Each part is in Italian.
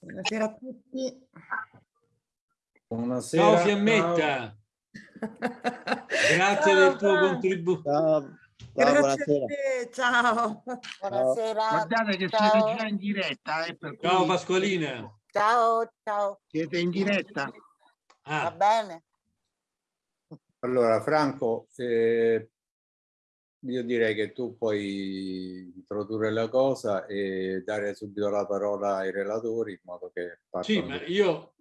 Buonasera a tutti. Buonasera. Ciao Fiammetta, grazie Ciao, del tuo contributo. Ciao, buonasera. ciao. Buonasera. Guardate che ciao. siete già in diretta, eh, per Ciao cui Pasqualina. Ciao, ciao. siete in diretta. Va Ah, bene? Allora, Franco, eh, io direi che tu puoi introdurre la cosa e dare subito la parola ai relatori in modo che sì, ma io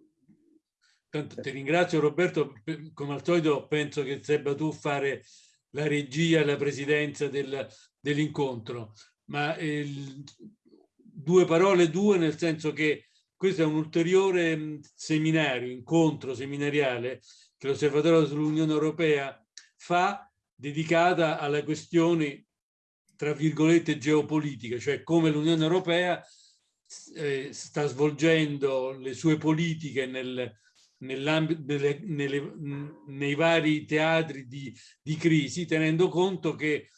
tanto ti ringrazio Roberto, come al solito penso che debba tu fare la regia la presidenza del- dell'incontro, ma eh, due parole due nel senso che questo è un ulteriore mh, seminario, incontro seminariale che l'Osservatorio sull'Unione Europea fa dedicata alle questioni tra virgolette geopolitiche, cioè come l'Unione Europea eh, sta svolgendo le sue politiche nel, nell'ambito nelle- nei vari teatri di, di crisi, tenendo conto che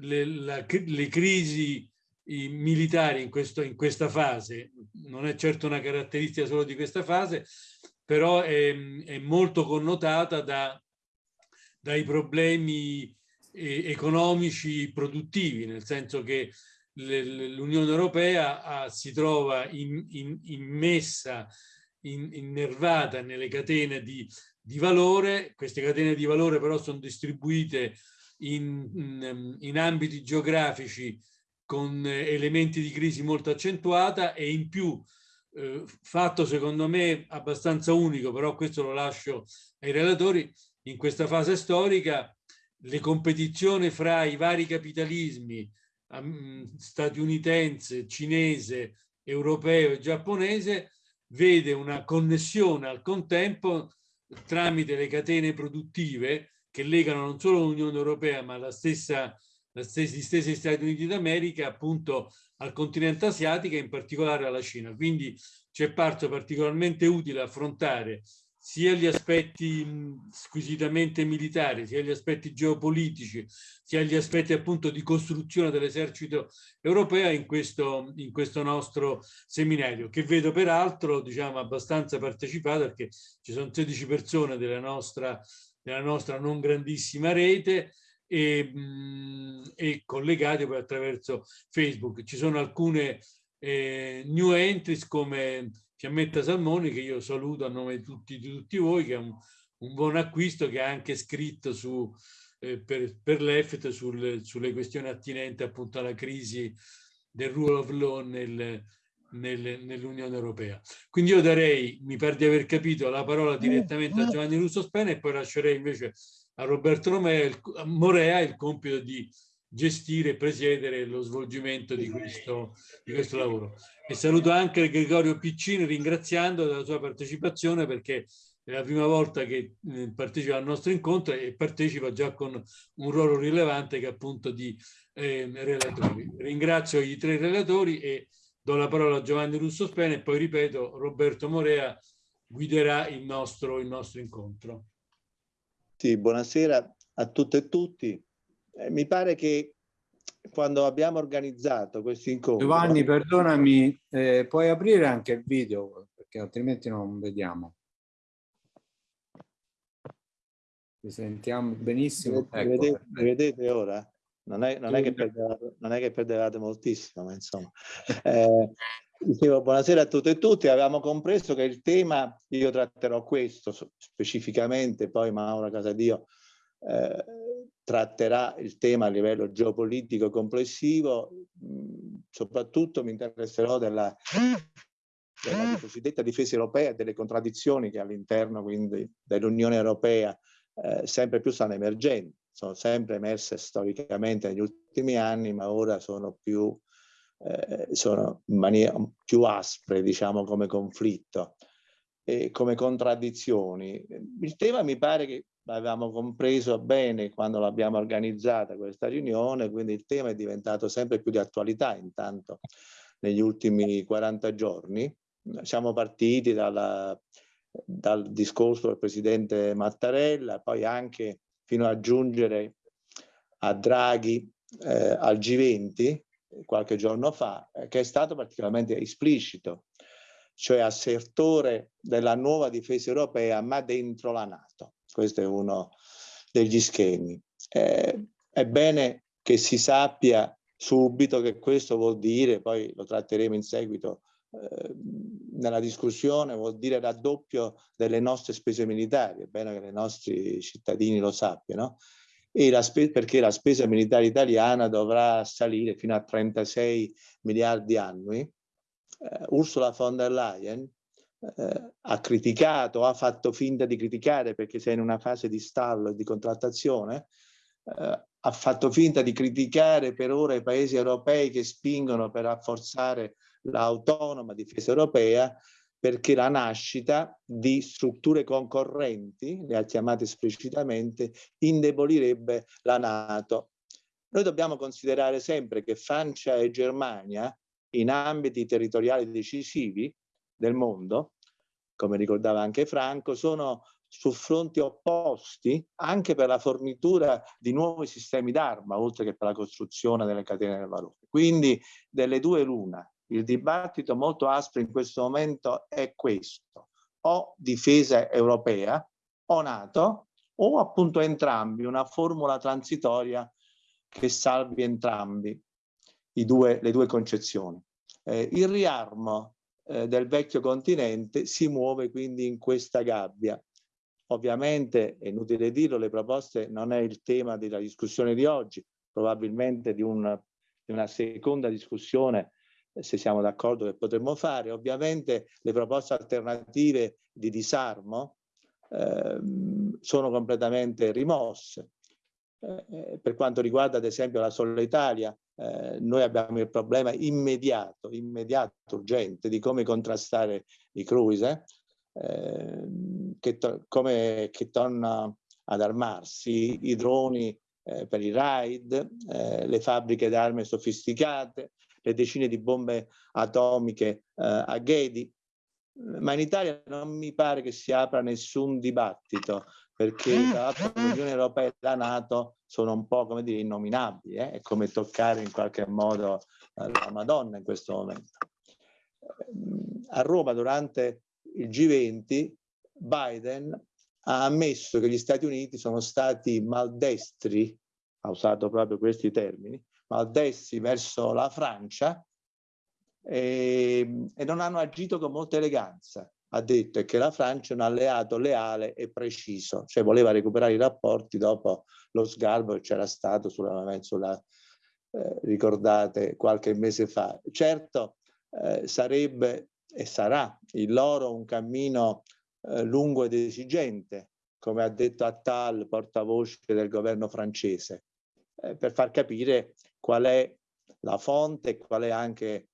le, la- le crisi militari in, questo, in questa fase, non è certo una caratteristica solo di questa fase, però è, è molto connotata da, dai problemi economici produttivi, nel senso che l'Unione Europea si trova in- in- immessa, in- innervata nelle catene di, di valore, queste catene di valore però sono distribuite in, in- in ambiti geografici con eh, elementi di crisi molto accentuata e in più eh, fatto secondo me abbastanza unico, però questo lo lascio ai relatori, in questa fase storica le competizioni fra i vari capitalismi am- statunitense, cinese, europeo e giapponese vede una connessione al contempo tramite le catene produttive che legano non solo l'Unione Europea ma la stessa, la stessa, gli stessi Stati Uniti d'America appunto al continente asiatico e in particolare alla Cina. Quindi ci è parso particolarmente utile affrontare sia gli aspetti squisitamente militari, sia gli aspetti geopolitici, sia gli aspetti appunto di costruzione dell'esercito europeo in questo, in questo nostro seminario, che vedo peraltro diciamo abbastanza partecipato perché ci sono 16 persone della nostra, della nostra non grandissima rete e, e collegate poi attraverso Facebook. Ci sono alcune eh, new entries come Fiammetta Salmoni che io saluto a nome di tutti, di tutti voi che è un, un buon acquisto che ha anche scritto su, eh, per, per l'EFT sulle, sulle questioni attinenti appunto alla crisi del rule of law nel, nel, nell'Unione Europea. Quindi io darei, mi pare di aver capito, la parola direttamente a Giovanni Russo Spena e poi lascerei invece a Roberto Romea il, a Morea il compito di gestire e presiedere lo svolgimento di questo, di questo lavoro. E saluto anche Gregorio Piccini ringraziando della sua partecipazione perché è la prima volta che eh, partecipa al nostro incontro e partecipa già con un ruolo rilevante che è appunto di eh, relatori. Ringrazio i tre relatori e do la parola a Giovanni Russo Spena e poi ripeto Roberto Morea guiderà il nostro, il nostro incontro. Sì, buonasera a tutte e tutti. Eh, mi pare che quando abbiamo organizzato questo incontro... Giovanni, perdonami, eh, puoi aprire anche il video perché altrimenti non vediamo. Ci sentiamo benissimo. Mi Ecco, vedete, vedete ora? Non è, non è perdevate, non è che perdevate moltissimo, ma insomma. Eh, dicevo, buonasera a tutte e tutti. Avevamo compreso che il tema, io tratterò questo specificamente, poi Maura Casadio eh, tratterà il tema a livello geopolitico complessivo. soprattutto mi interesserò della, della cosiddetta difesa europea e delle contraddizioni che all'interno dell'Unione Europea eh, sempre più stanno emergendo. Sono sempre emerse storicamente negli ultimi anni, ma ora sono più, eh, sono in maniera più aspre, diciamo, come conflitto e come contraddizioni. Il tema mi pare che avevamo compreso bene quando l'abbiamo organizzata questa riunione, quindi il tema è diventato sempre più di attualità intanto negli ultimi 40 giorni. Siamo partiti dalla, dal discorso del presidente Mattarella, poi anche fino ad aggiungere a Draghi eh, al G20 qualche giorno fa, eh, che è stato particolarmente esplicito, cioè assertore della nuova difesa europea, ma dentro la Nato. Questo è uno degli schemi. Eh, è bene che si sappia subito che questo vuol dire, poi lo tratteremo in seguito eh, nella discussione, vuol dire raddoppio delle nostre spese militari, è bene che i nostri cittadini lo sappiano, la perché la spesa militare italiana dovrà salire fino a 36 miliardi annui. Eh, Ursula von der Leyen eh, ha criticato, ha fatto finta di criticare perché sei in una fase di stallo e di contrattazione, eh, ha fatto finta di criticare per ora i paesi europei che spingono per rafforzare l'autonoma difesa europea perché la nascita di strutture concorrenti, le ha chiamate esplicitamente, indebolirebbe la Nato. Noi dobbiamo considerare sempre che Francia e Germania, in ambiti territoriali decisivi del mondo, come ricordava anche Franco, sono su fronti opposti anche per la fornitura di nuovi sistemi d'arma, oltre che per la costruzione delle catene del valore. Quindi delle due l'una, il dibattito molto aspro in questo momento è questo, o difesa europea o NATO o appunto entrambi, una formula transitoria che salvi entrambi due, le due concezioni. Eh, il riarmo eh, del vecchio continente si muove quindi in questa gabbia. Ovviamente, è inutile dirlo, le proposte non è il tema della discussione di oggi, probabilmente di, un, di una seconda discussione se siamo d'accordo che potremmo fare. Ovviamente le proposte alternative di disarmo eh, sono completamente rimosse. Eh, per quanto riguarda ad esempio la Sola Italia, eh, noi abbiamo il problema immediato, immediato, urgente di come contrastare i cruise, eh, che, come, che torna ad armarsi, i droni eh, per i raid, eh, le fabbriche d'armi sofisticate, le decine di bombe atomiche eh, a Ghedi, ma in Italia non mi pare che si apra nessun dibattito perché mm. tra l'altro l'Unione Europea e la Nato sono un po' come dire innominabili, eh? è come toccare in qualche modo eh, la Madonna in questo momento. A Roma durante il G20 Biden ha ammesso che gli Stati Uniti sono stati maldestri, ha usato proprio questi termini, maldestri verso la Francia e, ehm, e non hanno agito con molta eleganza. Ha detto che la Francia è un alleato leale e preciso, cioè voleva recuperare i rapporti dopo lo sgarbo che c'era stato sulla, sulla eh, ricordate, qualche mese fa. Certo, eh, sarebbe e sarà il loro un cammino eh, lungo ed esigente, come ha detto Attal, portavoce del governo francese, eh, per far capire qual è la fonte e qual è anche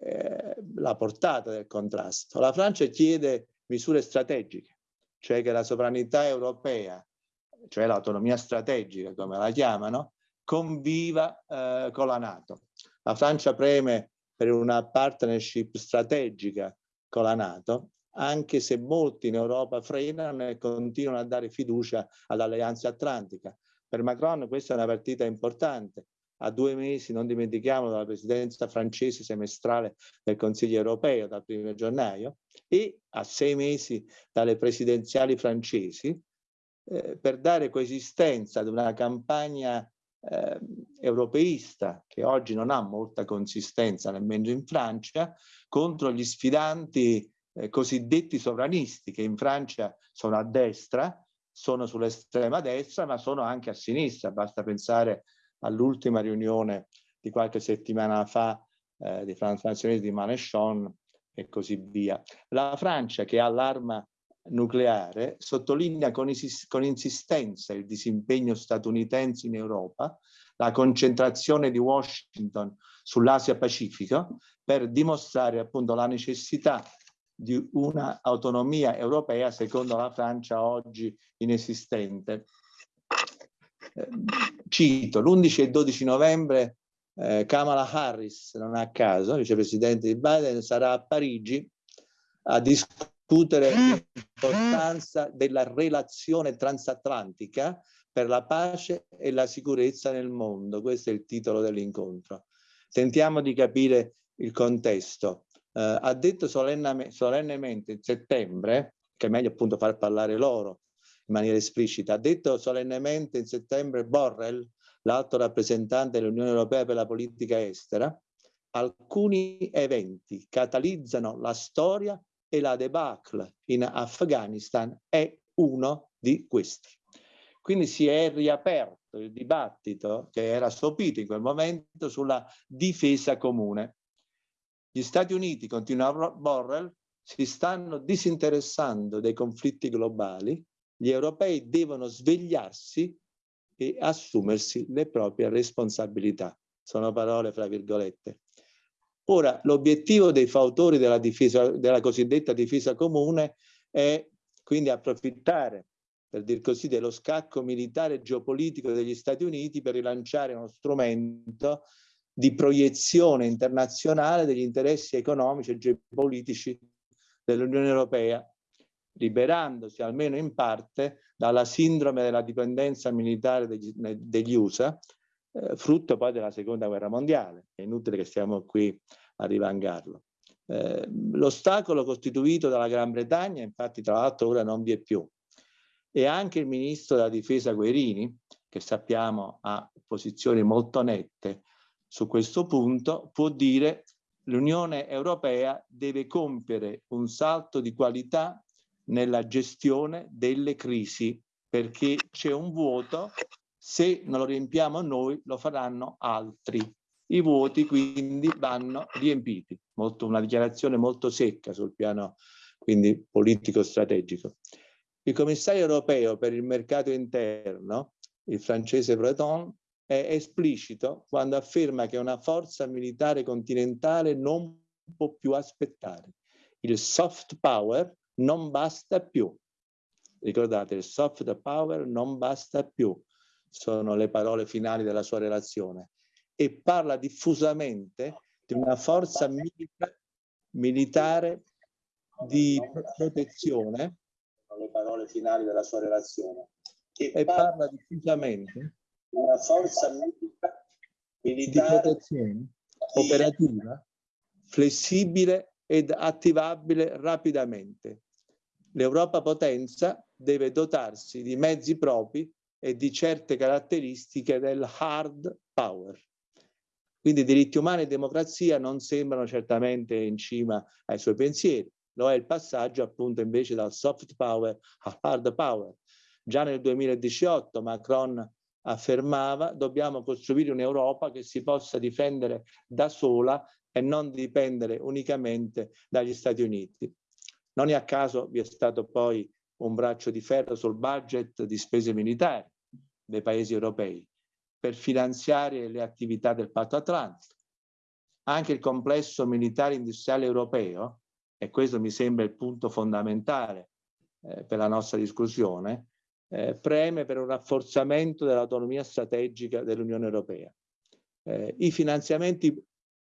eh, la portata del contrasto. La Francia chiede misure strategiche, cioè che la sovranità europea, cioè l'autonomia strategica come la chiamano, conviva eh, con la Nato. La Francia preme per una partnership strategica con la Nato, anche se molti in Europa frenano e continuano a dare fiducia all'alleanza atlantica. Per Macron questa è una partita importante, a due mesi, non dimentichiamo, dalla presidenza francese semestrale del Consiglio europeo dal primo gennaio e a sei mesi dalle presidenziali francesi eh, per dare coesistenza ad una campagna eh, europeista che oggi non ha molta consistenza nemmeno in Francia contro gli sfidanti eh, cosiddetti sovranisti che in Francia sono a destra, sono sull'estrema destra ma sono anche a sinistra, basta pensare all'ultima riunione di qualche settimana fa eh, di Franz Nazionale di Manechon e così via. La Francia che ha l'arma nucleare sottolinea con, con insistenza il disimpegno statunitense in Europa, la concentrazione di Washington sull'Asia Pacifico per dimostrare appunto la necessità di una autonomia europea secondo la Francia oggi inesistente. Cito, l'11 e 12 novembre eh, Kamala Harris, non a caso, vicepresidente di Biden, sarà a Parigi a discutere l'importanza della relazione transatlantica per la pace e la sicurezza nel mondo. Questo è il titolo dell'incontro. Tentiamo di capire il contesto. Uh, ha detto solennemente in settembre, che è meglio appunto far parlare loro in maniera esplicita, ha detto solennemente in settembre Borrell, l'alto rappresentante dell'Unione Europea per la politica estera, alcuni eventi catalizzano la storia e la debacle in Afghanistan è uno di questi. Quindi si è riaperto il dibattito che era sopito in quel momento sulla difesa comune. Gli Stati Uniti, continua Borrell, si stanno disinteressando dei conflitti globali, gli europei devono svegliarsi e assumersi le proprie responsabilità. Sono parole fra virgolette. Ora, l'obiettivo dei fautori della, difesa, della cosiddetta difesa comune è quindi approfittare, per dir così, dello scacco militare e geopolitico degli Stati Uniti per rilanciare uno strumento di proiezione internazionale degli interessi economici e geopolitici dell'Unione Europea, liberandosi almeno in parte dalla sindrome della dipendenza militare degli, degli USA, eh, frutto poi della seconda guerra mondiale. È inutile che stiamo qui a rivangarlo. Eh, l'ostacolo costituito dalla Gran Bretagna, infatti tra l'altro ora non vi è più, e anche il ministro della difesa Guerini, che sappiamo ha posizioni molto nette su questo punto, può dire l'Unione Europea deve compiere un salto di qualità nella gestione delle crisi perché c'è un vuoto, se non lo riempiamo noi lo faranno altri. I vuoti quindi vanno riempiti, molto, una dichiarazione molto secca sul piano quindi politico-strategico. Il commissario europeo per il mercato interno, il francese Breton, è esplicito quando afferma che una forza militare continentale non può più aspettare. Il soft power non basta più. Ricordate, il soft power non basta più, sono le parole finali della sua relazione. E parla diffusamente di una forza milita militare di protezione, sono le parole finali della sua relazione, e parla diffusamente di una forza militare di protezione operativa, flessibile ed attivabile rapidamente l'Europa potenza deve dotarsi di mezzi propri e di certe caratteristiche del hard power. Quindi diritti umani e democrazia non sembrano certamente in cima ai suoi pensieri, lo è il passaggio appunto invece dal soft power al hard power. Già nel 2018 Macron affermava dobbiamo costruire un'Europa che si possa difendere da sola e non dipendere unicamente dagli Stati Uniti. Non è a caso vi è stato poi un braccio di ferro sul budget di spese militari dei paesi europei per finanziare le attività del patto atlantico. Anche il complesso militare industriale europeo, e questo mi sembra il punto fondamentale eh, per la nostra discussione, eh, preme per un rafforzamento dell'autonomia strategica dell'Unione Europea. Eh, I finanziamenti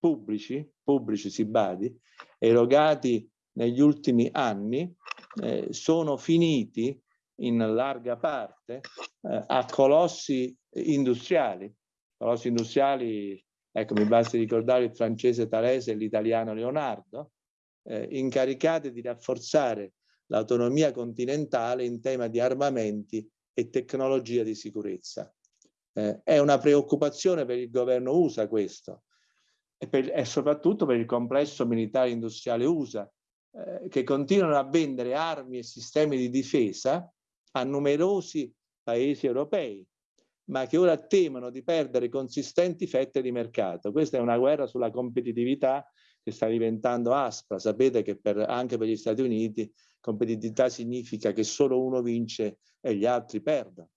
pubblici, pubblici si badi, erogati negli ultimi anni eh, sono finiti in larga parte eh, a colossi industriali. Colossi industriali, ecco mi basta ricordare il francese Talese e l'italiano Leonardo, eh, incaricati di rafforzare l'autonomia continentale in tema di armamenti e tecnologia di sicurezza. Eh, è una preoccupazione per il governo USA questo, e, per, e soprattutto per il complesso militare industriale USA, eh, che continuano a vendere armi e sistemi di difesa a numerosi paesi europei, ma che ora temono di perdere consistenti fette di mercato. Questa è una guerra sulla competitività che sta diventando aspra. Sapete che per, anche per gli Stati Uniti competitività significa che solo uno vince e gli altri perdono.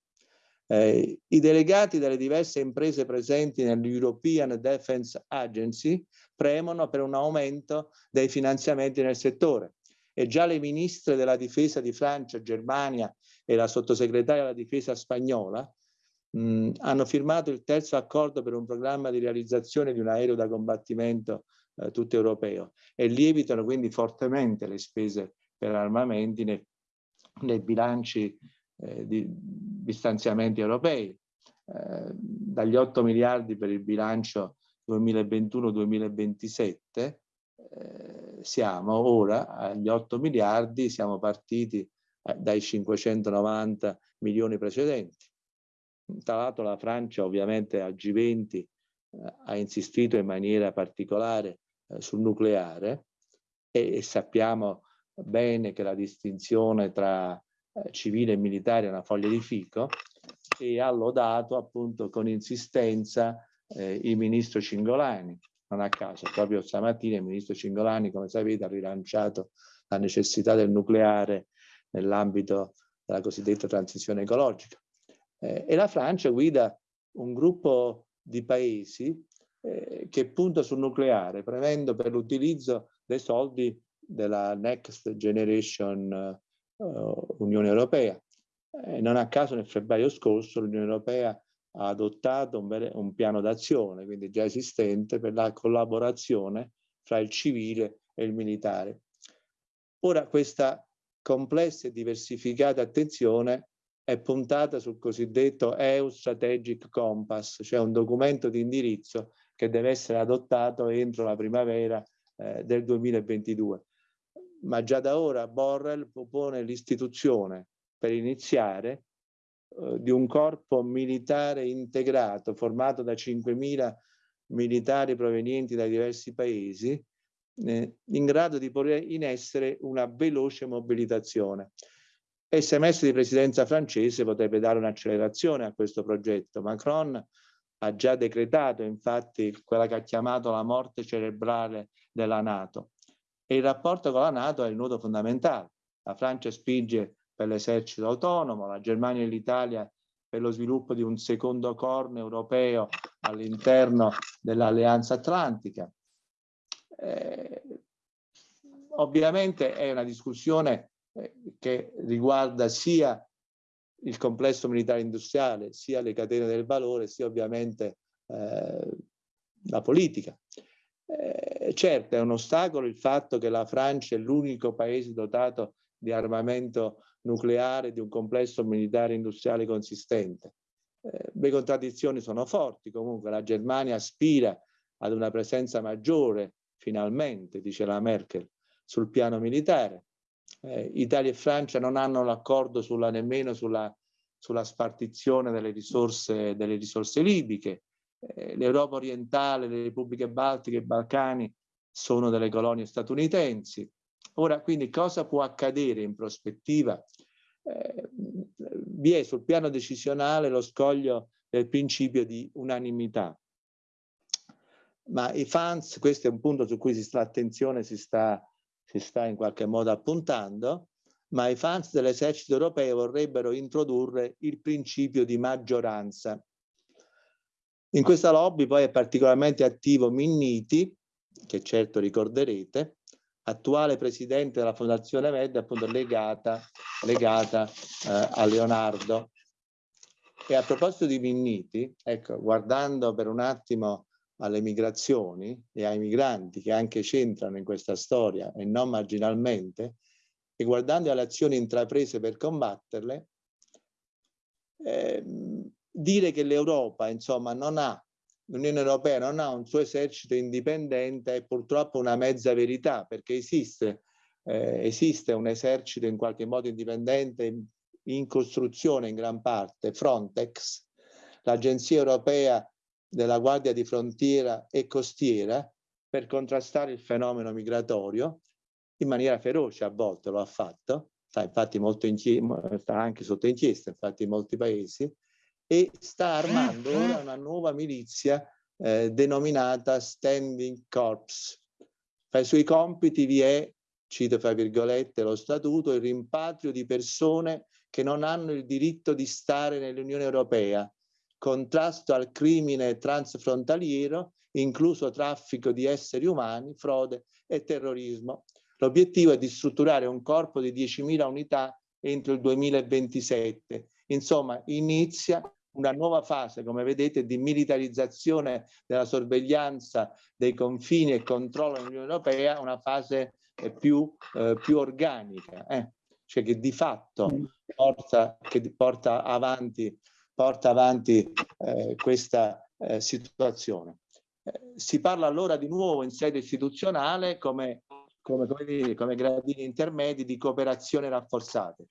Eh, I delegati delle diverse imprese presenti nell'European Defense Agency premono per un aumento dei finanziamenti nel settore. E già le ministre della difesa di Francia, Germania e la sottosegretaria della difesa spagnola mh, hanno firmato il terzo accordo per un programma di realizzazione di un aereo da combattimento eh, tutto europeo e lievitano quindi fortemente le spese per armamenti nei, nei bilanci eh, di, di, stanziamenti europei. Eh, dagli 8 miliardi per il bilancio 2021-2027 eh, siamo ora agli 8 miliardi, siamo partiti eh, dai 590 milioni precedenti. Tra l'altro la Francia ovviamente al G20 eh, ha insistito in maniera particolare sul nucleare e, sappiamo bene che la distinzione tra eh, civile e militare una foglia di fico e ha lodato appunto con insistenza eh, il ministro Cingolani. Non a caso, proprio stamattina il ministro Cingolani, come sapete, ha rilanciato la necessità del nucleare nell'ambito della cosiddetta transizione ecologica. Eh, e la Francia guida un gruppo di paesi eh, che punta sul nucleare, prevendo per l'utilizzo dei soldi della Next Generation uh, Unione Europea. Eh, non a caso nel febbraio scorso l'Unione Europea ha adottato un, un piano d'azione, quindi già esistente, per la collaborazione fra il civile e il militare. Ora questa complessa e diversificata attenzione è puntata sul cosiddetto EU Strategic Compass, cioè un documento di indirizzo che deve essere adottato entro la primavera eh, del 2022. Ma già da ora Borrell propone l'istituzione per iniziare eh, di un corpo militare integrato formato da 5.000 militari provenienti da diversi paesi eh, in grado di porre in essere una veloce mobilitazione. Il semestre di presidenza francese potrebbe dare un'accelerazione a questo progetto. Macron ha già decretato infatti quella che ha chiamato la morte cerebrale della Nato. E il rapporto con la Nato è il nodo fondamentale. La Francia spinge per l'esercito autonomo, la Germania e l'Italia per lo sviluppo di un secondo corno europeo all'interno dell'Alleanza Atlantica. Eh, ovviamente è una discussione eh, che riguarda sia il complesso militare industriale, sia le catene del valore, sia ovviamente eh, la politica. Eh, certo è un ostacolo il fatto che la Francia è l'unico paese dotato di armamento nucleare, di un complesso militare industriale consistente. Eh, le contraddizioni sono forti, comunque la Germania aspira ad una presenza maggiore, finalmente, dice la Merkel, sul piano militare eh, Italia e Francia non hanno l'accordo nemmeno sulla, sulla spartizione delle risorse, delle risorse libiche. Eh, L'Europa orientale, le repubbliche baltiche, i Balcani sono delle colonie statunitensi. Ora, quindi, cosa può accadere in prospettiva? Eh, vi è sul piano decisionale lo scoglio del principio di unanimità. Ma i fans, questo è un punto su cui si sta attenzione, si sta si sta in qualche modo appuntando, ma i fans dell'esercito europeo vorrebbero introdurre il principio di maggioranza. In questa lobby poi è particolarmente attivo Minniti, che certo ricorderete, attuale presidente della Fondazione Med, appunto legata, legata eh, a Leonardo. E a proposito di Minniti, ecco, guardando per un attimo alle migrazioni e ai migranti che anche c'entrano in questa storia e non marginalmente, e guardando alle azioni intraprese per combatterle, eh, dire che l'Europa, insomma, non ha, l'Unione Europea non ha un suo esercito indipendente è purtroppo una mezza verità, perché esiste, eh, esiste un esercito in qualche modo indipendente in costruzione in gran parte, Frontex, l'Agenzia Europea della Guardia di Frontiera e Costiera per contrastare il fenomeno migratorio in maniera feroce a volte lo ha fatto, sta infatti molto in, sta anche sotto inchiesta infatti in molti paesi e sta armando ora una nuova milizia eh, denominata Standing Corps. Tra i suoi compiti vi è, cito fra virgolette lo statuto, il rimpatrio di persone che non hanno il diritto di stare nell'Unione Europea contrasto al crimine transfrontaliero, incluso traffico di esseri umani, frode e terrorismo. L'obiettivo è di strutturare un corpo di 10.000 unità entro il 2027. Insomma, inizia una nuova fase, come vedete, di militarizzazione della sorveglianza dei confini e controllo dell'Unione Europea, una fase eh, più, eh, più organica, eh? cioè che di fatto porta, che porta avanti, porta avanti eh, questa eh, situazione. Eh, si parla allora di nuovo in sede istituzionale come, come, come, dire, come gradini intermedi di cooperazione rafforzate.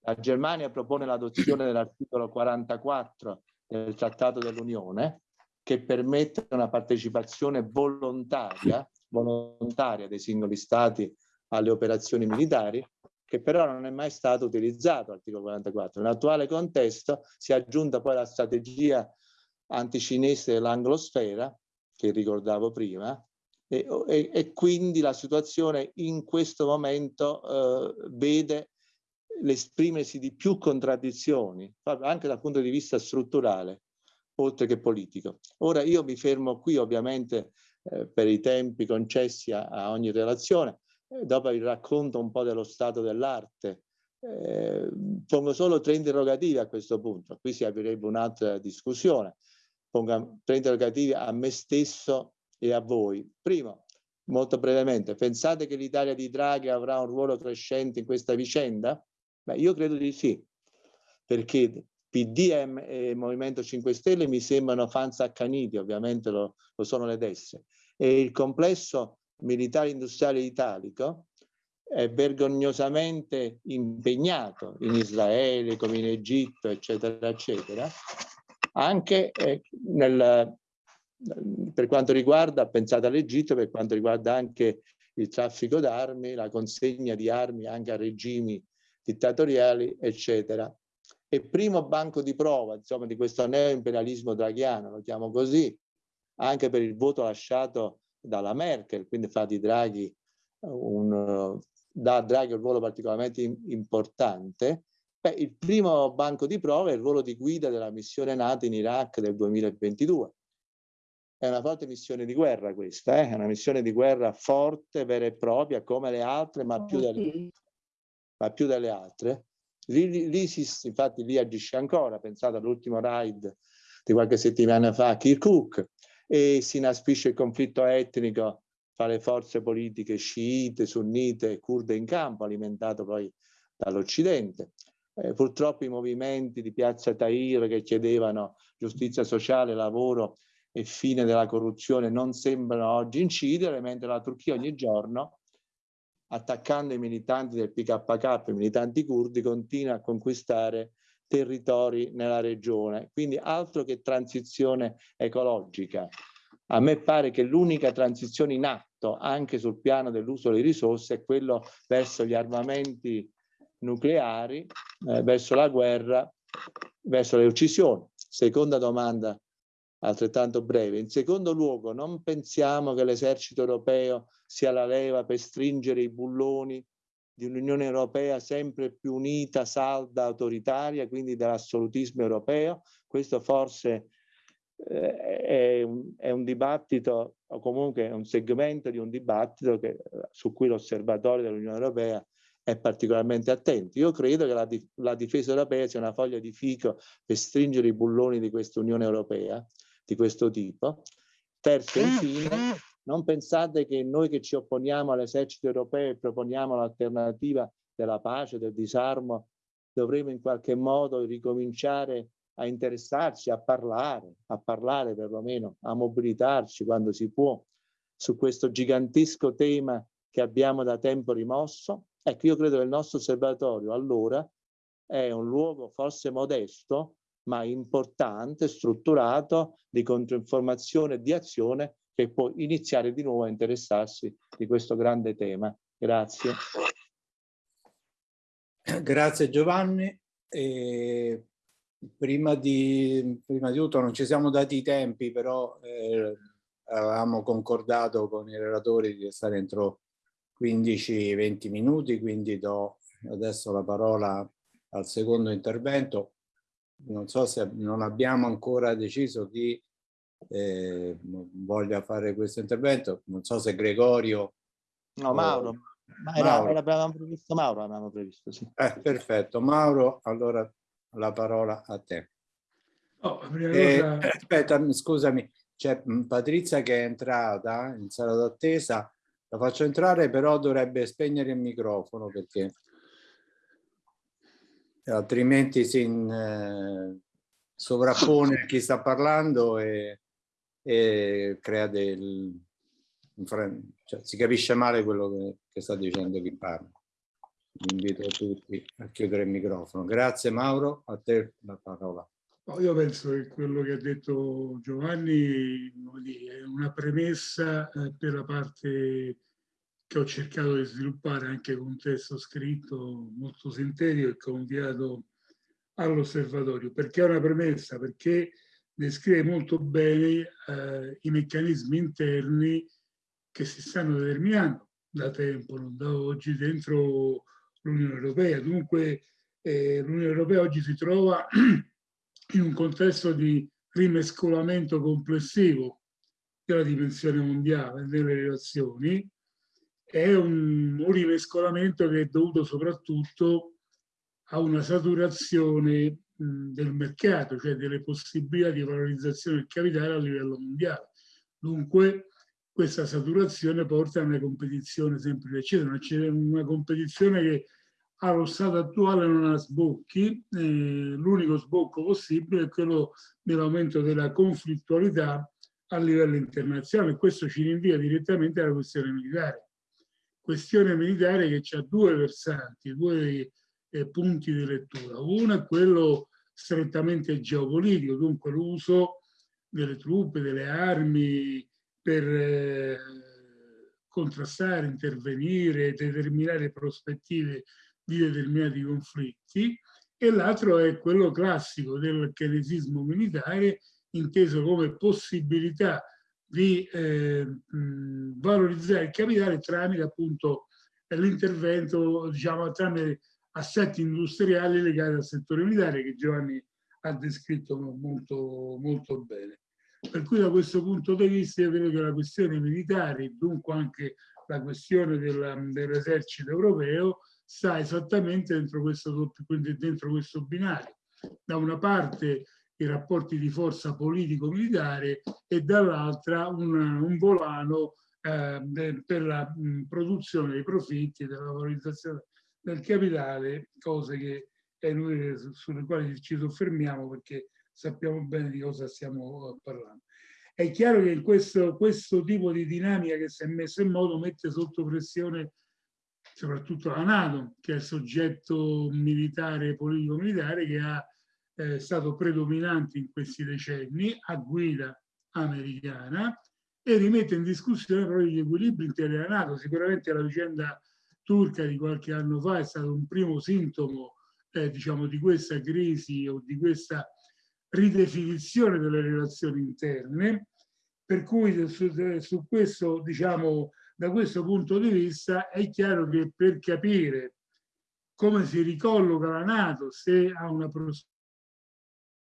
La Germania propone l'adozione dell'articolo 44 del Trattato dell'Unione che permette una partecipazione volontaria, volontaria dei singoli stati alle operazioni militari, che però non è mai stato utilizzato l'articolo 44. Nell'attuale contesto si è aggiunta poi la strategia anticinese dell'anglosfera, che ricordavo prima, e, e, e, quindi la situazione in questo momento eh, vede l'esprimersi di più contraddizioni, anche dal punto di vista strutturale, oltre che politico. Ora io mi fermo qui ovviamente eh, per i tempi concessi a, a ogni relazione, eh, dopo vi racconto un po' dello stato dell'arte. Eh, pongo solo tre interrogativi a questo punto, qui si aprirebbe un'altra discussione. Pongo tre interrogativi a me stesso e a voi. Primo, molto brevemente, pensate che l'Italia di Draghi avrà un ruolo crescente in questa vicenda? Beh, io credo di sì, perché PDM e Movimento 5 Stelle mi sembrano fans accaniti, ovviamente lo, lo sono le destre, e il complesso militare industriale italico è vergognosamente impegnato in Israele, come in Egitto, eccetera, eccetera, anche eh, nel, per quanto riguarda, pensate all'Egitto, per quanto riguarda anche il traffico d'armi, la consegna di armi anche a regimi dittatoriali, eccetera. E primo banco di prova, insomma, di questo neoimperialismo draghiano, lo chiamo così, anche per il voto lasciato dalla Merkel, quindi fa di Draghi un, dà a Draghi un ruolo particolarmente importante. Beh, il primo banco di prova è il ruolo di guida della missione NATO in Iraq del 2022. È una forte missione di guerra questa, eh? è una missione di guerra forte, vera e propria, come le altre, ma più delle, ma più delle altre. L'ISIS infatti lì agisce ancora, pensate all'ultimo raid di qualche settimana fa a Kirkuk e si inasprisce il conflitto etnico tra le forze politiche sciite, sunnite e kurde in campo, alimentato poi dall'Occidente. Eh, purtroppo i movimenti di Piazza Tahir che chiedevano giustizia sociale, lavoro e fine della corruzione non sembrano oggi incidere, mentre la Turchia ogni giorno attaccando i militanti del PKK, i militanti curdi, continua a conquistare territori nella regione. Quindi altro che transizione ecologica. A me pare che l'unica transizione in atto, anche sul piano dell'uso delle risorse, è quello verso gli armamenti nucleari, eh, verso la guerra, verso le uccisioni. Seconda domanda altrettanto breve. In secondo luogo, non pensiamo che l'esercito europeo sia la leva per stringere i bulloni di un'Unione Europea sempre più unita, salda, autoritaria, quindi dell'assolutismo europeo. Questo forse eh, è, un, è, un, dibattito, o comunque è un segmento di un dibattito che, su cui l'osservatorio dell'Unione Europea è particolarmente attento. Io credo che la, la difesa europea sia una foglia di fico per stringere i bulloni di questa Unione Europea, di questo tipo. Terzo, infine, non pensate che noi che ci opponiamo all'esercito europeo e proponiamo l'alternativa della pace, del disarmo, dovremo in qualche modo ricominciare a interessarci, a parlare, a parlare perlomeno, a mobilitarci quando si può su questo gigantesco tema che abbiamo da tempo rimosso. Ecco, io credo che il nostro osservatorio allora è un luogo forse modesto, ma importante, strutturato di controinformazione e di azione che può iniziare di nuovo a interessarsi di questo grande tema. Grazie. Grazie Giovanni. E prima, di, prima di tutto non ci siamo dati i tempi, però eh, avevamo concordato con i relatori di stare entro 15-20 minuti, quindi do adesso la parola al secondo intervento non so se non abbiamo ancora deciso chi eh, voglia fare questo intervento, non so se Gregorio... No, Mauro, ma era, Mauro. Era, avevamo previsto Mauro, avevamo previsto, sì. Eh, perfetto, Mauro, allora la parola a te. Prima Eh, cosa- aspetta, scusami, c'è Patrizia che è entrata in sala d'attesa, la faccio entrare, però dovrebbe spegnere il microfono perché altrimenti si in- eh, sovrappone a chi sta parlando e, e crea del... cioè, si capisce male quello che, che sta dicendo chi parla. Invito tutti a chiudere il microfono. Grazie Mauro, a te la parola. No, io penso che quello che ha detto Giovanni è una premessa eh, per la parte che ho cercato di sviluppare anche con un testo scritto molto sintetico e che ho inviato all'osservatorio. Perché è una premessa? Perché descrive molto bene eh, i meccanismi interni che si stanno determinando da tempo, non da oggi, dentro l'Unione Europea. Dunque eh, l'Unione Europea oggi si trova in un contesto di rimescolamento complessivo della dimensione mondiale delle relazioni, è un, un rimescolamento che è dovuto soprattutto a una saturazione del mercato, cioè delle possibilità di valorizzazione del capitale a livello mondiale. Dunque questa saturazione porta a una competizione sempre più accesa, una competizione che allo stato attuale non ha sbocchi, eh, l'unico sbocco possibile è quello dell'aumento della conflittualità a livello internazionale. Questo ci rinvia direttamente alla questione militare. Questione militare che ha due versanti, due eh, punti di lettura. Uno è quello strettamente geopolitico, dunque l'uso delle truppe, delle armi per eh, contrastare, intervenire, determinare prospettive di determinati conflitti e l'altro è quello classico del keynesismo militare inteso come possibilità di eh, mh, valorizzare il capitale tramite appunto l'intervento diciamo tramite assetti industriali legati al settore militare che Giovanni ha descritto molto, molto bene. Per cui da questo punto di vista io credo che la questione militare, dunque anche la questione del, dell'esercito europeo, sta esattamente dentro questo, dentro questo binario. Da una parte i rapporti di forza politico-militare e dall'altra un, un, volano eh, per la mh, produzione dei profitti, della valorizzazione del capitale, cose che è inutile sulle quali ci soffermiamo perché sappiamo bene di cosa stiamo parlando. È chiaro che questo, questo tipo di dinamica che si è messa in moto mette sotto pressione soprattutto la Nato, che è il soggetto militare, politico-militare, che ha eh, stato predominante in questi decenni a guida americana e rimette in discussione proprio gli equilibri interni della Nato. Sicuramente la vicenda turca di qualche anno fa è stato un primo sintomo eh, diciamo, di questa crisi o di questa ridefinizione delle relazioni interne, per cui su, su questo, diciamo, da questo punto di vista è chiaro che per capire come si ricolloca la Nato, se ha una prospettiva,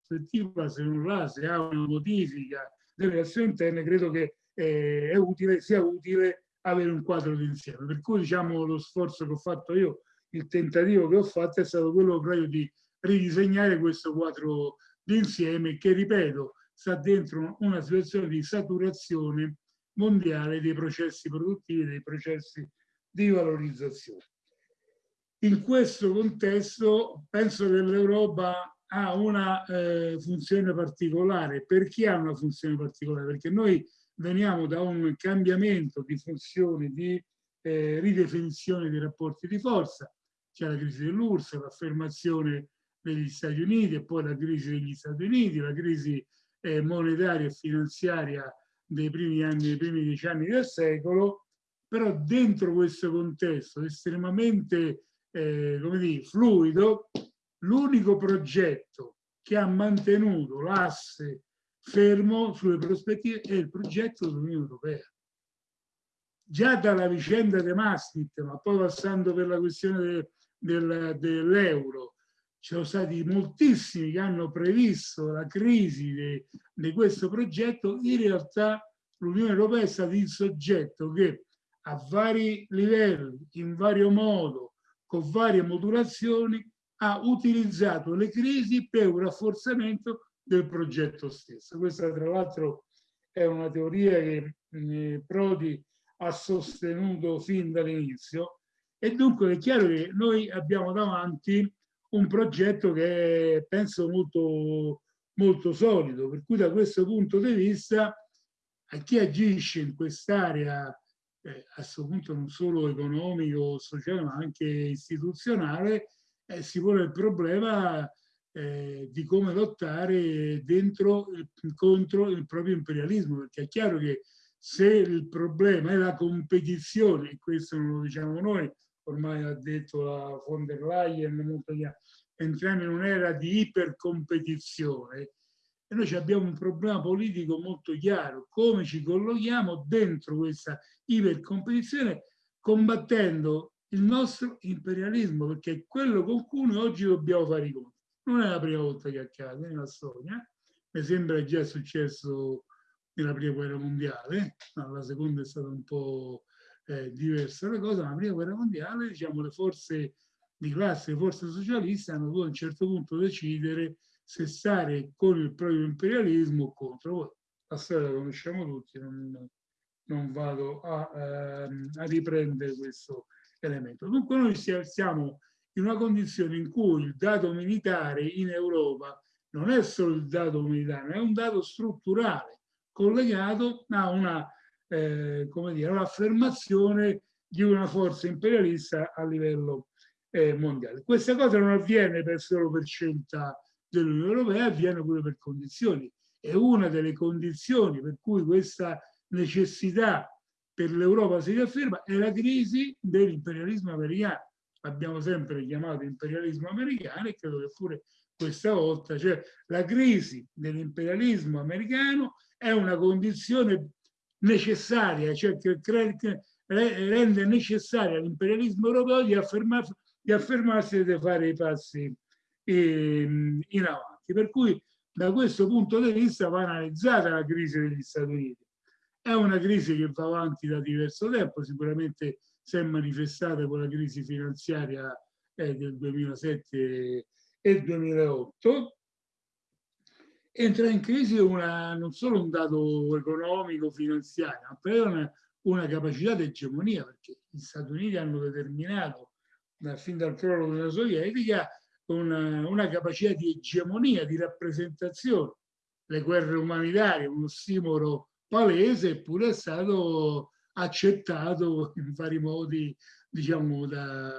se non l'ha, se ha una modifica delle relazioni interne, credo che eh, è utile, sia utile avere un quadro d'insieme. Per cui diciamo lo sforzo che ho fatto io, il tentativo che ho fatto è stato quello proprio di ridisegnare questo quadro d'insieme che, ripeto, sta dentro una situazione di saturazione mondiale dei processi produttivi, dei processi di valorizzazione. In questo contesto penso che l'Europa ha una eh, funzione particolare. Perché ha una funzione particolare? Perché noi veniamo da un cambiamento di funzione, di eh, ridefinizione dei rapporti di forza. C'è la crisi dell'URSS, l'affermazione degli Stati Uniti e poi la crisi degli Stati Uniti, la crisi eh, monetaria e finanziaria dei primi anni, dei primi dieci anni del secolo, però dentro questo contesto estremamente eh, come dire, fluido, l'unico progetto che ha mantenuto l'asse fermo sulle prospettive è il progetto dell'Unione Europea. Già dalla vicenda di Maastricht, ma poi passando per la questione de, del, dell'euro, ci sono stati moltissimi che hanno previsto la crisi di questo progetto, in realtà l'Unione Europea è stato il soggetto che a vari livelli, in vario modo, con varie modulazioni, ha utilizzato le crisi per un rafforzamento del progetto stesso. Questa tra l'altro è una teoria che eh, Prodi ha sostenuto fin dall'inizio e dunque è chiaro che noi abbiamo davanti un progetto che è, penso molto, molto solido, per cui da questo punto di vista a chi agisce in quest'area eh, a questo punto non solo economico, sociale, ma anche istituzionale, eh, si pone il problema eh, di come lottare dentro contro il proprio imperialismo, perché è chiaro che se il problema è la competizione, e questo non lo diciamo noi, ormai ha detto la von der Leyen, entriamo in un'era di ipercompetizione, e noi abbiamo un problema politico molto chiaro, come ci collochiamo dentro questa ipercompetizione? Combattendo il nostro imperialismo, perché è quello con cui noi oggi dobbiamo fare i conti. Non è la prima volta che accade nella storia, mi sembra già successo nella prima guerra mondiale, ma la seconda è stata un po' eh, diversa la cosa, ma la prima guerra mondiale, diciamo, le forze di classe, le forze socialiste hanno dovuto a un certo punto decidere se stare con il proprio imperialismo o contro. La storia la conosciamo tutti, non, non vado a, ehm, a, riprendere questo elemento. Dunque noi siamo in una condizione in cui il dato militare in Europa non è solo il dato militare, è un dato strutturale collegato a una, eh, un'affermazione di una forza imperialista a livello eh, mondiale. Questa cosa non avviene per solo per scelta dell'Unione Europea, avviene pure per condizioni. E una delle condizioni per cui questa necessità per l'Europa si riafferma è la crisi dell'imperialismo americano. Abbiamo sempre chiamato imperialismo americano e credo che pure questa volta, cioè la crisi dell'imperialismo americano è una condizione necessaria, cioè che rende necessaria all'imperialismo europeo di, affermar, di affermarsi e di fare i passi in, in avanti. Per cui da questo punto di vista va analizzata la crisi degli Stati Uniti. È una crisi che va avanti da diverso tempo, sicuramente si è manifestata con la crisi finanziaria eh, del 2007 e 2008. Entra in crisi una, non solo un dato economico, finanziario, ma poi una, una capacità di egemonia, perché gli Stati Uniti hanno determinato, da, fin dal crollo della Sovietica, una, una capacità di egemonia, di rappresentazione. Le guerre umanitarie, uno stimolo palese, eppure è stato accettato in vari modi, diciamo, da,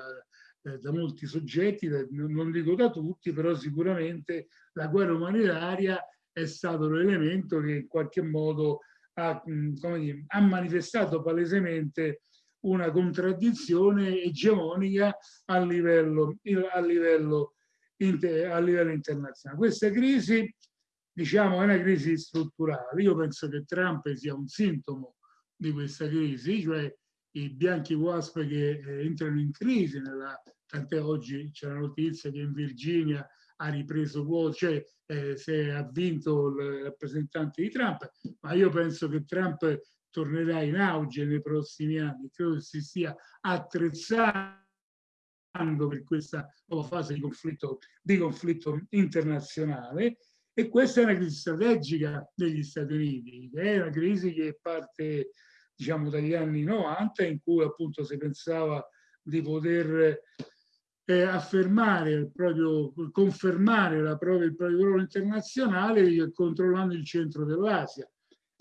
da molti soggetti, non dico da tutti, però sicuramente la guerra umanitaria è stato l'elemento che in qualche modo ha, dire, ha manifestato palesemente una contraddizione egemonica a livello, a livello, a livello internazionale. Questa crisi diciamo, è una crisi strutturale. Io penso che Trump sia un sintomo di questa crisi, cioè i bianchi wasp che eh, entrano in crisi, nella, tant'è oggi c'è la notizia che in Virginia ha ripreso quote, cioè eh, se ha vinto il rappresentante di Trump, ma io penso che Trump tornerà in auge nei prossimi anni, credo che si stia attrezzando per questa nuova fase di conflitto, di conflitto internazionale e questa è una crisi strategica degli Stati Uniti, è una crisi che parte diciamo dagli anni 90 in cui appunto si pensava di poter eh, affermare il proprio, confermare la propria, il proprio ruolo internazionale controllando il centro dell'Asia.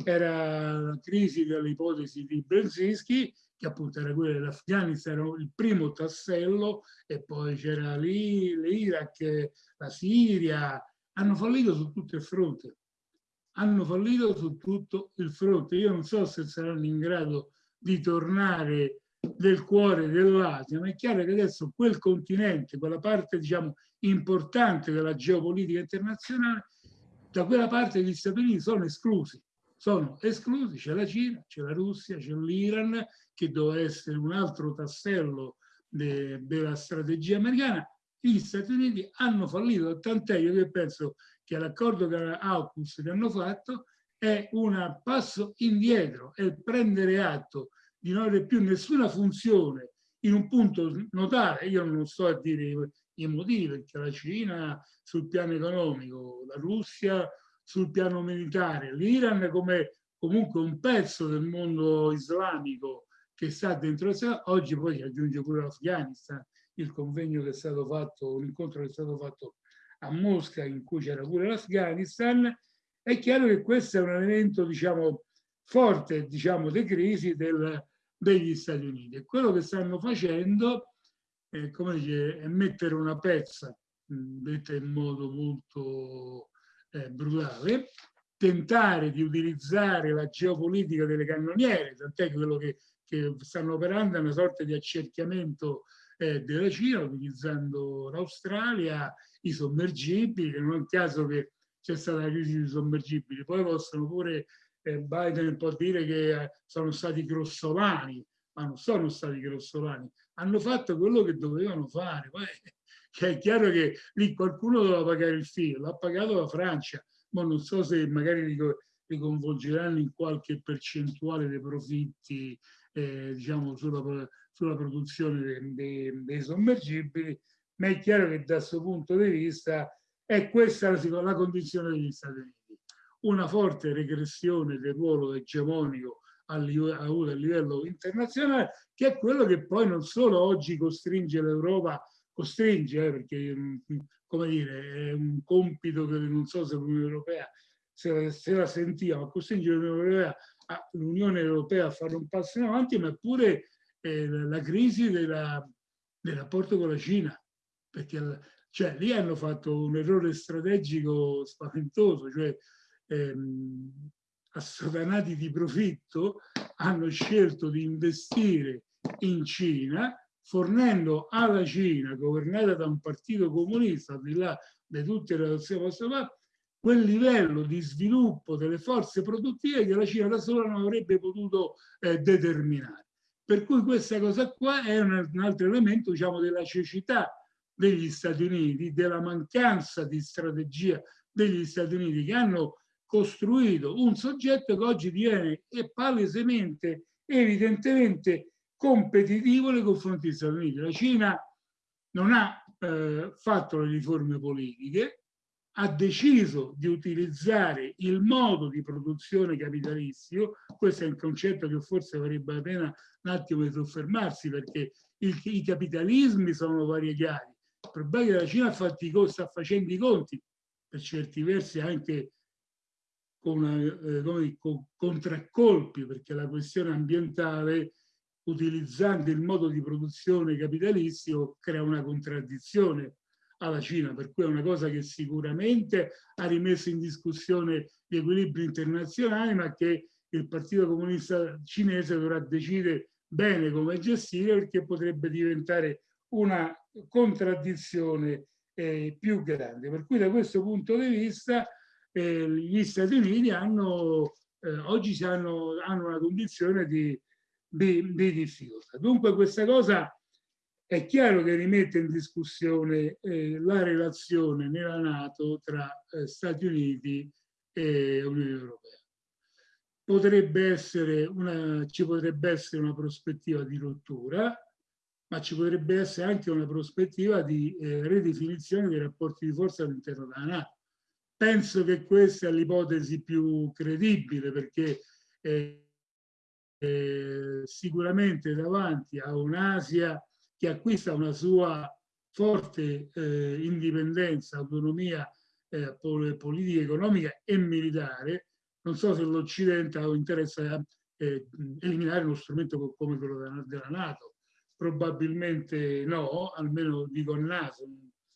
Era la crisi dell'ipotesi di Brzezinski, che appunto era quella dell'Afghanistan, il primo tassello, e poi c'era l'Iraq, la Siria, hanno fallito su tutto il fronte. Hanno fallito su tutto il fronte. Io non so se saranno in grado di tornare nel cuore dell'Asia, ma è chiaro che adesso quel continente, quella parte diciamo importante della geopolitica internazionale, da quella parte gli Stati Uniti sono esclusi sono esclusi, c'è la Cina, c'è la Russia, c'è l'Iran, che doveva essere un altro tassello de, della strategia americana. Gli Stati Uniti hanno fallito, tant'è io che penso che l'accordo che AUKUS che hanno fatto è un passo indietro, è prendere atto di non avere più nessuna funzione in un punto notare, io non sto a dire i motivi, perché la Cina sul piano economico, la Russia sul piano militare, l'Iran come comunque un pezzo del mondo islamico che sta dentro oggi poi si aggiunge pure l'Afghanistan, il convegno che è stato fatto, l'incontro che è stato fatto a Mosca in cui c'era pure l'Afghanistan, è chiaro che questo è un elemento diciamo forte diciamo di crisi del, degli Stati Uniti. Quello che stanno facendo eh, dice, è mettere una pezza detta in modo molto eh, brutale tentare di utilizzare la geopolitica delle cannoniere tant'è che quello che, che stanno operando è una sorta di accerchiamento eh, della Cina utilizzando l'Australia i sommergibili che non è un caso che c'è stata la crisi dei sommergibili. Poi possono pure eh, Biden può dire che eh, sono stati grossolani, ma non sono stati grossolani, hanno fatto quello che dovevano fare. Poi cioè, è chiaro che lì qualcuno doveva pagare il filo, l'ha pagato la Francia, ma non so se magari riconvolgeranno in qualche percentuale dei profitti eh, diciamo sulla, sulla produzione dei, dei, sommergibili, ma è chiaro che da questo punto di vista è questa la, la condizione degli Stati Uniti. Una forte regressione del ruolo egemonico a livello, a livello internazionale, che è quello che poi non solo oggi costringe l'Europa, costringe, eh, perché mm, come dire, è un compito che non so se l'Unione Europea se la, se la sentiva, ma costringe l'Unione Europea, Europea a fare un passo in avanti, ma pure eh, la crisi della, del rapporto con la Cina, perché cioè, lì hanno fatto un errore strategico spaventoso, cioè ehm, assodanati di profitto hanno scelto di investire in Cina fornendo alla Cina, governata da un partito comunista, al di là di tutte le relazioni postali, quel livello di sviluppo delle forze produttive che la Cina da sola non avrebbe potuto eh, determinare. Per cui questa cosa qua è un, altro elemento diciamo, della cecità degli Stati Uniti, della mancanza di strategia degli Stati Uniti che hanno costruito un soggetto che oggi diviene palesemente, evidentemente competitivo nei confronti degli Stati Uniti. La Cina non ha eh, fatto le riforme politiche, ha deciso di utilizzare il modo di produzione capitalistico, questo è un concetto che forse varrebbe la pena un attimo di soffermarsi perché il, i capitalismi sono variegati. Il problema è che la Cina sta facendo i conti, per certi versi anche con, eh, come, con contraccolpi, perché la questione ambientale, utilizzando il modo di produzione capitalistico, crea una contraddizione alla Cina, per cui è una cosa che sicuramente ha rimesso in discussione gli equilibri internazionali, ma che il Partito Comunista Cinese dovrà decidere bene come gestire perché potrebbe diventare una contraddizione eh, più grande. Per cui da questo punto di vista eh, gli Stati Uniti hanno, eh, oggi hanno, hanno, una condizione di, di, di, difficoltà. Dunque questa cosa è chiaro che rimette in discussione eh, la relazione nella Nato tra eh, Stati Uniti e Unione Europea. Potrebbe una, ci potrebbe essere una prospettiva di rottura, ma ci potrebbe essere anche una prospettiva di eh, ridefinizione dei rapporti di forza all'interno della Nato penso che questa è l'ipotesi più credibile perché eh, eh, sicuramente davanti a un'Asia che acquista una sua forte eh, indipendenza, autonomia eh, politica, economica e militare, non so se l'Occidente ha interesse a eh, eliminare uno strumento come quello della, della Nato. Probabilmente no, almeno dico il naso,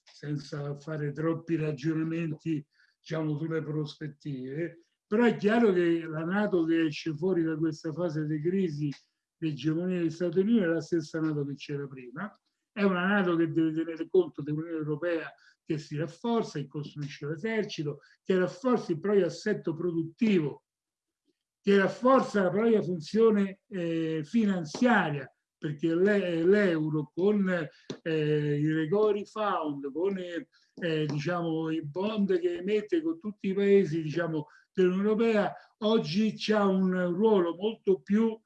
senza fare troppi ragionamenti diciamo, sulle prospettive, però è chiaro che la Nato che esce fuori da questa fase di crisi di egemonia degli Stati Uniti è la stessa Nato che c'era prima, è una Nato che deve tenere conto dell'Unione Europea che si rafforza, che costruisce l'esercito, che rafforza il proprio assetto produttivo, che rafforza la propria funzione eh, finanziaria, perché l'euro con eh, i recovery fund, con eh, diciamo, i bond che emette con tutti i paesi diciamo, dell'Unione Europea, oggi ha un ruolo molto più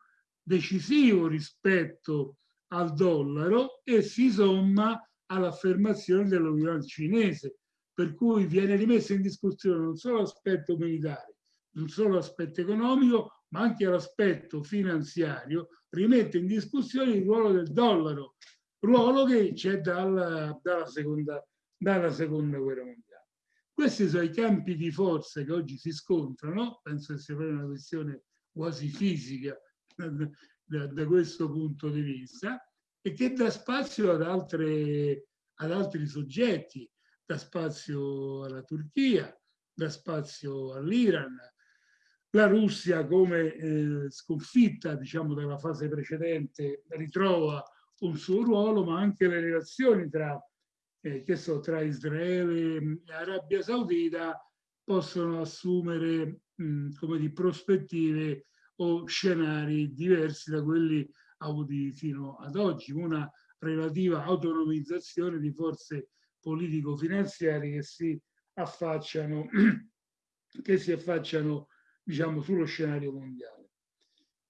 decisivo rispetto al dollaro e si somma all'affermazione dell'Unione cinese, per cui viene rimesso in discussione non solo l'aspetto militare, non solo l'aspetto economico, ma anche l'aspetto finanziario, rimette in discussione il ruolo del dollaro, ruolo che c'è dalla, dalla, seconda, dalla seconda guerra mondiale. Questi sono i campi di forza che oggi si scontrano, penso che sia una questione quasi fisica da, da, questo punto di vista, e che dà spazio ad, altre, ad altri soggetti, dà spazio alla Turchia, dà spazio all'Iran, la Russia come eh, sconfitta diciamo dalla fase precedente ritrova un suo ruolo ma anche le relazioni tra, eh, so, tra Israele e Arabia Saudita possono assumere mh, come di prospettive o scenari diversi da quelli avuti fino ad oggi, una relativa autonomizzazione di forze politico-finanziarie che si affacciano, che si affacciano diciamo, sullo scenario mondiale.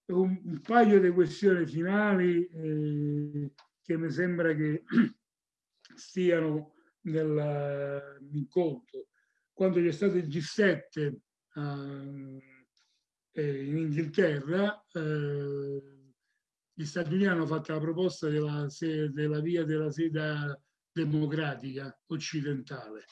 Un, un paio di questioni finali eh, che mi sembra che stiano nell'incontro. Quando c'è stato il G7 uh, eh, in Inghilterra, eh, gli Stati Uniti hanno fatto la proposta della, della via della seta democratica occidentale.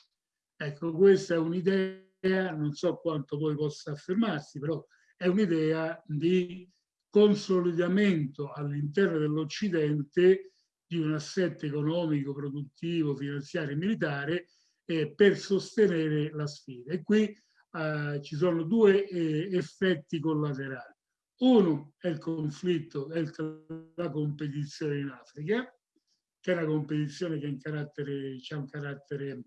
Ecco, questa è un'idea, non so quanto poi possa affermarsi, però è un'idea di consolidamento all'interno dell'Occidente di un assetto economico, produttivo, finanziario e militare eh, per sostenere la sfida. E qui eh, ci sono due eh, effetti collaterali. Uno è il conflitto, è la competizione in Africa, che è una competizione che ha un carattere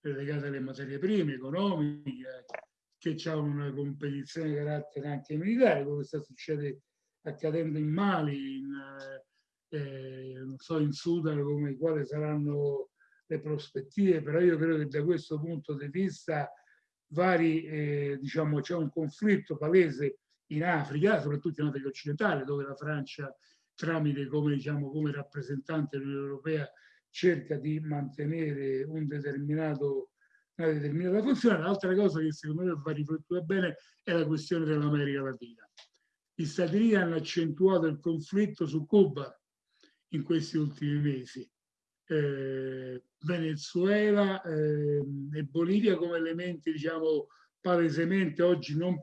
legato alle materie prime, economiche, che ha una competizione di carattere anche militare, come sta succede, accadendo in Mali, in, eh, non so, in Sudan, come quali saranno le prospettive, però io credo che da questo punto di vista vari, eh, diciamo, c'è un conflitto palese in Africa, soprattutto in Africa occidentale, dove la Francia, tramite come, diciamo, come rappresentante dell'Unione Europea, cerca di mantenere un determinato, una determinata funzione. L'altra cosa che secondo me va riflettuta bene è la questione dell'America Latina. Gli Stati Uniti hanno accentuato il conflitto su Cuba in questi ultimi mesi. Eh, Venezuela eh, e Bolivia come elementi diciamo palesemente oggi non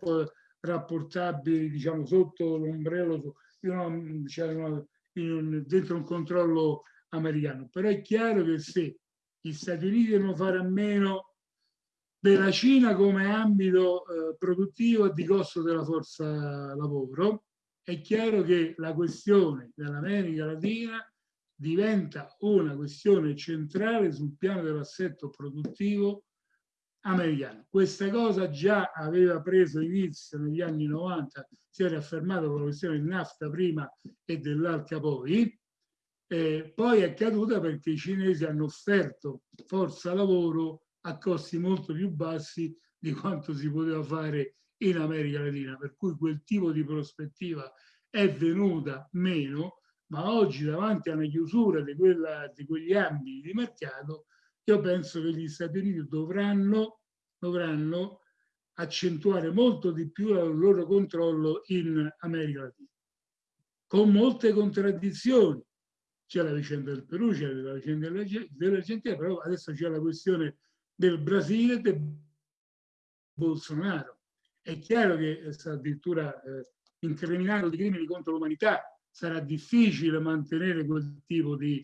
rapportabili diciamo sotto l'ombrello diciamo, dentro un controllo americano. Però è chiaro che se gli Stati Uniti devono fare a meno della Cina come ambito eh, produttivo e di costo della forza lavoro è chiaro che la questione dell'America Latina diventa una questione centrale sul piano dell'assetto produttivo americano. Questa cosa già aveva preso inizio negli anni 90, si era affermato con la questione del NAFTA prima e dell'ALCA poi, eh, poi è caduta perché i cinesi hanno offerto forza lavoro a costi molto più bassi di quanto si poteva fare in America Latina, per cui quel tipo di prospettiva è venuta meno ma oggi davanti a una chiusura di, quella, di quegli ambiti di mercato, io penso che gli Stati Uniti dovranno, dovranno accentuare molto di più il loro controllo in America Latina, con molte contraddizioni. C'è la vicenda del Perù, c'è la vicenda dell'Argentina, però adesso c'è la questione del Brasile e del Bolsonaro. È chiaro che sta addirittura eh, incriminato di crimini contro l'umanità sarà difficile mantenere quel tipo di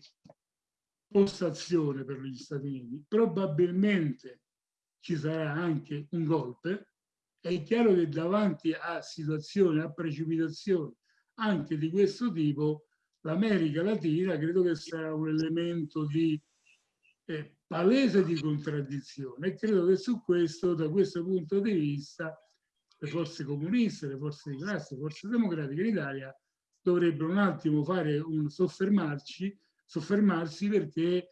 postazione per gli Stati Uniti. Probabilmente ci sarà anche un golpe. È chiaro che davanti a situazioni, a precipitazioni anche di questo tipo, l'America Latina credo che sarà un elemento di eh, palese di contraddizione e credo che su questo, da questo punto di vista, le forze comuniste, le forze di classe, le forze democratiche in Italia dovrebbero un attimo fare un soffermarci, soffermarsi perché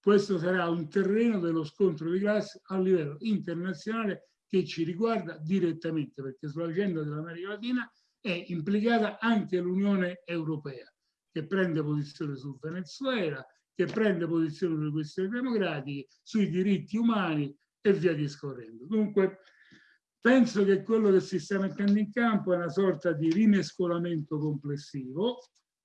questo sarà un terreno dello scontro di classe a livello internazionale che ci riguarda direttamente perché sulla vicenda dell'America Latina è implicata anche l'Unione Europea che prende posizione sul Venezuela, che prende posizione sulle questioni democratiche, sui diritti umani e via discorrendo. Dunque, penso che quello che si sta mettendo in campo è una sorta di rimescolamento complessivo.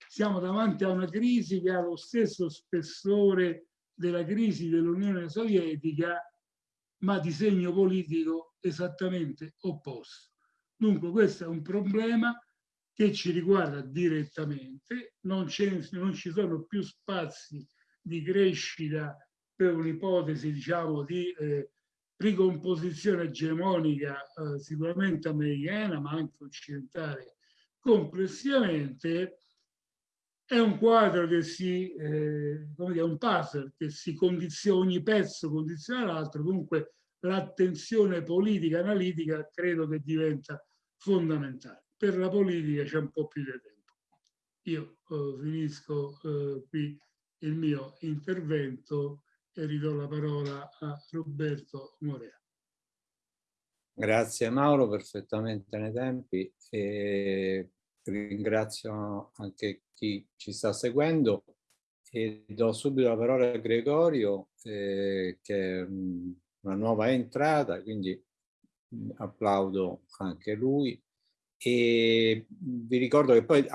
Siamo davanti a una crisi che ha lo stesso spessore della crisi dell'Unione Sovietica, ma di segno politico esattamente opposto. Dunque questo è un problema che ci riguarda direttamente, non, non ci sono più spazi di crescita per un'ipotesi diciamo di eh, ricomposizione egemonica eh, sicuramente americana ma anche occidentale complessivamente è un quadro che si, eh, come dire, un puzzle che si condiziona, ogni pezzo condiziona l'altro, dunque l'attenzione politica analitica credo che diventa fondamentale. Per la politica c'è un po' più di tempo. Io eh, finisco eh, qui il mio intervento e ridò la parola a Roberto Morea. Grazie Mauro, perfettamente nei tempi. E ringrazio anche chi ci sta seguendo e do subito la parola a Gregorio eh, che è una nuova entrata, quindi applaudo anche lui e vi ricordo che poi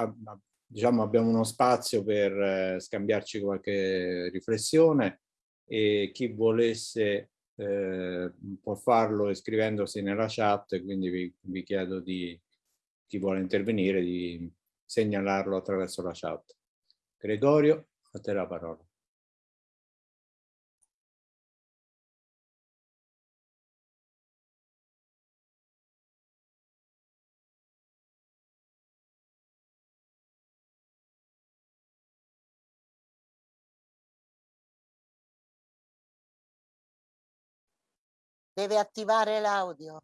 diciamo, abbiamo uno spazio per eh, scambiarci qualche riflessione e chi volesse eh, può farlo iscrivendosi nella chat, quindi vi, vi chiedo di chi vuole intervenire di segnalarlo attraverso la chat. Gregorio, a te la parola. Deve attivare l'audio.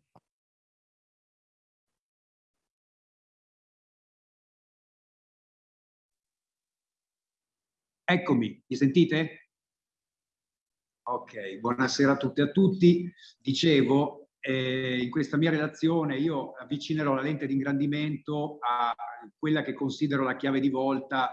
Eccomi, mi sentite? Ok, buonasera a tutte e a tutti. Dicevo, eh, in questa mia relazione io avvicinerò la lente di ingrandimento a quella che considero la chiave di volta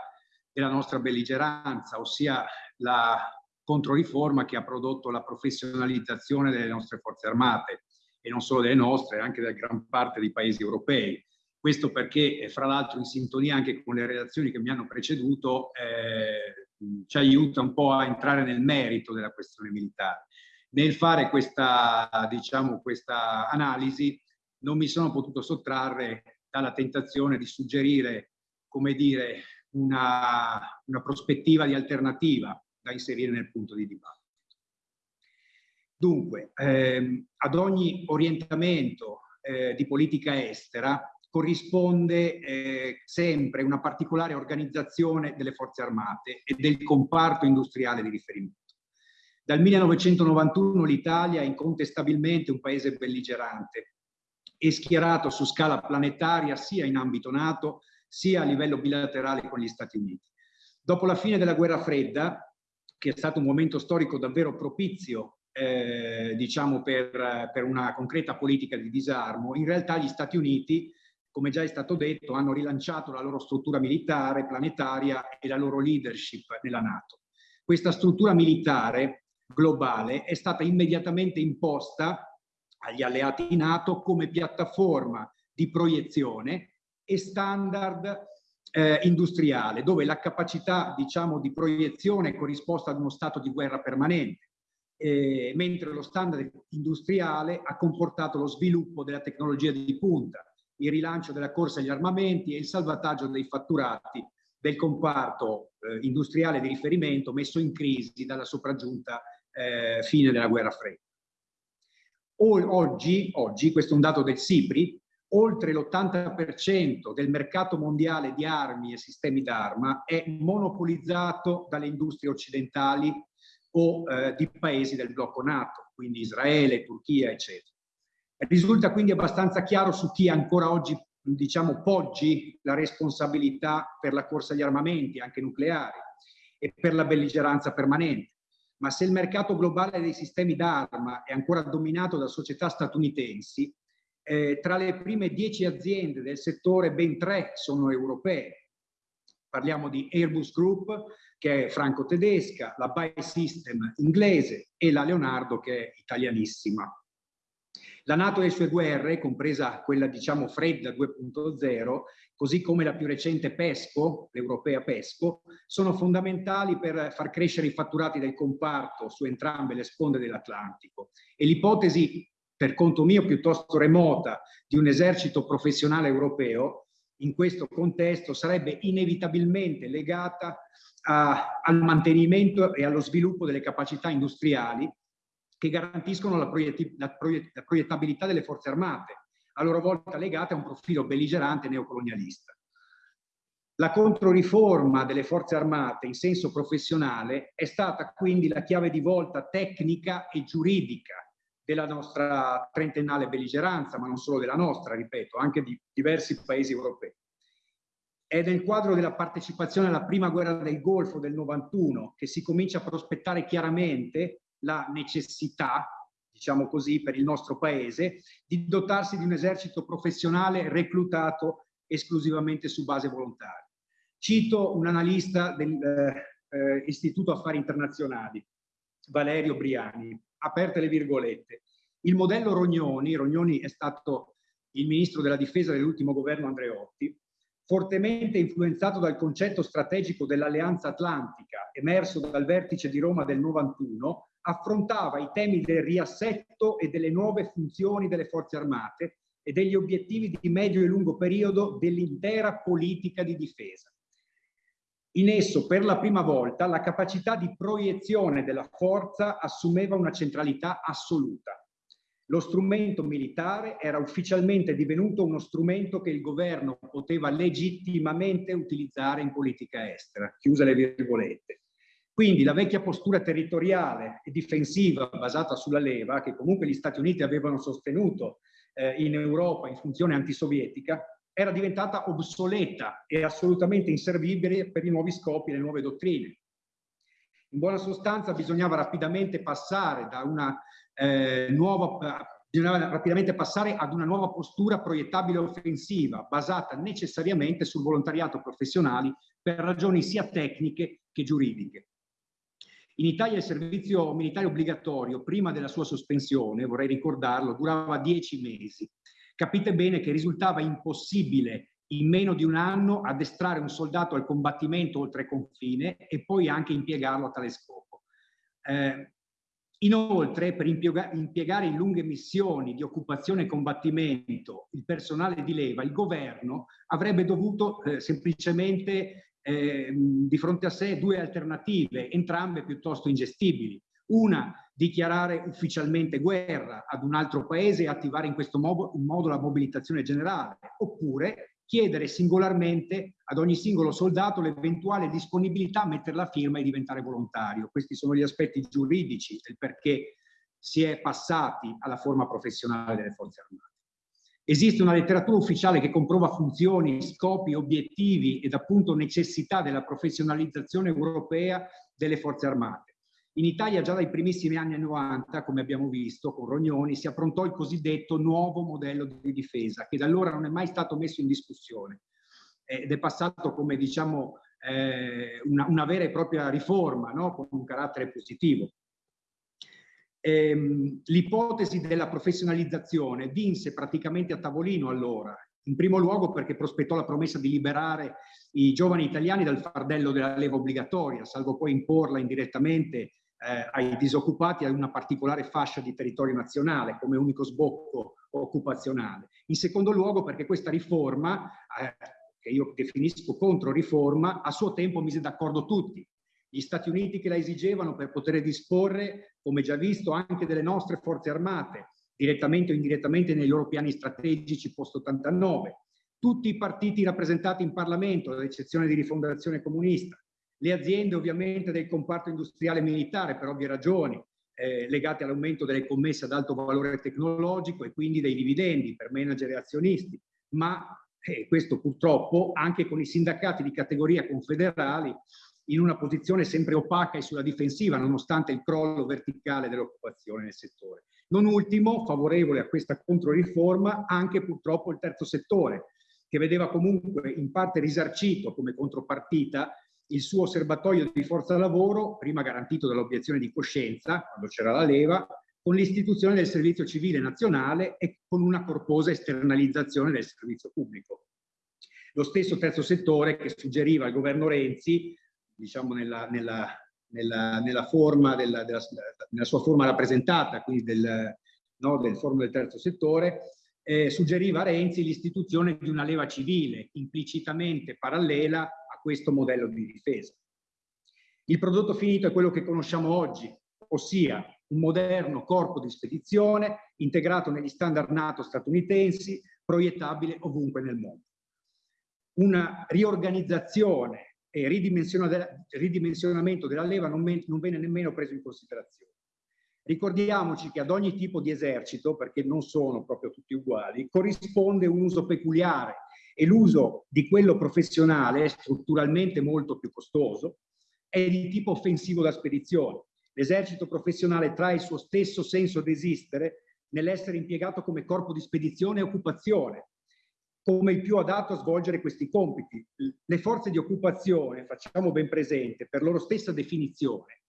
della nostra belligeranza, ossia la controriforma che ha prodotto la professionalizzazione delle nostre forze armate e non solo delle nostre, anche della gran parte dei paesi europei. Questo perché, fra l'altro, in sintonia anche con le relazioni che mi hanno preceduto, eh, ci aiuta un po' a entrare nel merito della questione militare. Nel fare questa, diciamo, questa analisi non mi sono potuto sottrarre dalla tentazione di suggerire, come dire, una, una prospettiva di alternativa da inserire nel punto di dibattito. Dunque, ehm, ad ogni orientamento eh, di politica estera corrisponde eh, sempre una particolare organizzazione delle forze armate e del comparto industriale di riferimento. Dal 1991 l'Italia è incontestabilmente un paese belligerante e schierato su scala planetaria sia in ambito NATO sia a livello bilaterale con gli Stati Uniti. Dopo la fine della guerra fredda, che è stato un momento storico davvero propizio eh, diciamo per, per, una concreta politica di disarmo, in realtà gli Stati Uniti come già è stato detto, hanno rilanciato la loro struttura militare planetaria e la loro leadership nella Nato. Questa struttura militare globale è stata immediatamente imposta agli alleati NATO come piattaforma di proiezione e standard eh, industriale, dove la capacità diciamo, di proiezione è corrisposta ad uno stato di guerra permanente, eh, mentre lo standard industriale ha comportato lo sviluppo della tecnologia di punta, il rilancio della corsa agli armamenti e il salvataggio dei fatturati del comparto eh, industriale di riferimento messo in crisi dalla sopraggiunta eh, fine della guerra fredda. Oggi, oggi, questo è un dato del SIPRI, oltre l'80% del mercato mondiale di armi e sistemi d'arma è monopolizzato dalle industrie occidentali o eh, di paesi del blocco NATO, quindi Israele, Turchia, eccetera. Risulta quindi abbastanza chiaro su chi ancora oggi diciamo, poggi la responsabilità per la corsa agli armamenti, anche nucleari, e per la belligeranza permanente. Ma se il mercato globale dei sistemi d'arma è ancora dominato da società statunitensi, eh, tra le prime dieci aziende del settore ben tre sono europee. Parliamo di Airbus Group, che è franco-tedesca, la Buy System inglese e la Leonardo, che è italianissima. La Nato e le sue guerre, compresa quella diciamo fredda 2.0, così come la più recente PESCO, l'europea PESCO, sono fondamentali per far crescere i fatturati del comparto su entrambe le sponde dell'Atlantico. E l'ipotesi, per conto mio piuttosto remota, di un esercito professionale europeo in questo contesto sarebbe inevitabilmente legata a, al mantenimento e allo sviluppo delle capacità industriali che garantiscono la, proietti, la, proiett la proiettabilità delle forze armate, a loro volta legate a un profilo belligerante neocolonialista. La controriforma delle forze armate in senso professionale è stata quindi la chiave di volta tecnica e giuridica della nostra trentennale belligeranza, ma non solo della nostra, ripeto, anche di diversi paesi europei. È nel quadro della partecipazione alla prima guerra del Golfo del 91 che si comincia a prospettare chiaramente la necessità, diciamo così, per il nostro paese, di dotarsi di un esercito professionale reclutato esclusivamente su base volontaria. Cito un analista dell'Istituto eh, Affari Internazionali, Valerio Briani, aperte le virgolette. Il modello Rognoni, Rognoni è stato il ministro della difesa dell'ultimo governo Andreotti, fortemente influenzato dal concetto strategico dell'alleanza atlantica emerso dal vertice di Roma del 91, affrontava i temi del riassetto e delle nuove funzioni delle forze armate e degli obiettivi di medio e lungo periodo dell'intera politica di difesa. In esso, per la prima volta, la capacità di proiezione della forza assumeva una centralità assoluta. Lo strumento militare era ufficialmente divenuto uno strumento che il governo poteva legittimamente utilizzare in politica estera, chiuse le virgolette. Quindi la vecchia postura territoriale e difensiva basata sulla leva, che comunque gli Stati Uniti avevano sostenuto eh, in Europa in funzione antisovietica, era diventata obsoleta e assolutamente inservibile per i nuovi scopi e le nuove dottrine. In buona sostanza bisognava rapidamente passare da una eh, nuova bisognava rapidamente passare ad una nuova postura proiettabile offensiva basata necessariamente sul volontariato professionale per ragioni sia tecniche che giuridiche. In Italia il servizio militare obbligatorio, prima della sua sospensione, vorrei ricordarlo, durava dieci mesi capite bene che risultava impossibile in meno di un anno addestrare un soldato al combattimento oltre confine e poi anche impiegarlo a tale scopo. Eh, inoltre, per impiegare in lunghe missioni di occupazione e combattimento il personale di leva, il governo avrebbe dovuto eh, semplicemente eh, di fronte a sé due alternative, entrambe piuttosto ingestibili. Una, dichiarare ufficialmente guerra ad un altro paese e attivare in questo modo, in modo la mobilitazione generale, oppure chiedere singolarmente ad ogni singolo soldato l'eventuale disponibilità a mettere la firma e diventare volontario. Questi sono gli aspetti giuridici del perché si è passati alla forma professionale delle forze armate. Esiste una letteratura ufficiale che comprova funzioni, scopi, obiettivi ed appunto necessità della professionalizzazione europea delle forze armate. In Italia già dai primissimi anni 90, come abbiamo visto con Rognoni, si approntò il cosiddetto nuovo modello di difesa, che da allora non è mai stato messo in discussione ed è passato come diciamo eh, una, una, vera e propria riforma, no? con un carattere positivo. Ehm, L'ipotesi della professionalizzazione vinse praticamente a tavolino allora, in primo luogo perché prospettò la promessa di liberare i giovani italiani dal fardello della leva obbligatoria, salvo poi imporla indirettamente eh, ai disoccupati a una particolare fascia di territorio nazionale come unico sbocco occupazionale. In secondo luogo perché questa riforma, eh, che io definisco contro-riforma, a suo tempo mise d'accordo tutti. Gli Stati Uniti che la esigevano per poter disporre, come già visto, anche delle nostre forze armate, direttamente o indirettamente nei loro piani strategici post-89. Tutti i partiti rappresentati in Parlamento, ad eccezione di Rifondazione Comunista, le aziende ovviamente del comparto industriale militare per ovvie ragioni, eh, legate all'aumento delle commesse ad alto valore tecnologico e quindi dei dividendi per manager e azionisti, ma eh, questo purtroppo anche con i sindacati di categoria confederali in una posizione sempre opaca e sulla difensiva nonostante il crollo verticale dell'occupazione nel settore. Non ultimo, favorevole a questa controriforma, anche purtroppo il terzo settore, che vedeva comunque in parte risarcito come contropartita il suo osservatorio di forza lavoro, prima garantito dall'obiezione di coscienza, quando c'era la leva, con l'istituzione del servizio civile nazionale e con una corposa esternalizzazione del servizio pubblico. Lo stesso terzo settore che suggeriva al governo Renzi, diciamo nella, nella, nella, nella, forma della, della, nella sua forma rappresentata, quindi del, no, del forum del terzo settore, eh, suggeriva a Renzi l'istituzione di una leva civile implicitamente parallela questo modello di difesa. Il prodotto finito è quello che conosciamo oggi, ossia un moderno corpo di spedizione integrato negli standard NATO statunitensi, proiettabile ovunque nel mondo. Una riorganizzazione e ridimensionamento della leva non, non venne nemmeno preso in considerazione. Ricordiamoci che ad ogni tipo di esercito, perché non sono proprio tutti uguali, corrisponde un uso peculiare e l'uso di quello professionale, strutturalmente molto più costoso, è di tipo offensivo da spedizione. L'esercito professionale trae il suo stesso senso di esistere nell'essere impiegato come corpo di spedizione e occupazione, come il più adatto a svolgere questi compiti. Le forze di occupazione, facciamo ben presente, per loro stessa definizione,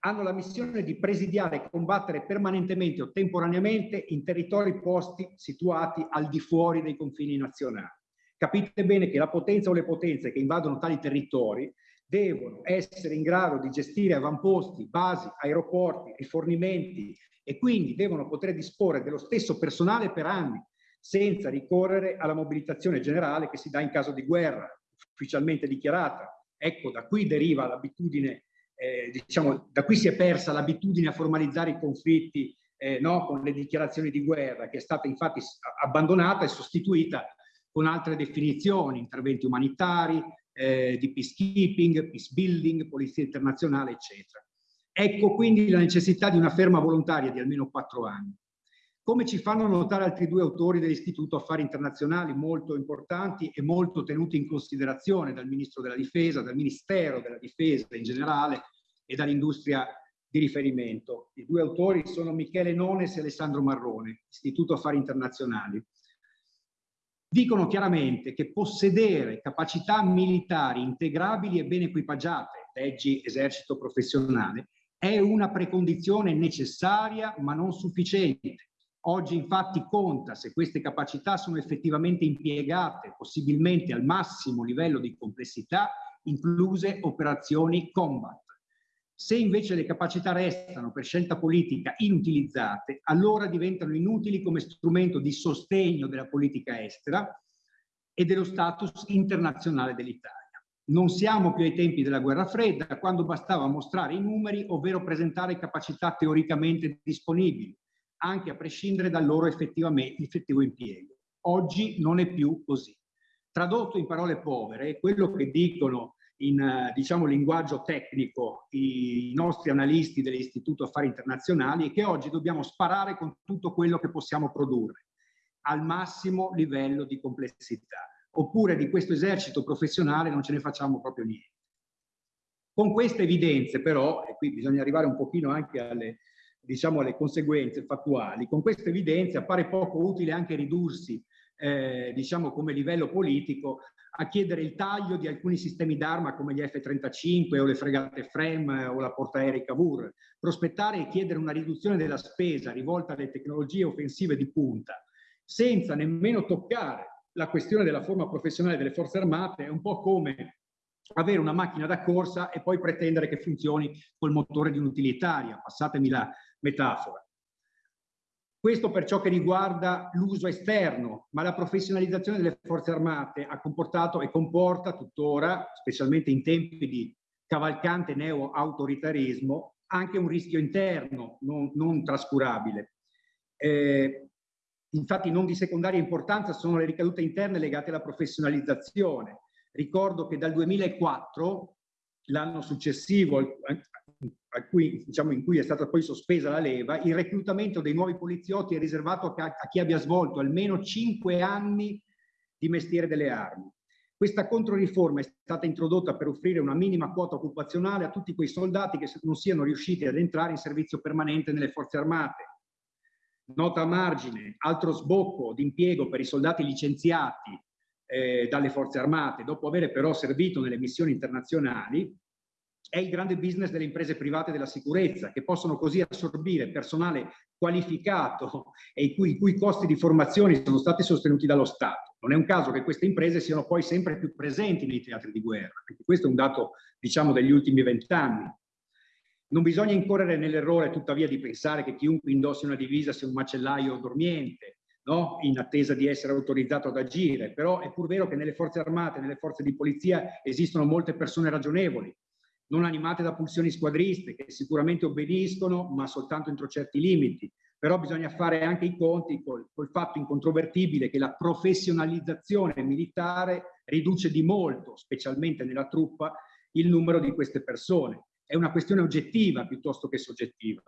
hanno la missione di presidiare e combattere permanentemente o temporaneamente in territori posti situati al di fuori dei confini nazionali. Capite bene che la potenza o le potenze che invadono tali territori devono essere in grado di gestire avamposti, basi, aeroporti, rifornimenti e quindi devono poter disporre dello stesso personale per anni, senza ricorrere alla mobilitazione generale che si dà in caso di guerra, ufficialmente dichiarata. Ecco, da qui deriva l'abitudine eh, diciamo, da qui si è persa l'abitudine a formalizzare i conflitti eh, no, con le dichiarazioni di guerra, che è stata infatti abbandonata e sostituita con altre definizioni, interventi umanitari, eh, di peacekeeping, peace building, polizia internazionale, eccetera. Ecco quindi la necessità di una ferma volontaria di almeno quattro anni. Come ci fanno notare altri due autori dell'Istituto Affari Internazionali molto importanti e molto tenuti in considerazione dal Ministro della Difesa, dal Ministero della Difesa in generale e dall'industria di riferimento. I due autori sono Michele Nones e Alessandro Marrone, Istituto Affari Internazionali. Dicono chiaramente che possedere capacità militari integrabili e ben equipaggiate, leggi esercito professionale, è una precondizione necessaria ma non sufficiente Oggi infatti conta se queste capacità sono effettivamente impiegate, possibilmente al massimo livello di complessità, incluse operazioni combat. Se invece le capacità restano per scelta politica inutilizzate, allora diventano inutili come strumento di sostegno della politica estera e dello status internazionale dell'Italia. Non siamo più ai tempi della guerra fredda, quando bastava mostrare i numeri, ovvero presentare capacità teoricamente disponibili anche a prescindere dal loro effettivo impiego. Oggi non è più così. Tradotto in parole povere, quello che dicono in diciamo, linguaggio tecnico i nostri analisti dell'Istituto Affari Internazionali è che oggi dobbiamo sparare con tutto quello che possiamo produrre al massimo livello di complessità. Oppure di questo esercito professionale non ce ne facciamo proprio niente. Con queste evidenze però, e qui bisogna arrivare un pochino anche alle, diciamo, alle conseguenze fattuali. Con questa evidenza appare poco utile anche ridursi, eh, diciamo, come livello politico a chiedere il taglio di alcuni sistemi d'arma come gli F-35 o le fregate FREM o la portaerei Cavour, prospettare e chiedere una riduzione della spesa rivolta alle tecnologie offensive di punta, senza nemmeno toccare la questione della forma professionale delle forze armate, è un po' come avere una macchina da corsa e poi pretendere che funzioni col motore di un'utilitaria, passatemi la, metafora. Questo per ciò che riguarda l'uso esterno, ma la professionalizzazione delle forze armate ha comportato e comporta tuttora, specialmente in tempi di cavalcante neo-autoritarismo, anche un rischio interno non, non trascurabile. Eh, infatti non di secondaria importanza sono le ricadute interne legate alla professionalizzazione. Ricordo che dal 2004, l'anno successivo cui, diciamo, in cui è stata poi sospesa la leva, il reclutamento dei nuovi poliziotti è riservato a, a chi abbia svolto almeno cinque anni di mestiere delle armi. Questa controriforma è stata introdotta per offrire una minima quota occupazionale a tutti quei soldati che non siano riusciti ad entrare in servizio permanente nelle forze armate. Nota a margine, altro sbocco di impiego per i soldati licenziati eh, dalle forze armate, dopo aver però servito nelle missioni internazionali, è il grande business delle imprese private della sicurezza, che possono così assorbire personale qualificato e i cui, i cui costi di formazione sono stati sostenuti dallo Stato. Non è un caso che queste imprese siano poi sempre più presenti nei teatri di guerra, perché questo è un dato, diciamo, degli ultimi vent'anni. Non bisogna incorrere nell'errore, tuttavia, di pensare che chiunque indossi una divisa sia un macellaio dormiente, no? in attesa di essere autorizzato ad agire. Però è pur vero che nelle forze armate, nelle forze di polizia esistono molte persone ragionevoli, non animate da pulsioni squadriste, che sicuramente obbediscono, ma soltanto entro certi limiti. Però bisogna fare anche i conti col, col fatto incontrovertibile che la professionalizzazione militare riduce di molto, specialmente nella truppa, il numero di queste persone. È una questione oggettiva piuttosto che soggettiva.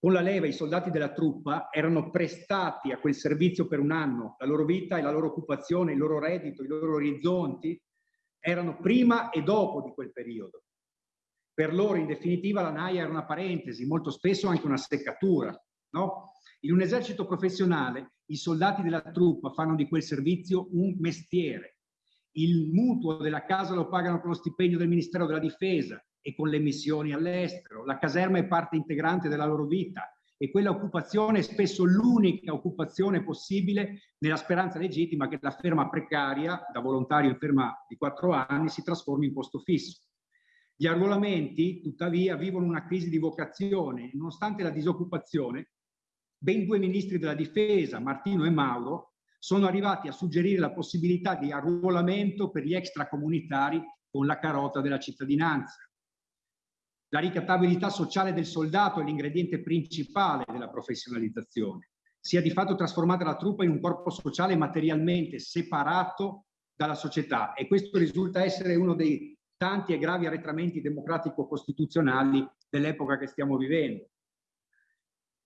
Con la leva i soldati della truppa erano prestati a quel servizio per un anno, la loro vita e la loro occupazione, il loro reddito, i loro orizzonti erano prima e dopo di quel periodo. Per loro, in definitiva, la naia era una parentesi, molto spesso anche una seccatura. No? In un esercito professionale, i soldati della truppa fanno di quel servizio un mestiere. Il mutuo della casa lo pagano con lo stipendio del Ministero della Difesa e con le missioni all'estero. La caserma è parte integrante della loro vita e quella occupazione è spesso l'unica occupazione possibile nella speranza legittima che la ferma precaria, da volontario in ferma di quattro anni, si trasformi in posto fisso. Gli arruolamenti, tuttavia, vivono una crisi di vocazione. Nonostante la disoccupazione, ben due ministri della difesa, Martino e Mauro, sono arrivati a suggerire la possibilità di arruolamento per gli extracomunitari con la carota della cittadinanza. La ricattabilità sociale del soldato è l'ingrediente principale della professionalizzazione. Si è di fatto trasformata la truppa in un corpo sociale materialmente separato dalla società e questo risulta essere uno dei tanti e gravi arretramenti democratico-costituzionali dell'epoca che stiamo vivendo.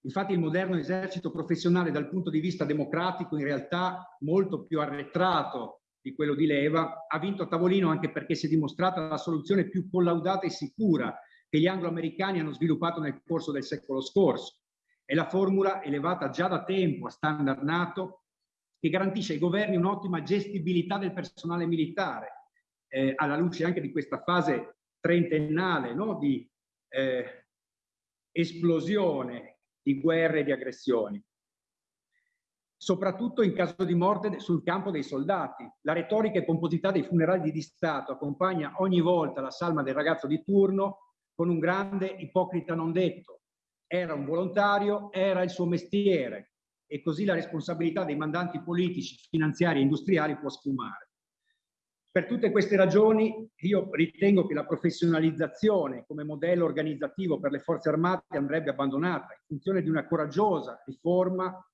Infatti il moderno esercito professionale dal punto di vista democratico in realtà molto più arretrato di quello di leva ha vinto a tavolino anche perché si è dimostrata la soluzione più collaudata e sicura che gli anglo-americani hanno sviluppato nel corso del secolo scorso. È la formula elevata già da tempo a standard NATO che garantisce ai governi un'ottima gestibilità del personale militare, eh, alla luce anche di questa fase trentennale no? di eh, esplosione di guerre e di aggressioni soprattutto in caso di morte sul campo dei soldati. La retorica e composità dei funerali di Stato accompagna ogni volta la salma del ragazzo di turno con un grande ipocrita non detto. Era un volontario, era il suo mestiere e così la responsabilità dei mandanti politici, finanziari e industriali può sfumare. Per tutte queste ragioni io ritengo che la professionalizzazione come modello organizzativo per le forze armate andrebbe abbandonata in funzione di una coraggiosa riforma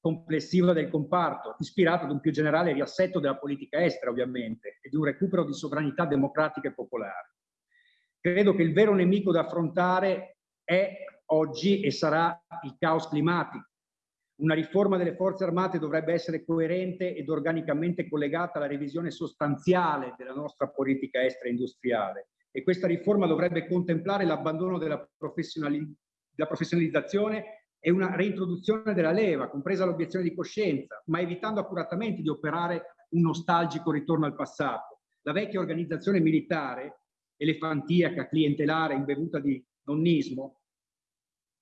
complessiva del comparto, ispirata ad un più generale riassetto della politica estera ovviamente e di un recupero di sovranità democratica e popolare. Credo che il vero nemico da affrontare è oggi e sarà il caos climatico. Una riforma delle forze armate dovrebbe essere coerente ed organicamente collegata alla revisione sostanziale della nostra politica estera industriale e questa riforma dovrebbe contemplare l'abbandono della, professionali della professionalizzazione e una reintroduzione della leva, compresa l'obiezione di coscienza, ma evitando accuratamente di operare un nostalgico ritorno al passato. La vecchia organizzazione militare elefantiaca, clientelare, imbevuta di nonnismo,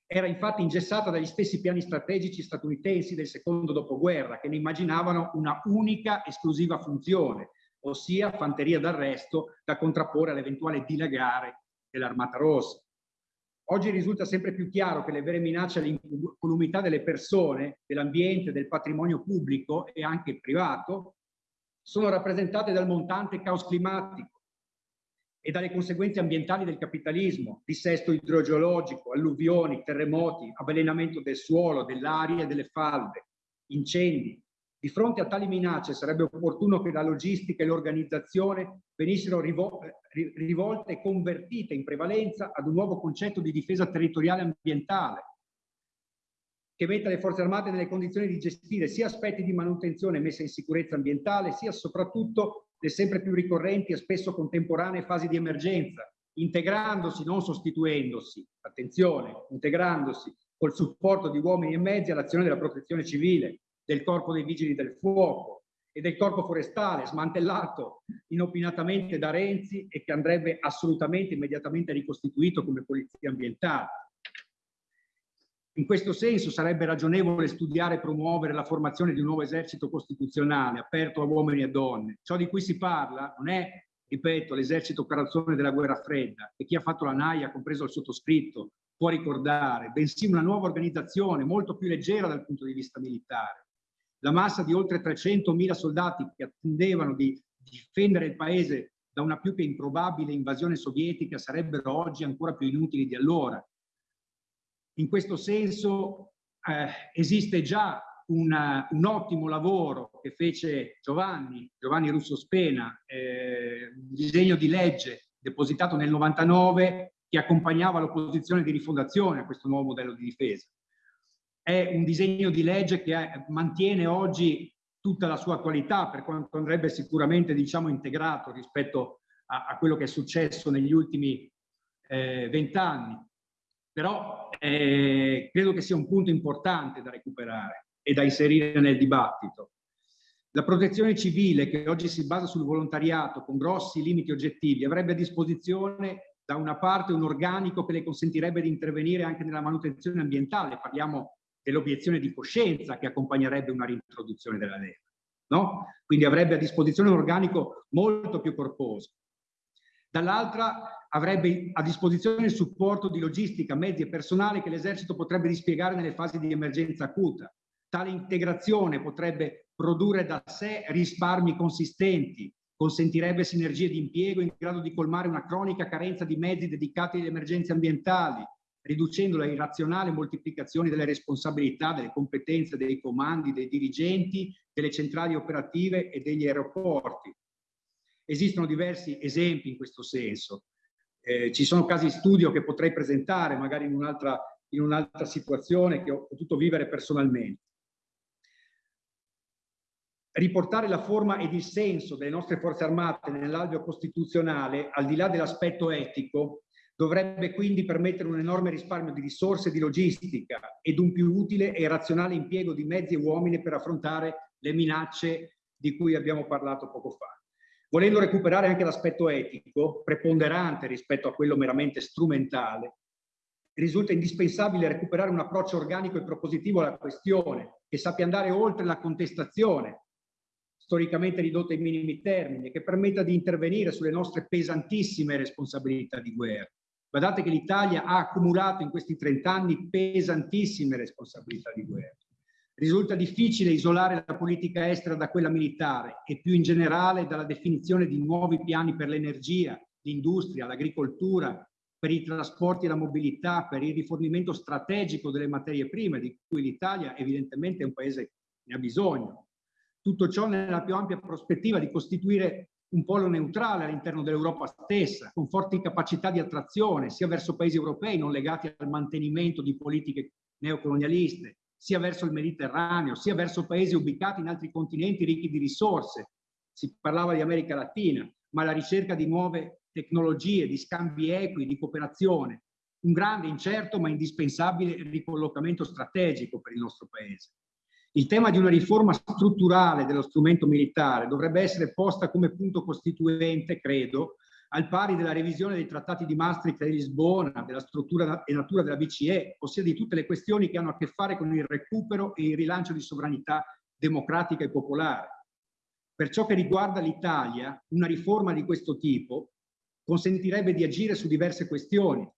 era infatti ingessata dagli stessi piani strategici statunitensi del secondo dopoguerra, che ne immaginavano una unica esclusiva funzione, ossia fanteria d'arresto da contrapporre all'eventuale dilagare dell'Armata Rossa. Oggi risulta sempre più chiaro che le vere minacce all'incolumità delle persone, dell'ambiente, del patrimonio pubblico e anche privato sono rappresentate dal montante caos climatico, e dalle conseguenze ambientali del capitalismo, dissesto idrogeologico, alluvioni, terremoti, avvelenamento del suolo, dell'aria e delle falde, incendi. Di fronte a tali minacce sarebbe opportuno che la logistica e l'organizzazione venissero rivolte e convertite in prevalenza ad un nuovo concetto di difesa territoriale ambientale, che metta le forze armate nelle condizioni di gestire sia aspetti di manutenzione e messa in sicurezza ambientale, sia soprattutto le sempre più ricorrenti e spesso contemporanee fasi di emergenza, integrandosi, non sostituendosi, attenzione, integrandosi col supporto di uomini e mezzi all'azione della protezione civile, del corpo dei vigili del fuoco e del corpo forestale smantellato inopinatamente da Renzi e che andrebbe assolutamente immediatamente ricostituito come polizia ambientale. In questo senso sarebbe ragionevole studiare e promuovere la formazione di un nuovo esercito costituzionale aperto a uomini e donne. Ciò di cui si parla non è, ripeto, l'esercito carrozzone della guerra fredda e chi ha fatto la NAIA, compreso il sottoscritto, può ricordare, bensì una nuova organizzazione molto più leggera dal punto di vista militare. La massa di oltre 300.000 soldati che attendevano di difendere il paese da una più che improbabile invasione sovietica sarebbero oggi ancora più inutili di allora in questo senso eh, esiste già una, un ottimo lavoro che fece Giovanni, Giovanni Russo Spena, eh, un disegno di legge depositato nel 99 che accompagnava l'opposizione di rifondazione a questo nuovo modello di difesa. È un disegno di legge che è, mantiene oggi tutta la sua qualità, per quanto andrebbe sicuramente diciamo, integrato rispetto a, a quello che è successo negli ultimi eh, vent'anni. Eh, Però eh, credo che sia un punto importante da recuperare e da inserire nel dibattito. La protezione civile, che oggi si basa sul volontariato con grossi limiti oggettivi, avrebbe a disposizione da una parte un organico che le consentirebbe di intervenire anche nella manutenzione ambientale, parliamo dell'obiezione di coscienza che accompagnerebbe una reintroduzione della legge. No? Quindi avrebbe a disposizione un organico molto più corposo. Dall'altra avrebbe a disposizione il supporto di logistica, mezzi e personale che l'esercito potrebbe dispiegare nelle fasi di emergenza acuta. Tale integrazione potrebbe produrre da sé risparmi consistenti, consentirebbe sinergie di impiego in grado di colmare una cronica carenza di mezzi dedicati alle emergenze ambientali, riducendo la irrazionale moltiplicazione delle responsabilità, delle competenze, dei comandi, dei dirigenti, delle centrali operative e degli aeroporti. Esistono diversi esempi in questo senso. Eh, ci sono casi di studio che potrei presentare magari in un'altra un'altra situazione che ho potuto vivere personalmente. Riportare la forma ed il senso delle nostre forze armate nell'alveo costituzionale, al di là dell'aspetto etico, dovrebbe quindi permettere un enorme risparmio di risorse e di logistica ed un più utile e razionale impiego di mezzi e uomini per affrontare le minacce di cui abbiamo parlato poco fa. Volendo recuperare anche l'aspetto etico, preponderante rispetto a quello meramente strumentale, risulta indispensabile recuperare un approccio organico e propositivo alla questione, che sappia andare oltre la contestazione, storicamente ridotta ai minimi termini, che permetta di intervenire sulle nostre pesantissime responsabilità di guerra. Guardate che l'Italia ha accumulato in questi 30 anni pesantissime responsabilità di guerra risulta difficile isolare la politica estera da quella militare e più in generale dalla definizione di nuovi piani per l'energia, l'industria, l'agricoltura, per i trasporti e la mobilità, per il rifornimento strategico delle materie prime, di cui l'Italia evidentemente è un paese che ne ha bisogno. Tutto ciò nella più ampia prospettiva di costituire un polo neutrale all'interno dell'Europa stessa, con forti capacità di attrazione sia verso paesi europei non legati al mantenimento di politiche neocolonialiste, sia verso il Mediterraneo, sia verso paesi ubicati in altri continenti ricchi di risorse. Si parlava di America Latina, ma la ricerca di nuove tecnologie, di scambi equi, di cooperazione, un grande, incerto ma indispensabile ricollocamento strategico per il nostro Paese. Il tema di una riforma strutturale dello strumento militare dovrebbe essere posta come punto costituente, credo, al pari della revisione dei trattati di Maastricht e di Lisbona, della struttura e natura della BCE, ossia di tutte le questioni che hanno a che fare con il recupero e il rilancio di sovranità democratica e popolare. Per ciò che riguarda l'Italia, una riforma di questo tipo consentirebbe di agire su diverse questioni.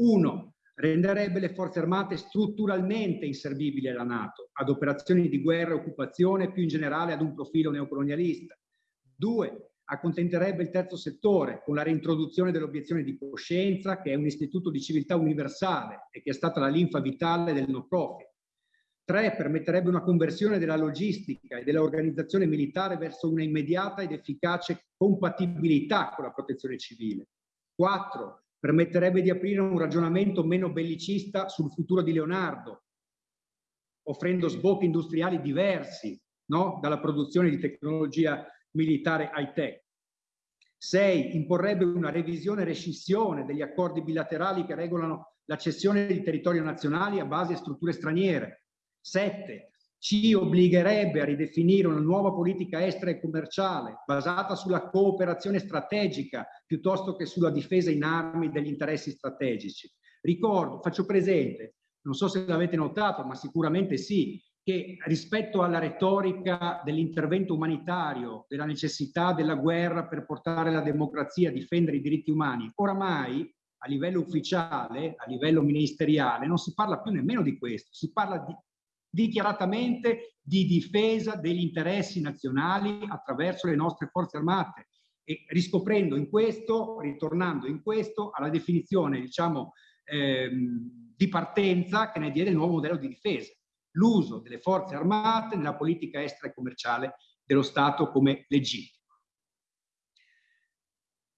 Uno, renderebbe le forze armate strutturalmente inservibili alla Nato, ad operazioni di guerra e occupazione, più in generale ad un profilo neocolonialista. Due, accontenterebbe il terzo settore con la reintroduzione dell'obiezione di coscienza, che è un istituto di civiltà universale e che è stata la linfa vitale del no profit. Tre, permetterebbe una conversione della logistica e dell'organizzazione militare verso una immediata ed efficace compatibilità con la protezione civile. Quattro, permetterebbe di aprire un ragionamento meno bellicista sul futuro di Leonardo, offrendo sbocchi industriali diversi no? dalla produzione di tecnologia militare high-tech. 6. Imporrebbe una revisione e rescissione degli accordi bilaterali che regolano la cessione di territorio nazionali a base di strutture straniere. 7. ci obbligherebbe a ridefinire una nuova politica estera e commerciale basata sulla cooperazione strategica piuttosto che sulla difesa in armi degli interessi strategici. Ricordo, faccio presente, non so se l'avete notato, ma sicuramente sì, che rispetto alla retorica dell'intervento umanitario, della necessità della guerra per portare la democrazia, difendere i diritti umani, oramai a livello ufficiale, a livello ministeriale, non si parla più nemmeno di questo, si parla di dichiaratamente di difesa degli interessi nazionali attraverso le nostre forze armate. E riscoprendo in questo, ritornando in questo, alla definizione diciamo ehm, di partenza che ne diede il nuovo modello di difesa, l'uso delle forze armate nella politica estera e commerciale dello Stato come legittimo.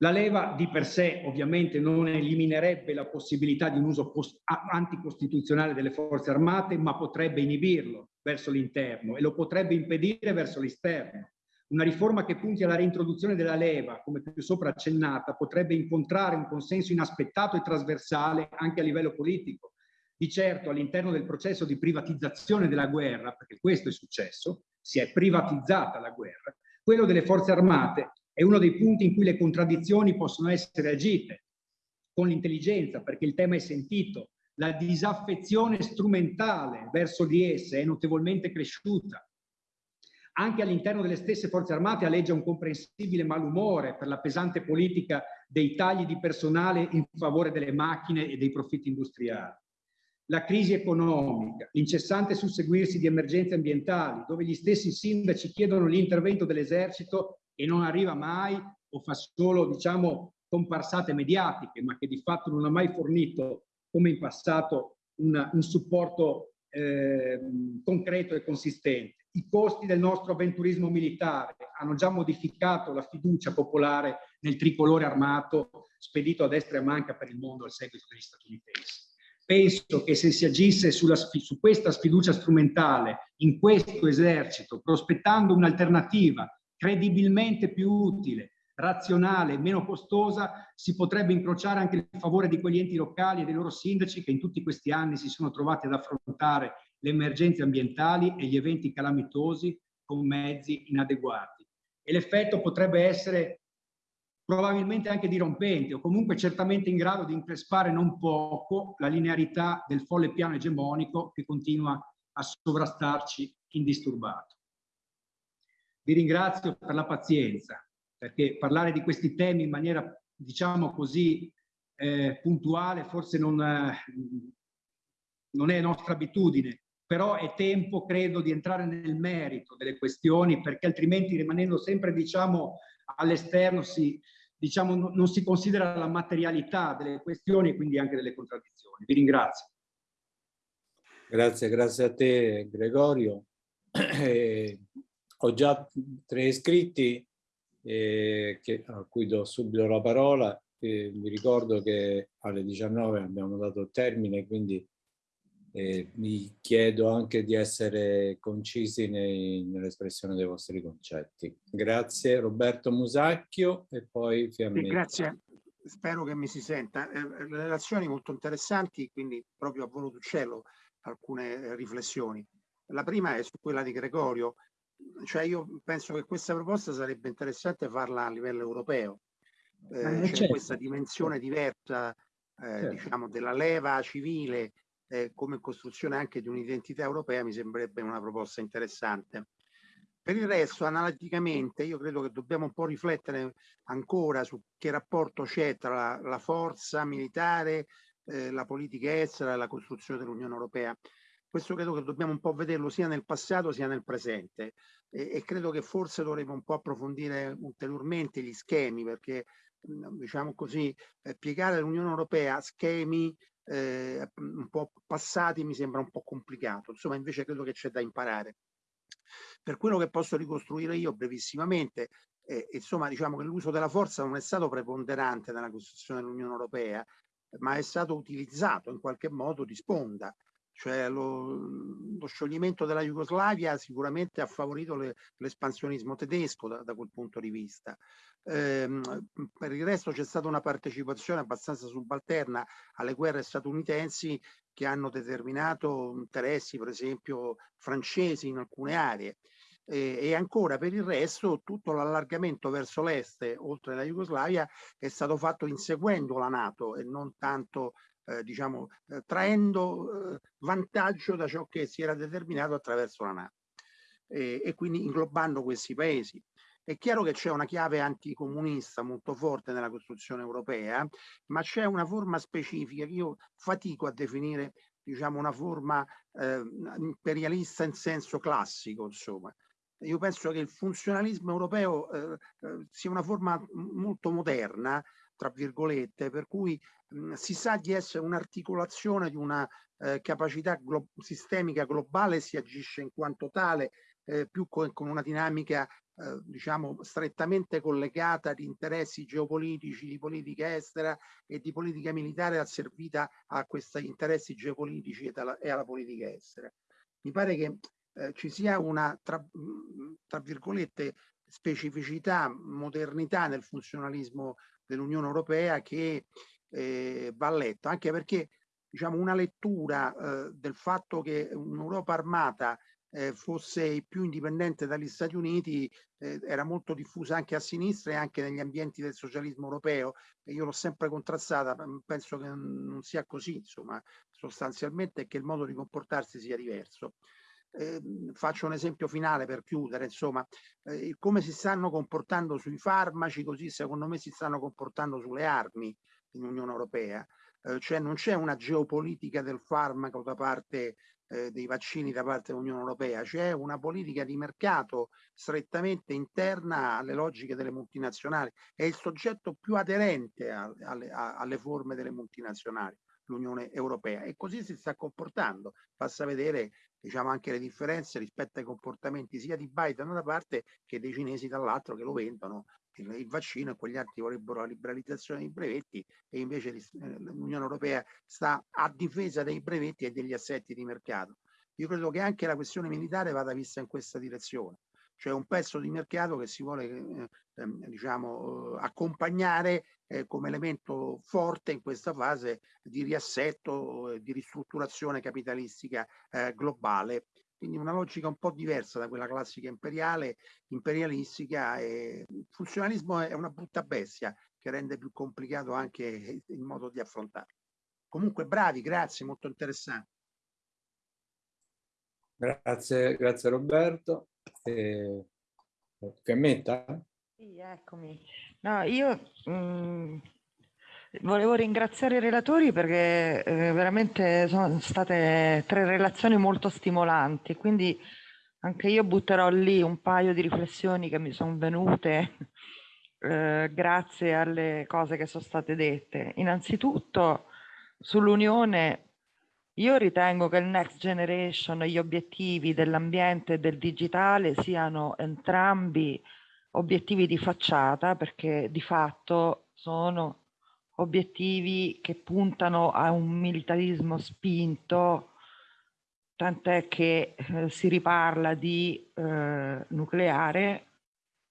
La leva di per sé ovviamente non eliminerebbe la possibilità di un uso anticostituzionale delle forze armate, ma potrebbe inibirlo verso l'interno e lo potrebbe impedire verso l'esterno. Una riforma che punti alla reintroduzione della leva, come più sopra accennata, potrebbe incontrare un consenso inaspettato e trasversale anche a livello politico. Di certo all'interno del processo di privatizzazione della guerra, perché questo è successo, si è privatizzata la guerra, quello delle forze armate è uno dei punti in cui le contraddizioni possono essere agite con l'intelligenza, perché il tema è sentito. La disaffezione strumentale verso di esse è notevolmente cresciuta. Anche all'interno delle stesse forze armate alleggia un comprensibile malumore per la pesante politica dei tagli di personale in favore delle macchine e dei profitti industriali. La crisi economica, l'incessante susseguirsi di emergenze ambientali, dove gli stessi sindaci chiedono l'intervento dell'esercito e non arriva mai o fa solo, diciamo, comparsate mediatiche, ma che di fatto non ha mai fornito, come in passato, una, un supporto eh, concreto e consistente. I costi del nostro avventurismo militare hanno già modificato la fiducia popolare nel tricolore armato spedito a destra e a manca per il mondo al seguito degli statunitensi. Penso che se si agisse sulla, su questa sfiducia strumentale in questo esercito, prospettando un'alternativa credibilmente più utile, razionale, meno costosa, si potrebbe incrociare anche il favore di quegli enti locali e dei loro sindaci che in tutti questi anni si sono trovati ad affrontare le emergenze ambientali e gli eventi calamitosi con mezzi inadeguati. E l'effetto potrebbe essere probabilmente anche dirompente o comunque certamente in grado di increspare non poco la linearità del folle piano egemonico che continua a sovrastarci indisturbato. Vi ringrazio per la pazienza, perché parlare di questi temi in maniera, diciamo così, eh, puntuale forse non, non è nostra abitudine, però è tempo, credo, di entrare nel merito delle questioni, perché altrimenti rimanendo sempre, diciamo, all'esterno si, diciamo, non si considera la materialità delle questioni e quindi anche delle contraddizioni. Vi ringrazio. Grazie, grazie a te Gregorio. Eh, ho già tre iscritti eh, che, a cui do subito la parola. Eh, vi ricordo che alle 19 abbiamo dato termine, quindi eh, vi chiedo anche di essere concisi nell'espressione dei vostri concetti. Grazie Roberto Musacchio e poi Fiammetta. Sì, grazie, spero che mi si senta. Eh, le relazioni molto interessanti, quindi proprio a volo d'uccello alcune riflessioni. La prima è su quella di Gregorio, cioè io penso che questa proposta sarebbe interessante farla a livello europeo. Eh, eh, c'è certo. questa dimensione diversa, eh, certo. diciamo, della leva civile eh, come costruzione anche di un'identità europea mi sembrerebbe una proposta interessante. Per il resto, analiticamente, io credo che dobbiamo un po' riflettere ancora su che rapporto c'è tra la, la forza militare, eh, la politica estera e la costruzione dell'Unione Europea questo credo che dobbiamo un po' vederlo sia nel passato sia nel presente e, e credo che forse dovremo un po' approfondire ulteriormente gli schemi perché diciamo così eh, piegare l'Unione Europea a schemi eh, un po' passati mi sembra un po' complicato. Insomma invece credo che c'è da imparare. Per quello che posso ricostruire io brevissimamente eh, insomma diciamo che l'uso della forza non è stato preponderante nella costruzione dell'Unione Europea ma è stato utilizzato in qualche modo di sponda. Cioè lo, lo, scioglimento della Jugoslavia sicuramente ha favorito l'espansionismo tedesco da, da, quel punto di vista. Ehm, per il resto c'è stata una partecipazione abbastanza subalterna alle guerre statunitensi che hanno determinato interessi, per esempio, francesi in alcune aree. E, e ancora per il resto tutto l'allargamento verso l'est, oltre la Jugoslavia, è stato fatto inseguendo la Nato e non tanto eh, diciamo, eh, traendo eh, vantaggio da ciò che si era determinato attraverso la Nato e quindi inglobando questi paesi. È chiaro che c'è una chiave anticomunista molto forte nella costruzione europea, ma c'è una forma specifica che io fatico a definire diciamo, una forma eh, imperialista in senso classico, insomma. Io penso che il funzionalismo europeo eh, eh sia una forma molto moderna, tra virgolette, per cui mh, si sa di essere un'articolazione di una eh, capacità glo sistemica globale, si agisce in quanto tale, eh, più con, con, una dinamica eh, diciamo strettamente collegata di interessi geopolitici, di politica estera e di politica militare asservita a questi interessi geopolitici e alla, e alla politica estera. Mi pare che eh, ci sia una, tra, tra virgolette, specificità, modernità nel funzionalismo dell'Unione Europea che eh, va letto, anche perché diciamo, una lettura eh, del fatto che un'Europa armata eh, fosse più indipendente dagli Stati Uniti eh, era molto diffusa anche a sinistra e anche negli ambienti del socialismo europeo e io l'ho sempre contrastata, penso che non sia così, insomma, sostanzialmente che il modo di comportarsi sia diverso. Eh, faccio un esempio finale per chiudere, insomma, eh, come si stanno comportando sui farmaci, così secondo me si stanno comportando sulle armi in Unione Europea. Eh, cioè non c'è una geopolitica del farmaco da parte eh, dei vaccini da parte dell'Unione Europea, c'è una politica di mercato strettamente interna alle logiche delle multinazionali, è il soggetto più aderente a, alle, a, alle forme delle multinazionali l'Unione Europea. E così si sta comportando. Basta vedere diciamo, anche le differenze rispetto ai comportamenti sia di Biden da una parte che dei cinesi dall'altro che lo vendono il, vaccino e quegli altri vorrebbero la liberalizzazione dei brevetti e invece eh, l'Unione Europea sta a difesa dei brevetti e degli assetti di mercato. Io credo che anche la questione militare vada vista in questa direzione cioè un pezzo di mercato che si vuole eh, ehm, diciamo, eh, accompagnare eh, come elemento forte in questa fase di riassetto, di ristrutturazione capitalistica eh, globale. Quindi una logica un po' diversa da quella classica imperiale, imperialistica e il funzionalismo è una brutta bestia che rende più complicato anche il modo di affrontarlo. Comunque bravi, grazie, molto interessante. Grazie, grazie Roberto. Eh, Fiammetta? Sì, eccomi. No, io mh, mm, volevo ringraziare i relatori perché eh, veramente sono state tre relazioni molto stimolanti, quindi anche io butterò lì un paio di riflessioni che mi sono venute eh, grazie alle cose che sono state dette. Innanzitutto sull'Unione io ritengo che il Next Generation e gli obiettivi dell'ambiente e del digitale siano entrambi obiettivi di facciata perché di fatto sono obiettivi che puntano a un militarismo spinto, tant'è che eh, si riparla di eh, nucleare,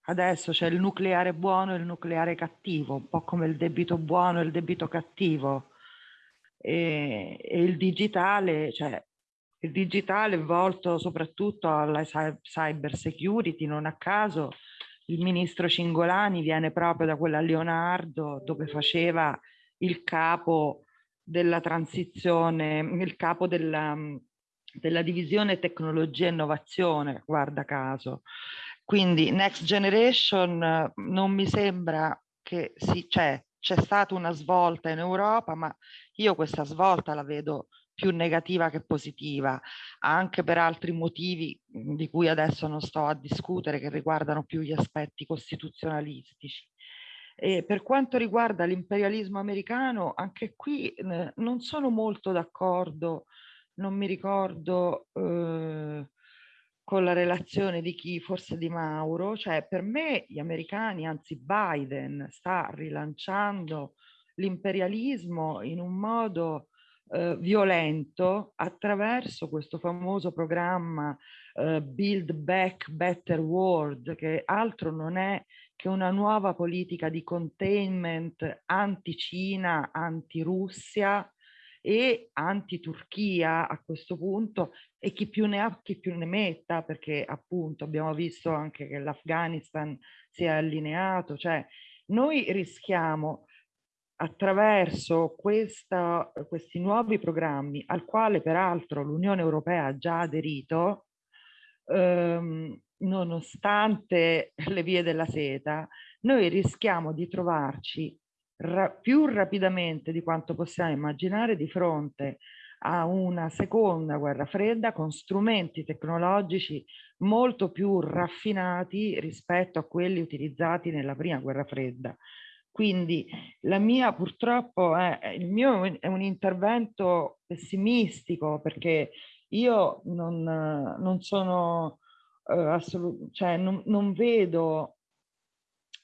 adesso c'è il nucleare buono e il nucleare cattivo, un po' come il debito buono e il debito cattivo. E, e il digitale, cioè il digitale volto soprattutto alla cyber security, non a caso il ministro Cingolani viene proprio da quella Leonardo dove faceva il capo della transizione, il capo della, della divisione tecnologia e innovazione, guarda caso. Quindi Next Generation non mi sembra che si, cioè, c'è stata una svolta in Europa, ma io questa svolta la vedo più negativa che positiva, anche per altri motivi di cui adesso non sto a discutere, che riguardano più gli aspetti costituzionalistici. E per quanto riguarda l'imperialismo americano, anche qui eh, non sono molto d'accordo, non mi ricordo eh, con la relazione di chi, forse di Mauro, cioè per me gli americani, anzi Biden, sta rilanciando l'imperialismo in un modo eh, violento attraverso questo famoso programma eh, Build Back Better World, che altro non è che una nuova politica di containment anti-Cina, anti-Russia e anti-Turchia a questo punto e chi più ne ha chi più ne metta perché appunto abbiamo visto anche che l'Afghanistan si è allineato, cioè noi rischiamo attraverso questa, questi nuovi programmi al quale peraltro l'Unione Europea ha già aderito ehm, nonostante le vie della seta, noi rischiamo di trovarci ra più rapidamente di quanto possiamo immaginare di fronte a una seconda guerra fredda con strumenti tecnologici molto più raffinati rispetto a quelli utilizzati nella prima guerra fredda. Quindi la mia purtroppo è, il mio è un intervento pessimistico perché io non, non sono eh, assolut- cioè non, non vedo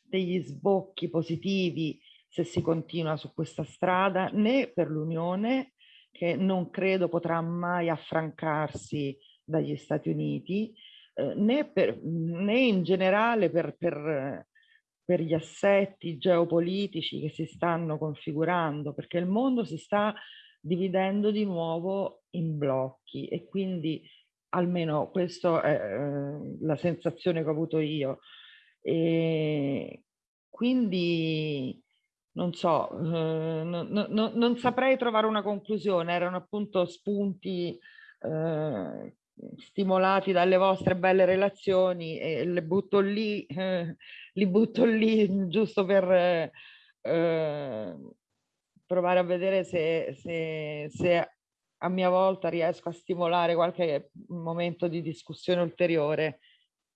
degli sbocchi positivi se si continua su questa strada né per l'Unione che non credo potrà mai affrancarsi dagli Stati Uniti eh, né, per, né in generale per, per, per gli assetti geopolitici che si stanno configurando perché il mondo si sta dividendo di nuovo in blocchi e quindi almeno questa è eh, la sensazione che ho avuto io. E quindi non so, eh, no, no, non saprei trovare una conclusione, erano appunto spunti eh, stimolati dalle vostre belle relazioni e le butto lì, eh, li butto lì giusto per eh, provare a vedere se, se, se a mia volta riesco a stimolare qualche momento di discussione ulteriore.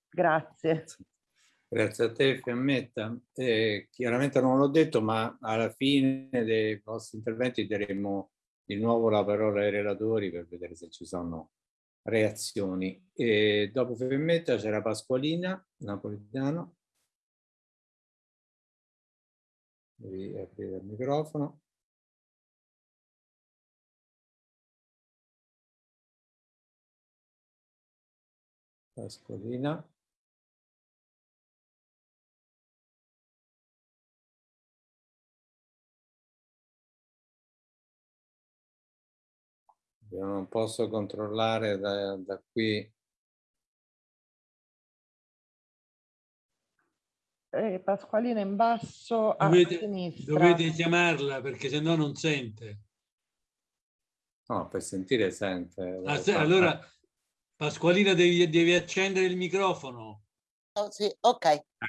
Grazie. Grazie a te Fiammetta. Eh, chiaramente non l'ho detto, ma alla fine dei vostri interventi daremo di nuovo la parola ai relatori per vedere se ci sono reazioni. E dopo Fiammetta c'era Pasqualina, Napolitano. Devi aprire il microfono. Pasqualina. Io non posso controllare da, da qui. Eh, Pasqualina in basso a Dovete, sinistra. dovete chiamarla perché sennò non sente. No, per sentire sente. Ah, se- allora, Pasqualina, devi, devi accendere il microfono. Oh, sì, ok,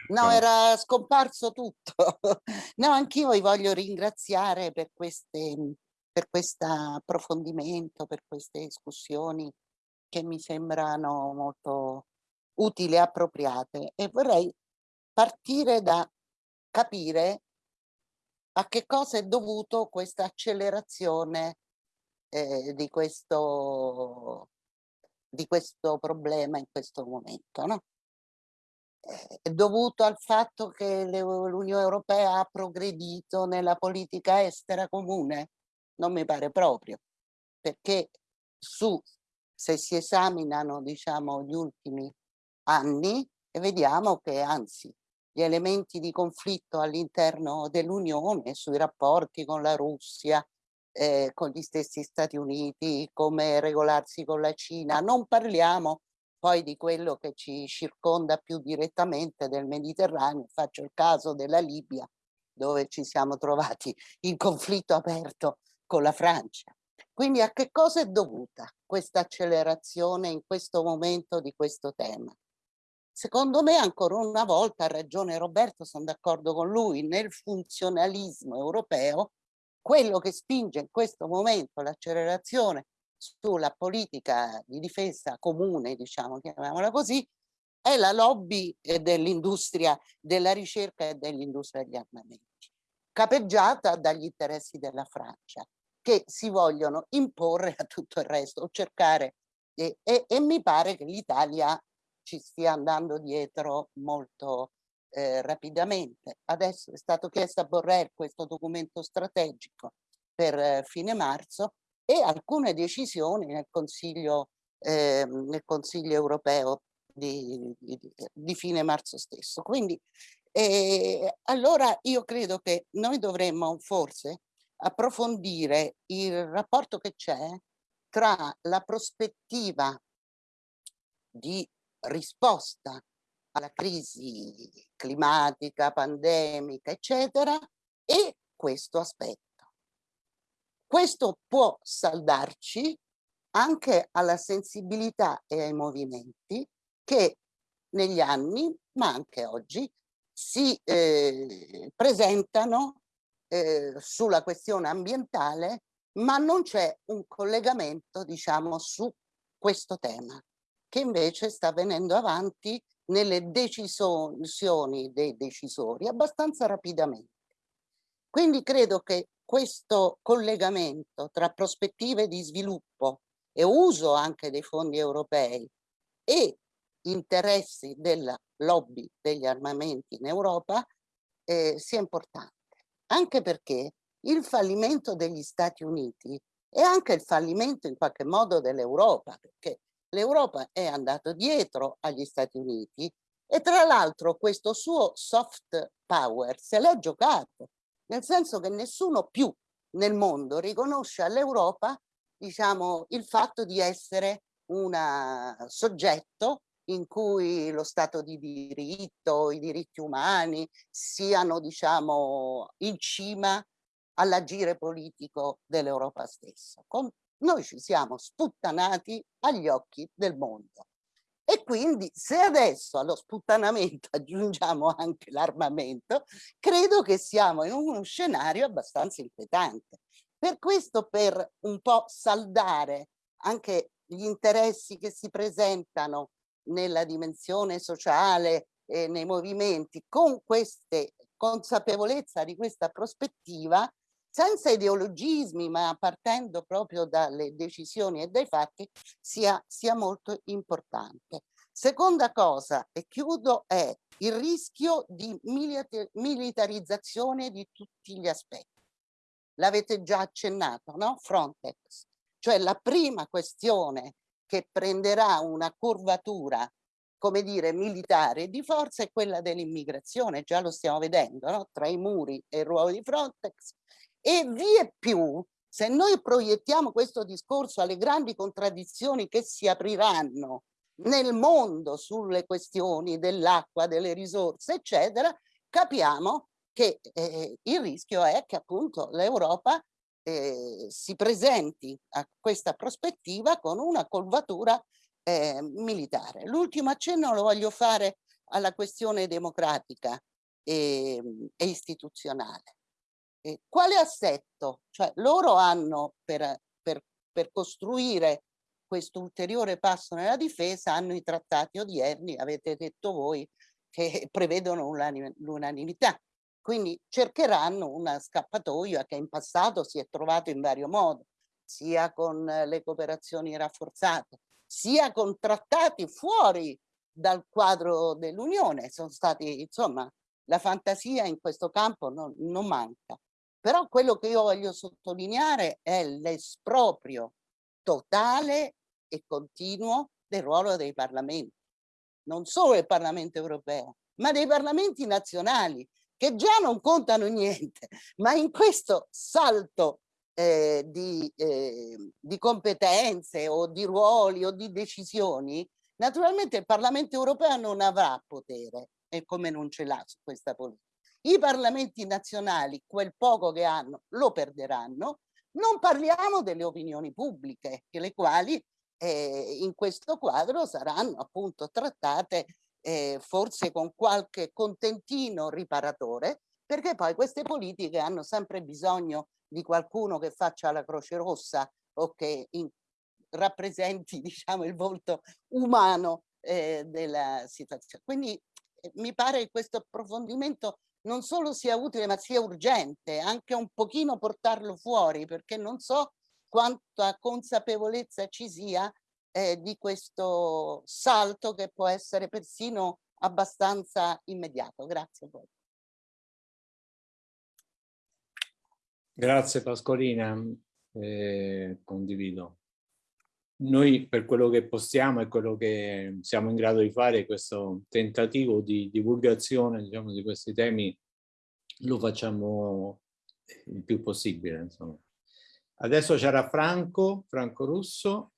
no, Ecco. era scomparso tutto. no, anch'io vi voglio ringraziare per queste, per questo approfondimento, per queste discussioni che mi sembrano molto utili e appropriate e vorrei partire da capire a che cosa è dovuto questa accelerazione eh, di questo di questo problema in questo momento. No? Eh, È dovuto al fatto che l'Unione Europea ha progredito nella politica estera comune? Non mi pare proprio, perché su, se si esaminano diciamo, gli ultimi anni, vediamo che anzi gli elementi di conflitto all'interno dell'Unione sui rapporti con la Russia, eh, con gli stessi Stati Uniti, come regolarsi con la Cina. Non parliamo poi di quello che ci circonda più direttamente del Mediterraneo. Faccio il caso della Libia, dove ci siamo trovati in conflitto aperto con la Francia. Quindi a che cosa è dovuta questa accelerazione in questo momento di questo tema? Secondo me, ancora una volta, ha ragione Roberto, sono d'accordo con lui, nel funzionalismo europeo quello che spinge in questo momento l'accelerazione sulla politica di difesa comune, diciamo, chiamiamola così, è la lobby eh, dell'industria della ricerca e dell'industria degli armamenti, capeggiata dagli interessi della Francia, che si vogliono imporre a tutto il resto, o cercare, e, e, e mi pare che l'Italia ci stia andando dietro molto eh, rapidamente. Adesso è stato chiesto a Borrell questo documento strategico per eh, fine marzo e alcune decisioni nel Consiglio, eh, nel consiglio europeo di, di, di, fine marzo stesso. Quindi E allora io credo che noi dovremmo forse approfondire il rapporto che c'è tra la prospettiva di risposta alla crisi climatica, pandemica, eccetera, e questo aspetto. Questo può saldarci anche alla sensibilità e ai movimenti che negli anni, ma anche oggi, si eh, presentano eh, sulla questione ambientale, ma non c'è un collegamento, diciamo, su questo tema, che invece sta venendo avanti nelle decisioni dei decisori abbastanza rapidamente. Quindi credo che questo collegamento tra prospettive di sviluppo e uso anche dei fondi europei e interessi della lobby degli armamenti in Europa eh, sia importante, anche perché il fallimento degli Stati Uniti è anche il fallimento in qualche modo dell'Europa, perché l'Europa è andato dietro agli Stati Uniti e tra l'altro questo suo soft power se l'è giocato, nel senso che nessuno più nel mondo riconosce all'Europa diciamo, il fatto di essere un soggetto in cui lo Stato di diritto, i diritti umani siano diciamo, in cima all'agire politico dell'Europa stessa. Noi ci siamo sputtanati agli occhi del mondo. E quindi se adesso allo sputtanamento aggiungiamo anche l'armamento, credo che siamo in uno scenario abbastanza inquietante. Per questo, per un po' saldare anche gli interessi che si presentano nella dimensione sociale e nei movimenti con queste consapevolezza di questa prospettiva senza ideologismi ma partendo proprio dalle decisioni e dai fatti sia, sia molto importante. Seconda cosa, e chiudo, è il rischio di militarizzazione di tutti gli aspetti. L'avete già accennato, no? Frontex. Cioè la prima questione che prenderà una curvatura come dire, militare di forza è quella dell'immigrazione, già lo stiamo vedendo, no? tra i muri e il ruolo di Frontex, e vie più, se noi proiettiamo questo discorso alle grandi contraddizioni che si apriranno nel mondo sulle questioni dell'acqua, delle risorse, eccetera, capiamo che eh, il rischio è che appunto l'Europa eh, si presenti a questa prospettiva con una colvatura eh, militare. L'ultimo accenno lo voglio fare alla questione democratica e, e istituzionale. Eh, quale assetto? Cioè loro hanno per, per, per costruire questo ulteriore passo nella difesa hanno i trattati odierni, avete detto voi, che prevedono l'unanimità. Quindi cercheranno una scappatoia che in passato si è trovato in vario modo, sia con le cooperazioni rafforzate, sia con trattati fuori dal quadro dell'Unione. Sono stati, insomma, la fantasia in questo campo non, non manca. Però quello che io voglio sottolineare è l'esproprio totale e continuo del ruolo dei parlamenti, non solo del Parlamento europeo, ma dei parlamenti nazionali, che già non contano niente, ma in questo salto eh, di, eh, di competenze o di ruoli o di decisioni, naturalmente il Parlamento europeo non avrà potere, e come non ce l'ha su questa politica. I parlamenti nazionali, quel poco che hanno, lo perderanno. Non parliamo delle opinioni pubbliche, le quali eh, in questo quadro saranno appunto trattate eh, forse con qualche contentino riparatore, perché poi queste politiche hanno sempre bisogno di qualcuno che faccia la croce rossa o che in, rappresenti diciamo il volto umano eh, della situazione. Quindi eh, mi pare che questo approfondimento non solo sia utile ma sia urgente, anche un pochino portarlo fuori perché non so quanta consapevolezza ci sia eh, di questo salto che può essere persino abbastanza immediato. Grazie a voi. Grazie Pascolina, eh, condivido. noi per quello che possiamo e quello che siamo in grado di fare, questo tentativo di divulgazione diciamo, di questi temi lo facciamo il più possibile. Insomma. Adesso c'era Franco, Franco Russo.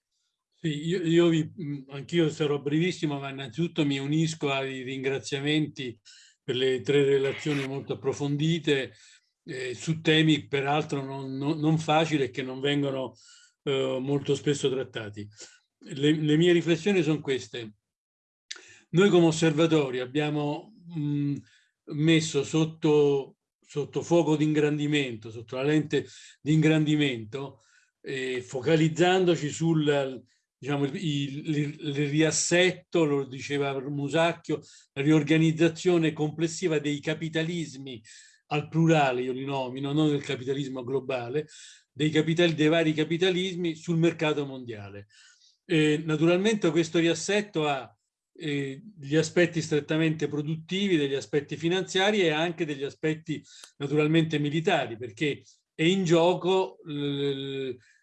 Sì, io, io vi, anch'io sarò brevissimo, ma innanzitutto mi unisco ai ringraziamenti per le tre relazioni molto approfondite eh, su temi peraltro non, non, non facili e che non vengono eh, molto spesso trattati. Le, le, mie riflessioni sono queste. Noi come osservatori abbiamo mh, messo sotto, sotto fuoco di ingrandimento, sotto la lente di ingrandimento, eh, focalizzandoci sul diciamo, il, il, il, riassetto, lo diceva Musacchio, la riorganizzazione complessiva dei capitalismi al plurale, io li nomino, non del capitalismo globale, dei, capitali, dei vari capitalismi sul mercato mondiale. Eh, naturalmente questo riassetto ha eh, gli aspetti strettamente produttivi, degli aspetti finanziari e anche degli aspetti naturalmente militari, perché è in gioco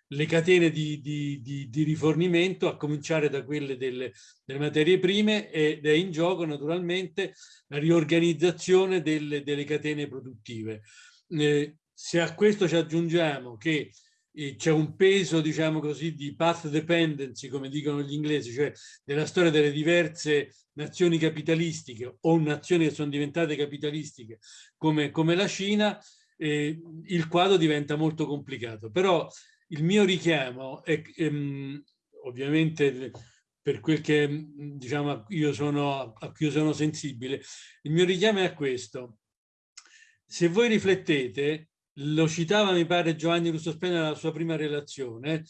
le catene di, di, di, di, rifornimento, a cominciare da quelle delle, delle, materie prime, ed è in gioco naturalmente la riorganizzazione delle, delle catene produttive. Eh, se a questo ci aggiungiamo che eh, c'è un peso, diciamo così, di path dependency, come dicono gli inglesi, cioè della storia delle diverse nazioni capitalistiche o nazioni che sono diventate capitalistiche come, come la Cina, eh, il quadro diventa molto complicato. Però il mio richiamo è ehm, ovviamente per quel che diciamo io sono a cui io sono sensibile il mio richiamo è a questo. Se voi riflettete lo citava mi pare Giovanni Russo Spena nella sua prima relazione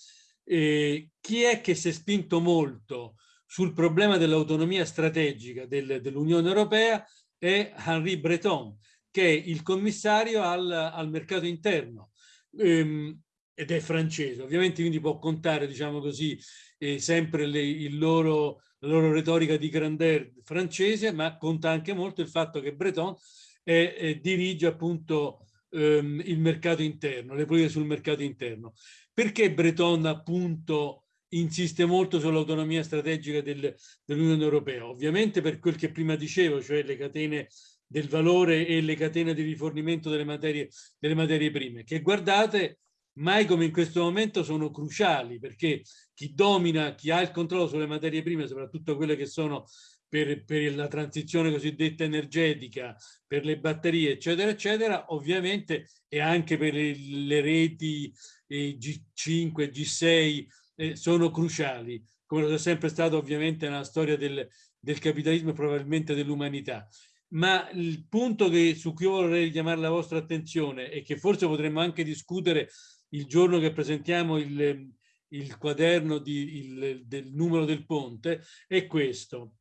eh, chi è che si è spinto molto sul problema dell'autonomia strategica del, dell'Unione Europea è Henri Breton che è il commissario al, al mercato interno. Ehm, ed è francese, ovviamente quindi può contare, diciamo così, eh, sempre le, loro, la loro retorica di grandeur francese, ma conta anche molto il fatto che Breton è, è, dirige appunto ehm, il mercato interno, le politiche sul mercato interno. Perché Breton appunto insiste molto sull'autonomia strategica del, dell'Unione Europea? Ovviamente per quel che prima dicevo, cioè le catene del valore e le catene di rifornimento delle materie, delle materie prime, che guardate mai come in questo momento sono cruciali perché chi domina, chi ha il controllo sulle materie prime, soprattutto quelle che sono per, per, la transizione cosiddetta energetica, per le batterie, eccetera, eccetera, ovviamente e anche per le, le reti eh, G5, G6, eh, sono cruciali, come lo è sempre stato ovviamente nella storia del, del capitalismo e probabilmente dell'umanità. Ma il punto che, su cui vorrei richiamare la vostra attenzione e che forse potremmo anche discutere il giorno che presentiamo il, il quaderno di, il, del numero del ponte è questo.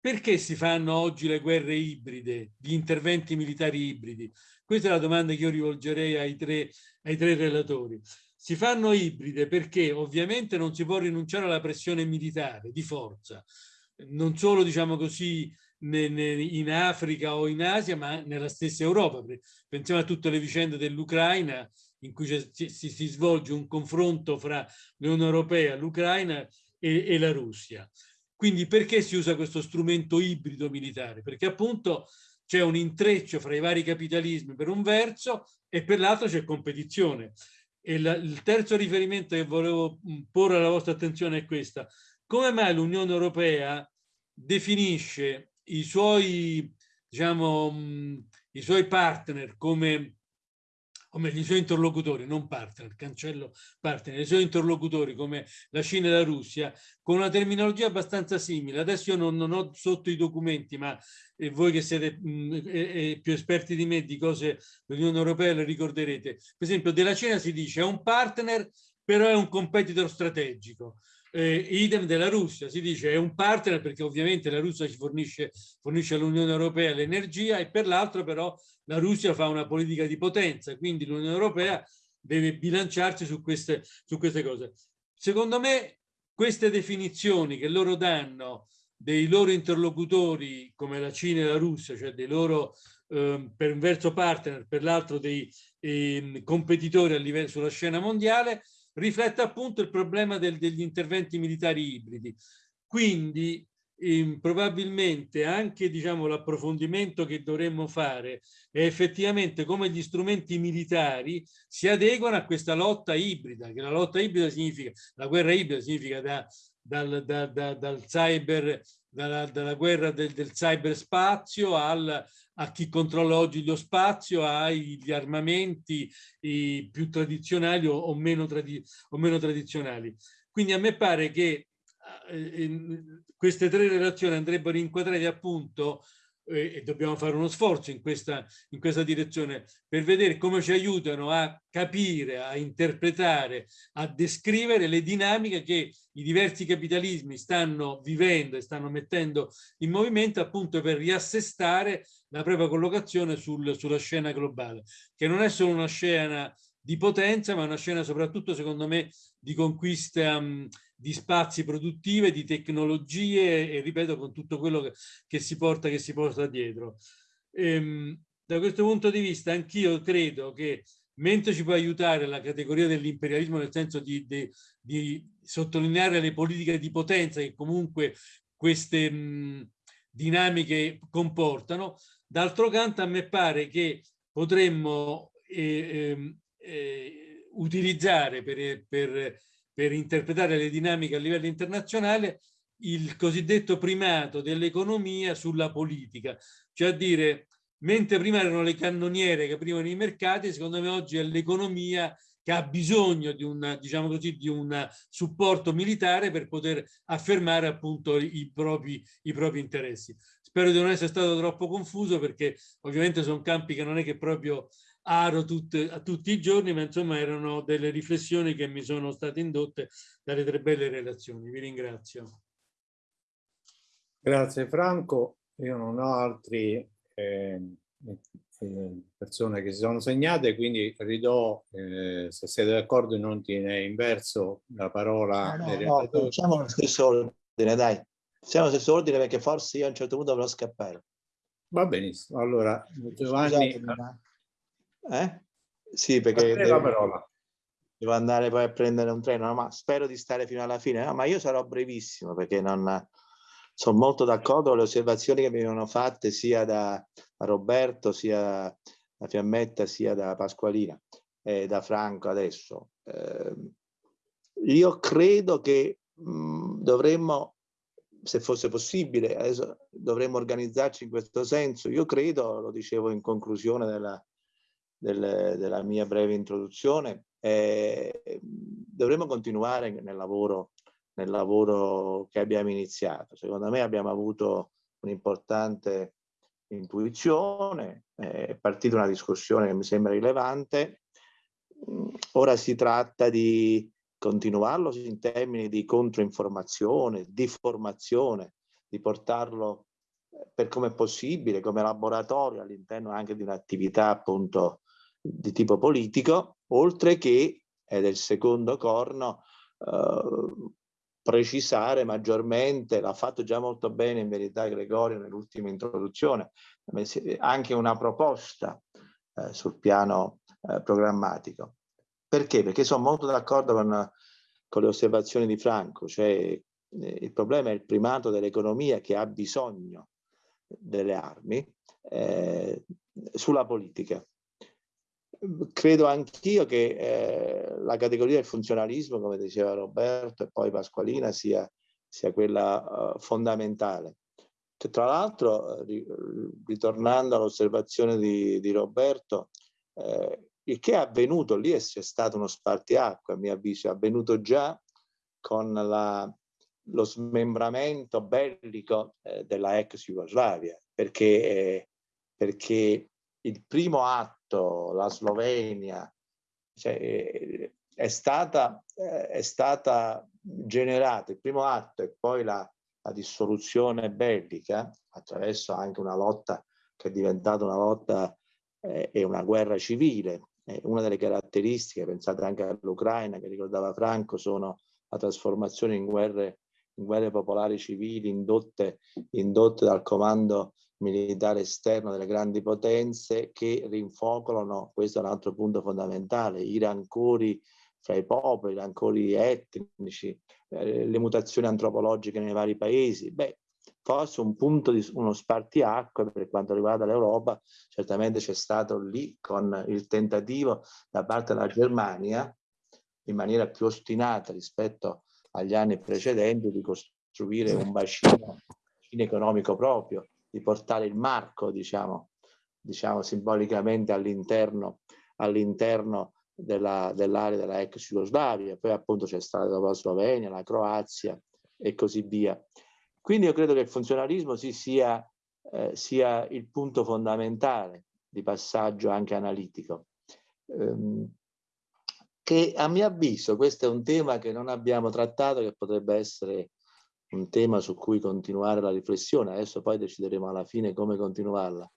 Perché si fanno oggi le guerre ibride, gli interventi militari ibridi? Questa è la domanda che io rivolgerei ai tre, ai tre relatori. Si fanno ibride perché ovviamente non si può rinunciare alla pressione militare di forza, non solo diciamo così in Africa o in Asia, ma nella stessa Europa. Pensiamo a tutte le vicende dell'Ucraina in cui si, si, svolge un confronto fra l'Unione Europea, l'Ucraina e, e la Russia. Quindi perché si usa questo strumento ibrido militare? Perché appunto c'è un intreccio fra i vari capitalismi per un verso e per l'altro c'è competizione. E la, il terzo riferimento che volevo porre alla vostra attenzione è questa. Come mai l'Unione Europea definisce i suoi, diciamo, i suoi partner come o meglio i suoi interlocutori, non partner, cancello partner, i suoi interlocutori come la Cina e la Russia, con una terminologia abbastanza simile. Adesso io non, non ho sotto i documenti, ma eh, voi che siete mh, eh, più esperti di me di cose dell'Unione Europea le ricorderete. Per esempio, della Cina si dice è un partner, però è un competitor strategico. Eh, idem della Russia, si dice è un partner perché ovviamente la Russia ci fornisce, fornisce all'Unione Europea l'energia e per l'altro però la Russia fa una politica di potenza, quindi l'Unione Europea deve bilanciarsi su queste, su queste cose. Secondo me queste definizioni che loro danno dei loro interlocutori come la Cina e la Russia, cioè dei loro eh, per un verso partner, per l'altro dei eh, competitori a livello sulla scena mondiale, riflette appunto il problema del, degli interventi militari ibridi. Quindi eh, probabilmente anche diciamo, l'approfondimento che dovremmo fare è effettivamente come gli strumenti militari si adeguano a questa lotta ibrida, che la lotta ibrida significa, la guerra ibrida significa da, dal, da, da, dal cyber, dalla, dalla guerra del, del cyberspazio al, a chi controlla oggi lo spazio, agli armamenti più tradizionali o, o, meno tradi o, meno tradizionali. Quindi a me pare che eh, queste tre relazioni andrebbero inquadrate appunto e dobbiamo fare uno sforzo in questa, in questa direzione per vedere come ci aiutano a capire, a interpretare, a descrivere le dinamiche che i diversi capitalismi stanno vivendo e stanno mettendo in movimento appunto per riassestare la propria collocazione sul, sulla scena globale, che non è solo una scena di potenza, ma una scena soprattutto, secondo me, di conquista di spazi produttive, di tecnologie e, ripeto, con tutto quello che, che, si, porta, che si porta dietro. Ehm, da questo punto di vista, anch'io credo che mentre ci può aiutare la categoria dell'imperialismo nel senso di, di, di, sottolineare le politiche di potenza che comunque queste mh, dinamiche comportano, d'altro canto a me pare che potremmo eh, ehm, eh, utilizzare per, per, per interpretare le dinamiche a livello internazionale il cosiddetto primato dell'economia sulla politica, cioè a dire, mentre prima erano le cannoniere che aprivano i mercati, secondo me oggi è l'economia che ha bisogno di un, diciamo così, di un supporto militare per poter affermare appunto i propri, i propri interessi. Spero di non essere stato troppo confuso perché ovviamente sono campi che non è che proprio aro tutte, a tutti i giorni, ma insomma erano delle riflessioni che mi sono state indotte dalle tre belle relazioni. Vi ringrazio. Grazie Franco. Io non ho altri eh, eh, persone che si sono segnate, quindi ridò, eh, se siete d'accordo, in ordine inverso la parola. No, no, no facciamo lo stesso ordine, dai. Siamo allo stesso ordine perché forse io a un certo punto dovrò scappare. Va benissimo. Allora, Giovanni... Scusate, eh? Sì, perché devo, devo, andare poi a prendere un treno, ma spero di stare fino alla fine. No, ma io sarò brevissimo perché non, sono molto d'accordo con le osservazioni che mi vengono fatte sia da, da Roberto, sia da Fiammetta, sia da Pasqualina e da Franco adesso. Eh, io credo che mh, dovremmo, se fosse possibile, adesso dovremmo organizzarci in questo senso. Io credo, lo dicevo in conclusione della, del, della mia breve introduzione, eh, dovremmo continuare nel lavoro, nel lavoro che abbiamo iniziato. Secondo me abbiamo avuto un'importante intuizione, è partita una discussione che mi sembra rilevante, ora si tratta di continuarlo in termini di controinformazione, di formazione, di portarlo eh, per come è possibile, come laboratorio all'interno anche di un'attività appunto di tipo politico, oltre che, ed è il secondo corno, eh, precisare maggiormente, l'ha fatto già molto bene in verità Gregorio nell'ultima introduzione, anche una proposta eh, sul piano eh, programmatico. Perché? Perché sono molto d'accordo con, con, le osservazioni di Franco, cioè eh, il problema è il primato dell'economia che ha bisogno delle armi eh, sulla politica credo anch'io che eh, la categoria del funzionalismo, come diceva Roberto e poi Pasqualina, sia, sia quella uh, fondamentale. Che tra l'altro, eh, ritornando all'osservazione di, di, Roberto, eh, il che è avvenuto lì è stato uno spartiacque, a mio avviso, è avvenuto già con la, lo smembramento bellico eh, della ex Jugoslavia, perché, eh, perché il primo atto, la Slovenia, cioè, è, stata, è stata generata, il primo atto e poi la, la dissoluzione bellica attraverso anche una lotta che è diventata una lotta eh, e una guerra civile. Eh, una delle caratteristiche, pensate anche all'Ucraina che ricordava Franco, sono la trasformazione in guerre, in guerre popolari civili indotte, indotte dal comando militare esterno delle grandi potenze che rinfocolano, questo è un altro punto fondamentale, i rancori fra i popoli, i rancori etnici, eh, le mutazioni antropologiche nei vari paesi. Beh, forse un punto di uno spartiacque per quanto riguarda l'Europa, certamente c'è stato lì con il tentativo da parte della Germania, in maniera più ostinata rispetto agli anni precedenti, di costruire un bacino, bacino economico proprio, di portare il marco, diciamo, diciamo simbolicamente all'interno all'interno dell'area dell della ex Jugoslavia, poi appunto c'è stata la Slovenia, la Croazia e così via. Quindi io credo che il funzionalismo sì, sia, eh, sia il punto fondamentale di passaggio anche analitico. Um, che a mio avviso questo è un tema che non abbiamo trattato, che potrebbe essere un tema su cui continuare la riflessione, adesso poi decideremo alla fine come continuarla.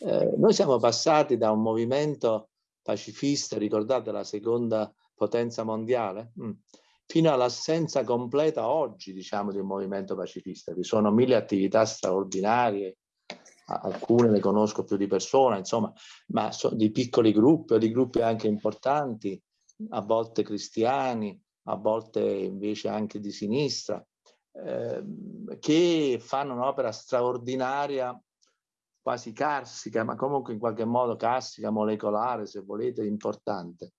Eh, noi siamo passati da un movimento pacifista, ricordate la seconda potenza mondiale, mm. fino all'assenza completa oggi, diciamo, di un movimento pacifista. Vi sono mille attività straordinarie, alcune le conosco più di persona, insomma, ma so, di piccoli gruppi o di gruppi anche importanti, a volte cristiani, a volte invece anche di sinistra, eh, che fanno un'opera straordinaria quasi carsica, ma comunque in qualche modo carsica, molecolare, se volete, importante.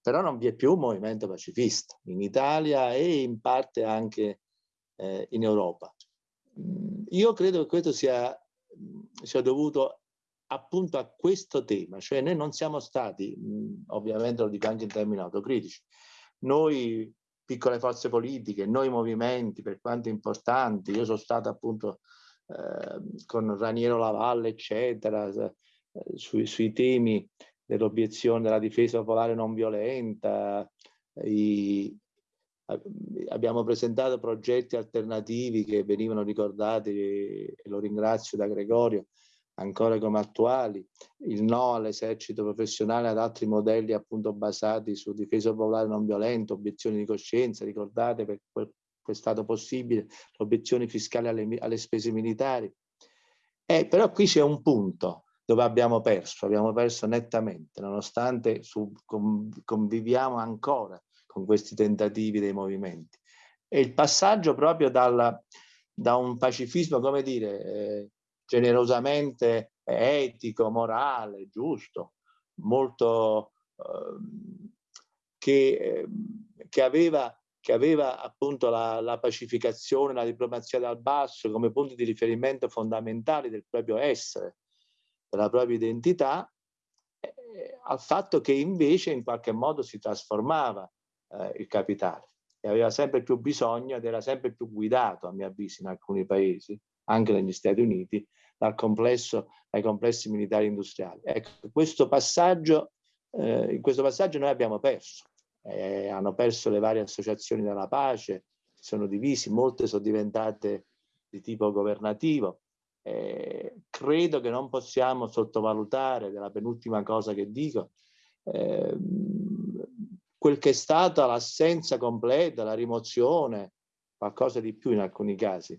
Però non vi è più un movimento pacifista in Italia e in parte anche eh, in Europa. Mm, io credo che questo sia, sia dovuto appunto a questo tema, cioè noi non siamo stati, mm, ovviamente lo dico anche in termini autocritici, noi piccole forze politiche, noi movimenti, per quanto importanti, io sono stato appunto Ehm, con Raniero Lavalle, eccetera, eh, sui, sui temi dell'obiezione della difesa popolare non violenta. I, abbiamo presentato progetti alternativi che venivano ricordati e lo ringrazio da Gregorio ancora come attuali, il no all'esercito professionale ad altri modelli appunto basati su difesa popolare non violenta, obiezioni di coscienza, ricordate per quel è stato possibile, l'obiezione fiscale alle, alle spese militari. Eh, però qui c'è un punto dove abbiamo perso, abbiamo perso nettamente, nonostante su, conviviamo ancora con questi tentativi dei movimenti. E il passaggio proprio dal, da un pacifismo, come dire, eh, generosamente etico, morale, giusto, molto eh, che, eh, che aveva che aveva appunto la, la, pacificazione, la diplomazia dal basso come punti di riferimento fondamentali del proprio essere, della propria identità, eh, al fatto che invece in qualche modo si trasformava eh, il capitale e aveva sempre più bisogno ed era sempre più guidato, a mio avviso, in alcuni paesi, anche negli Stati Uniti, dal complesso, dai complessi militari industriali. Ecco, questo passaggio, eh, in questo passaggio noi abbiamo perso eh, hanno perso le varie associazioni della pace, sono divisi, molte sono diventate di tipo governativo. Eh, credo che non possiamo sottovalutare, della penultima cosa che dico, eh, quel che è stata l'assenza completa, la rimozione, qualcosa di più in alcuni casi,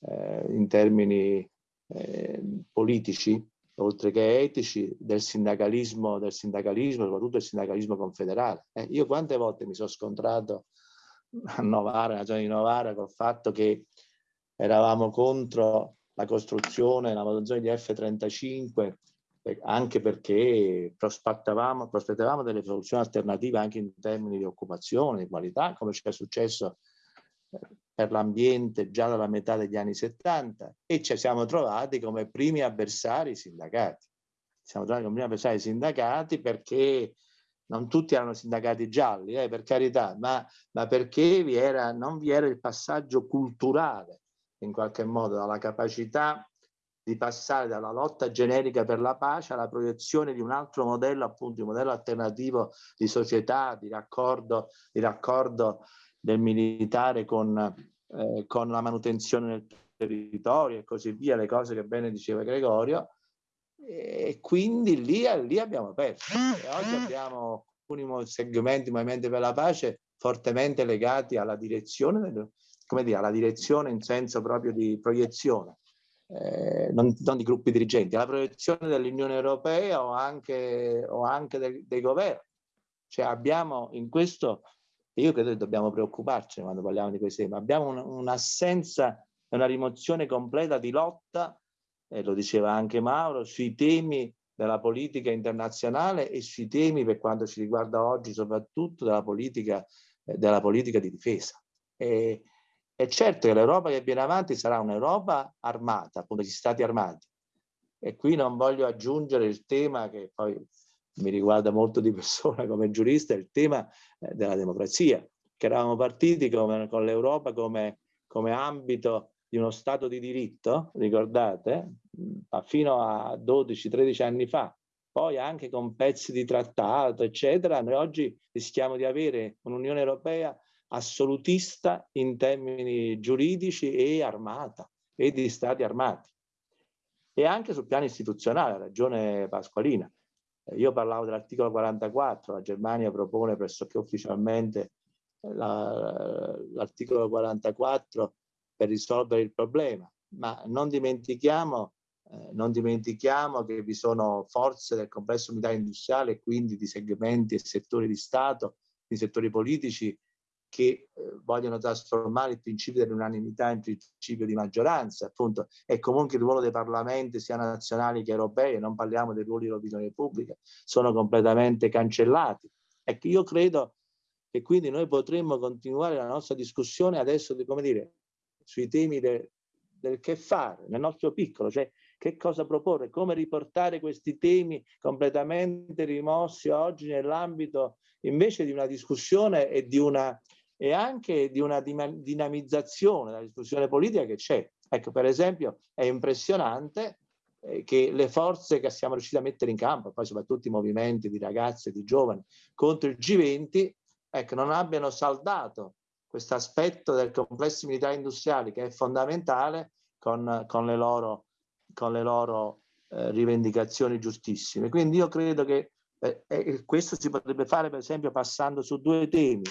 eh, in termini eh, politici, oltre che etici, del sindacalismo, del sindacalismo, soprattutto il sindacalismo confederale. Eh, io quante volte mi sono scontrato a Novara, nella zona di Novara, col fatto che eravamo contro la costruzione, la manutenzione di F-35, anche perché prospettavamo, prospettavamo delle soluzioni alternative anche in termini di occupazione, di qualità, come ci è successo eh, per l'ambiente già dalla metà degli anni 70 e ci siamo trovati come primi avversari sindacati. Siamo trovati come primi avversari sindacati perché non tutti erano sindacati gialli, eh, per carità, ma, ma perché vi era, non vi era il passaggio culturale, in qualche modo, dalla capacità di passare dalla lotta generica per la pace alla proiezione di un altro modello, appunto, un modello alternativo di società, di raccordo, di raccordo del militare con, eh, con la manutenzione del territorio e così via, le cose che bene diceva Gregorio, e quindi lì, lì abbiamo perso. E oggi abbiamo alcuni segmenti, movimenti per la pace, fortemente legati alla direzione, come dire, alla direzione in senso proprio di proiezione. Eh, non, non, di gruppi dirigenti, alla proiezione dell'Unione Europea o anche, o anche dei, dei governi Cioè abbiamo in questo, io credo che dobbiamo preoccuparci quando parliamo di questi temi, abbiamo un'assenza e una rimozione completa di lotta, e lo diceva anche Mauro, sui temi della politica internazionale e sui temi per quanto ci riguarda oggi soprattutto della politica, eh, della politica di difesa. E, è certo che l'Europa che viene avanti sarà un'Europa armata, appunto gli stati armati. E qui non voglio aggiungere il tema che poi mi riguarda molto di persona come giurista, il tema eh, della democrazia, che eravamo partiti come, con l'Europa come, come ambito di uno Stato di diritto, ricordate, fino a 12-13 anni fa, poi anche con pezzi di trattato, eccetera, noi oggi rischiamo di avere un'Unione Europea assolutista in termini giuridici e armata, e di stati armati. E anche sul piano istituzionale, ha ragione Pasqualina. Io parlavo dell'articolo 44, la Germania propone pressoché ufficialmente l'articolo 44 per risolvere il problema, ma non dimentichiamo, eh, non dimentichiamo che vi sono forze del complesso militare industriale quindi di segmenti e settori di Stato, di settori politici che eh, vogliono trasformare il principio dell'unanimità in principio di maggioranza, appunto, e comunque il ruolo dei parlamenti sia nazionali che europei, non parliamo dei ruoli dell'opinione pubblica, sono completamente cancellati. Ecco, io credo che quindi noi potremmo continuare la nostra discussione adesso, di, come dire, sui temi de, del che fare, nel nostro piccolo, cioè che cosa proporre, come riportare questi temi completamente rimossi oggi nell'ambito invece di una discussione e, di una, e anche di una dinamizzazione della discussione politica che c'è. Ecco, per esempio, è impressionante eh, che le forze che siamo riusciti a mettere in campo, poi soprattutto i movimenti di ragazze e di giovani contro il G20, ecco, non abbiano saldato questo aspetto del complesso militare industriale che è fondamentale con, con le loro, con le loro eh, rivendicazioni giustissime. Quindi io credo che eh, eh, questo si potrebbe fare per esempio passando su due temi,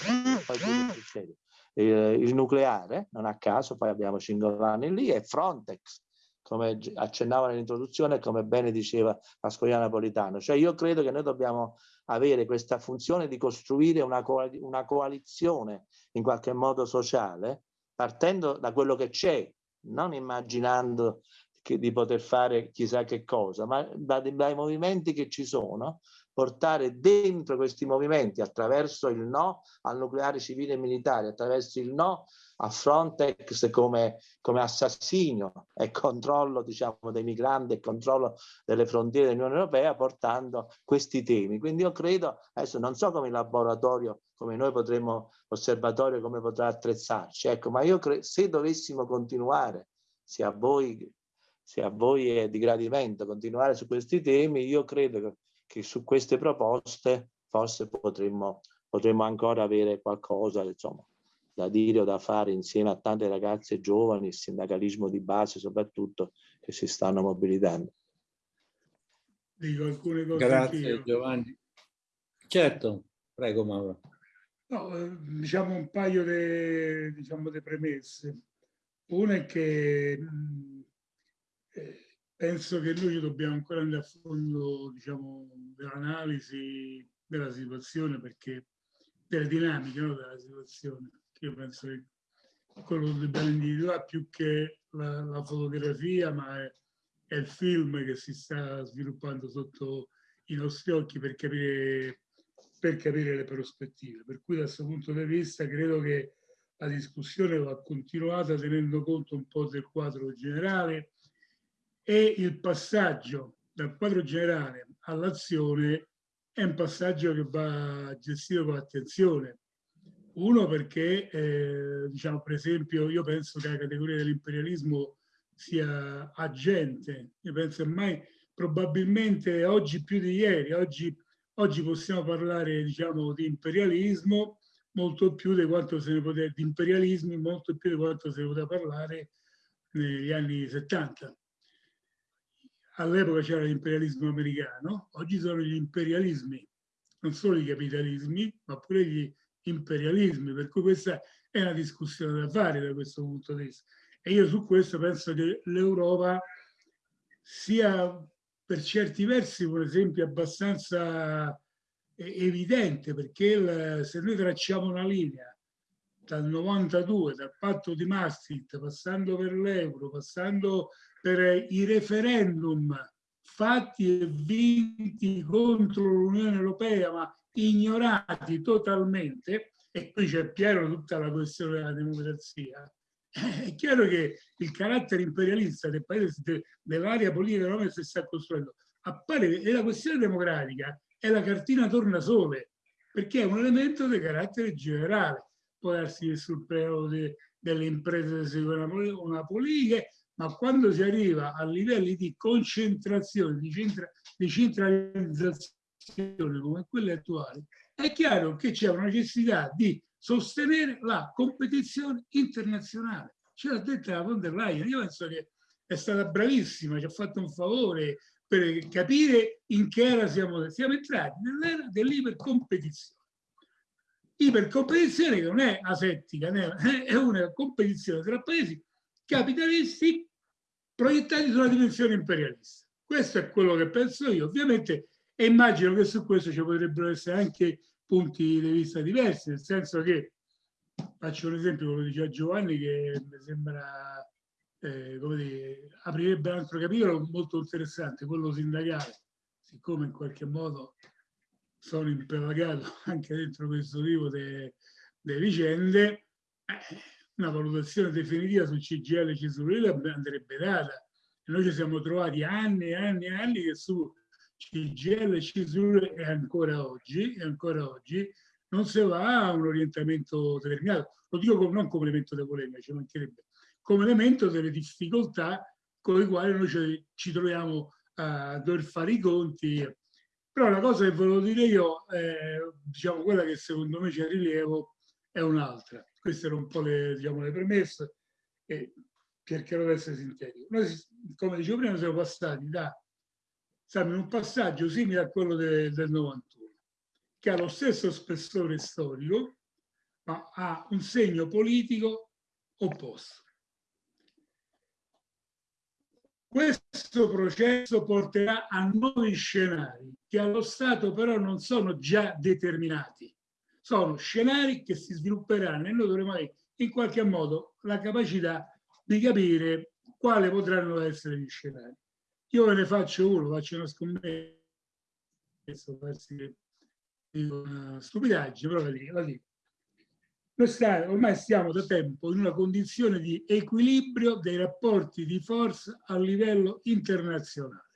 eh, il nucleare, non a caso, poi abbiamo Cingolani lì, e Frontex, come accennava nell'introduzione e come bene diceva Pasquale Napolitano. Cioè io credo che noi dobbiamo avere questa funzione di costruire una, coal una coalizione in qualche modo sociale, partendo da quello che c'è, non immaginando che, di poter fare chissà che cosa, ma dai, dai movimenti che ci sono, portare dentro questi movimenti attraverso il no al nucleare civile e militare, attraverso il no a Frontex come, come assassinio e controllo diciamo, dei migranti e controllo delle frontiere dell'Unione Europea portando questi temi. Quindi io credo, adesso non so come il laboratorio, come noi potremmo, l'osservatorio come potrà attrezzarci, ecco, ma io credo se dovessimo continuare, se a voi, se a voi è di gradimento continuare su questi temi, io credo che che su queste proposte forse potremmo, potremmo ancora avere qualcosa insomma, da dire o da fare insieme a tante ragazze giovani, il sindacalismo di base soprattutto, che si stanno mobilitando. Dico alcune cose Grazie anch'io. Giovanni. Certo, prego Mauro. No, eh, diciamo un paio di diciamo, premesse. Una è che mh, eh, penso che noi dobbiamo ancora andare a fondo diciamo, dell'analisi della situazione perché delle dinamiche no, della situazione. Io penso che quello che dobbiamo individuare più che la, la fotografia ma è, è, il film che si sta sviluppando sotto i nostri occhi per capire, per capire le prospettive. Per cui da questo punto di vista credo che la discussione va continuata tenendo conto un po' del quadro generale e il passaggio dal quadro generale all'azione è un passaggio che va gestito con attenzione. Uno perché, eh, diciamo, per esempio, io penso che la categoria dell'imperialismo sia agente, io penso ormai probabilmente oggi più di ieri, oggi, oggi possiamo parlare diciamo, di imperialismo molto più di quanto se ne poteva, di imperialismi molto più di quanto se ne poteva parlare negli anni 70 all'epoca c'era l'imperialismo americano, oggi sono gli imperialismi, non solo i capitalismi, ma pure gli imperialismi, per cui questa è una discussione da fare da questo punto di vista. E io su questo penso che l'Europa sia per certi versi, per esempio, abbastanza evidente perché il, se noi tracciamo una linea dal 92, dal patto di Maastricht, passando per l'euro, passando per i referendum fatti e vinti contro l'Unione Europea, ma ignorati totalmente, e qui c'è pieno tutta la questione della democrazia, è chiaro che il carattere imperialista del paese, dell'area politica che si sta costruendo, appare, e la questione democratica è la cartina tornasole, perché è un elemento di carattere generale. Può darsi che sul piano de, delle imprese si una, una politica, ma quando si arriva a livelli di concentrazione, di, centra, di centralizzazione come quelle attuali, è chiaro che c'è una necessità di sostenere la competizione internazionale. Ce l'ha detta la von der Leyen, io penso che è stata bravissima, ci ha fatto un favore per capire in che era siamo, siamo entrati nell'era dell'ipercompetizione. Ipercompetizione che non è asettica, è una competizione tra paesi capitalisti proiettati sulla dimensione imperialista. Questo è quello che penso io. Ovviamente e immagino che su questo ci potrebbero essere anche punti di vista diversi, nel senso che, faccio un esempio, come diceva Giovanni, che mi sembra, eh, come dire, aprirebbe un altro capitolo molto interessante, quello sindacale, siccome in qualche modo sono impelagato anche dentro questo tipo di vicende, eh, una valutazione definitiva sul CGL e CSUL andrebbe data. E noi ci siamo trovati anni e anni e anni che su CGL CISUR e ancora oggi, e ancora oggi non si va a un orientamento determinato. Lo dico non come elemento di polemica, ci mancherebbe, come elemento delle difficoltà con le quali noi ci, ci troviamo a dover fare i conti. Però la cosa che volevo dire io, eh, diciamo quella che secondo me c'è rilievo, è un'altra. Queste erano un po' le, diciamo, le premesse e cercherò di essere sintetico. Noi, come dicevo prima, siamo passati da siamo in un passaggio simile a quello de, del 91, che ha lo stesso spessore storico, ma ha un segno politico opposto. Questo processo porterà a nuovi scenari che allo Stato però non sono già determinati. Sono scenari che si svilupperanno e noi dovremo avere in qualche modo la capacità di capire quali potranno essere gli scenari. Io ve ne faccio uno, faccio una scommessa, una stupidaggine, però la dico. La dico. Noi stiamo, ormai stiamo da tempo in una condizione di equilibrio dei rapporti di forza a livello internazionale.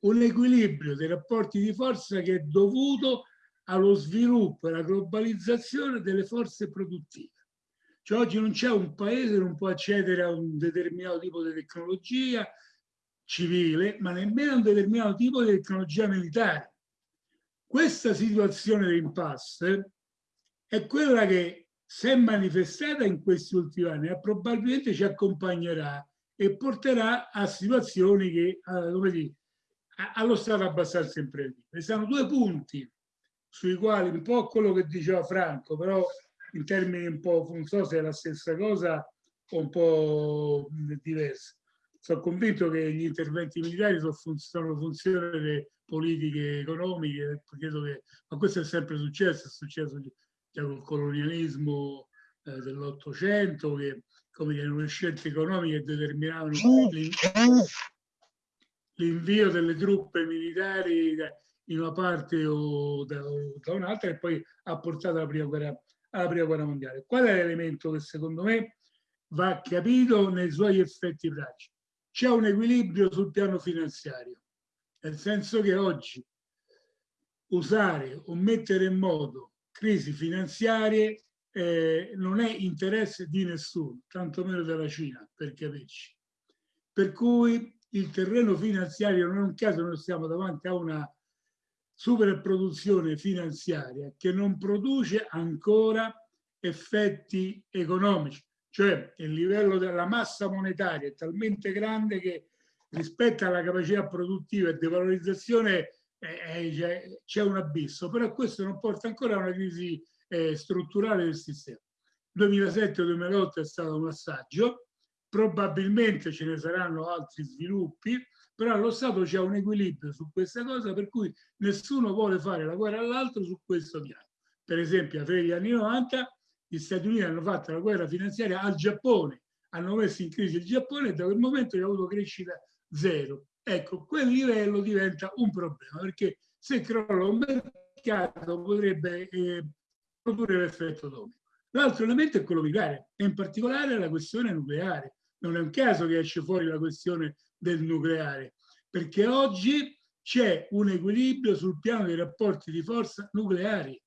Un equilibrio dei rapporti di forza che è dovuto allo sviluppo e alla globalizzazione delle forze produttive. Cioè oggi non c'è un paese che non può accedere a un determinato tipo di tecnologia, civile, ma nemmeno un determinato tipo di tecnologia militare. Questa situazione di impasse è quella che si è manifestata in questi ultimi anni e probabilmente ci accompagnerà e porterà a situazioni che, come dire, allo stato abbastanza imprevedibile. Sono due punti sui quali un po' quello che diceva Franco, però in termini un po', non so se è la stessa cosa o un po' diversa. Sono convinto che gli interventi militari sono, fun sono funzione delle politiche economiche, che, ma questo è sempre successo, è successo già col colonialismo eh, dell'Ottocento, che come dire, le scelte economiche determinavano l'invio delle truppe militari in una parte o da, o da un'altra e poi ha portato alla prima, guerra, alla prima guerra mondiale. Qual è l'elemento che secondo me va capito nei suoi effetti pratici? c'è un equilibrio sul piano finanziario, nel senso che oggi usare o mettere in modo crisi finanziarie eh, non è interesse di nessuno, tantomeno della Cina, per capirci. Per cui il terreno finanziario non è un caso, noi siamo davanti a una superproduzione finanziaria che non produce ancora effetti economici cioè il livello della massa monetaria è talmente grande che rispetto alla capacità produttiva e di valorizzazione eh, c'è un abisso, però questo non porta ancora a una crisi eh, strutturale del sistema. 2007-2008 è stato un assaggio, probabilmente ce ne saranno altri sviluppi, però allo Stato c'è un equilibrio su questa cosa per cui nessuno vuole fare la guerra all'altro su questo piano. Per esempio, a fine degli anni 90 gli Stati Uniti hanno fatto la guerra finanziaria al Giappone, hanno messo in crisi il Giappone e da quel momento ha avuto crescita zero. Ecco, quel livello diventa un problema perché se crolla un mercato potrebbe eh, produrre l'effetto domino. L'altro elemento è quello militare, e in particolare la questione nucleare. Non è un caso che esce fuori la questione del nucleare, perché oggi c'è un equilibrio sul piano dei rapporti di forza nucleari,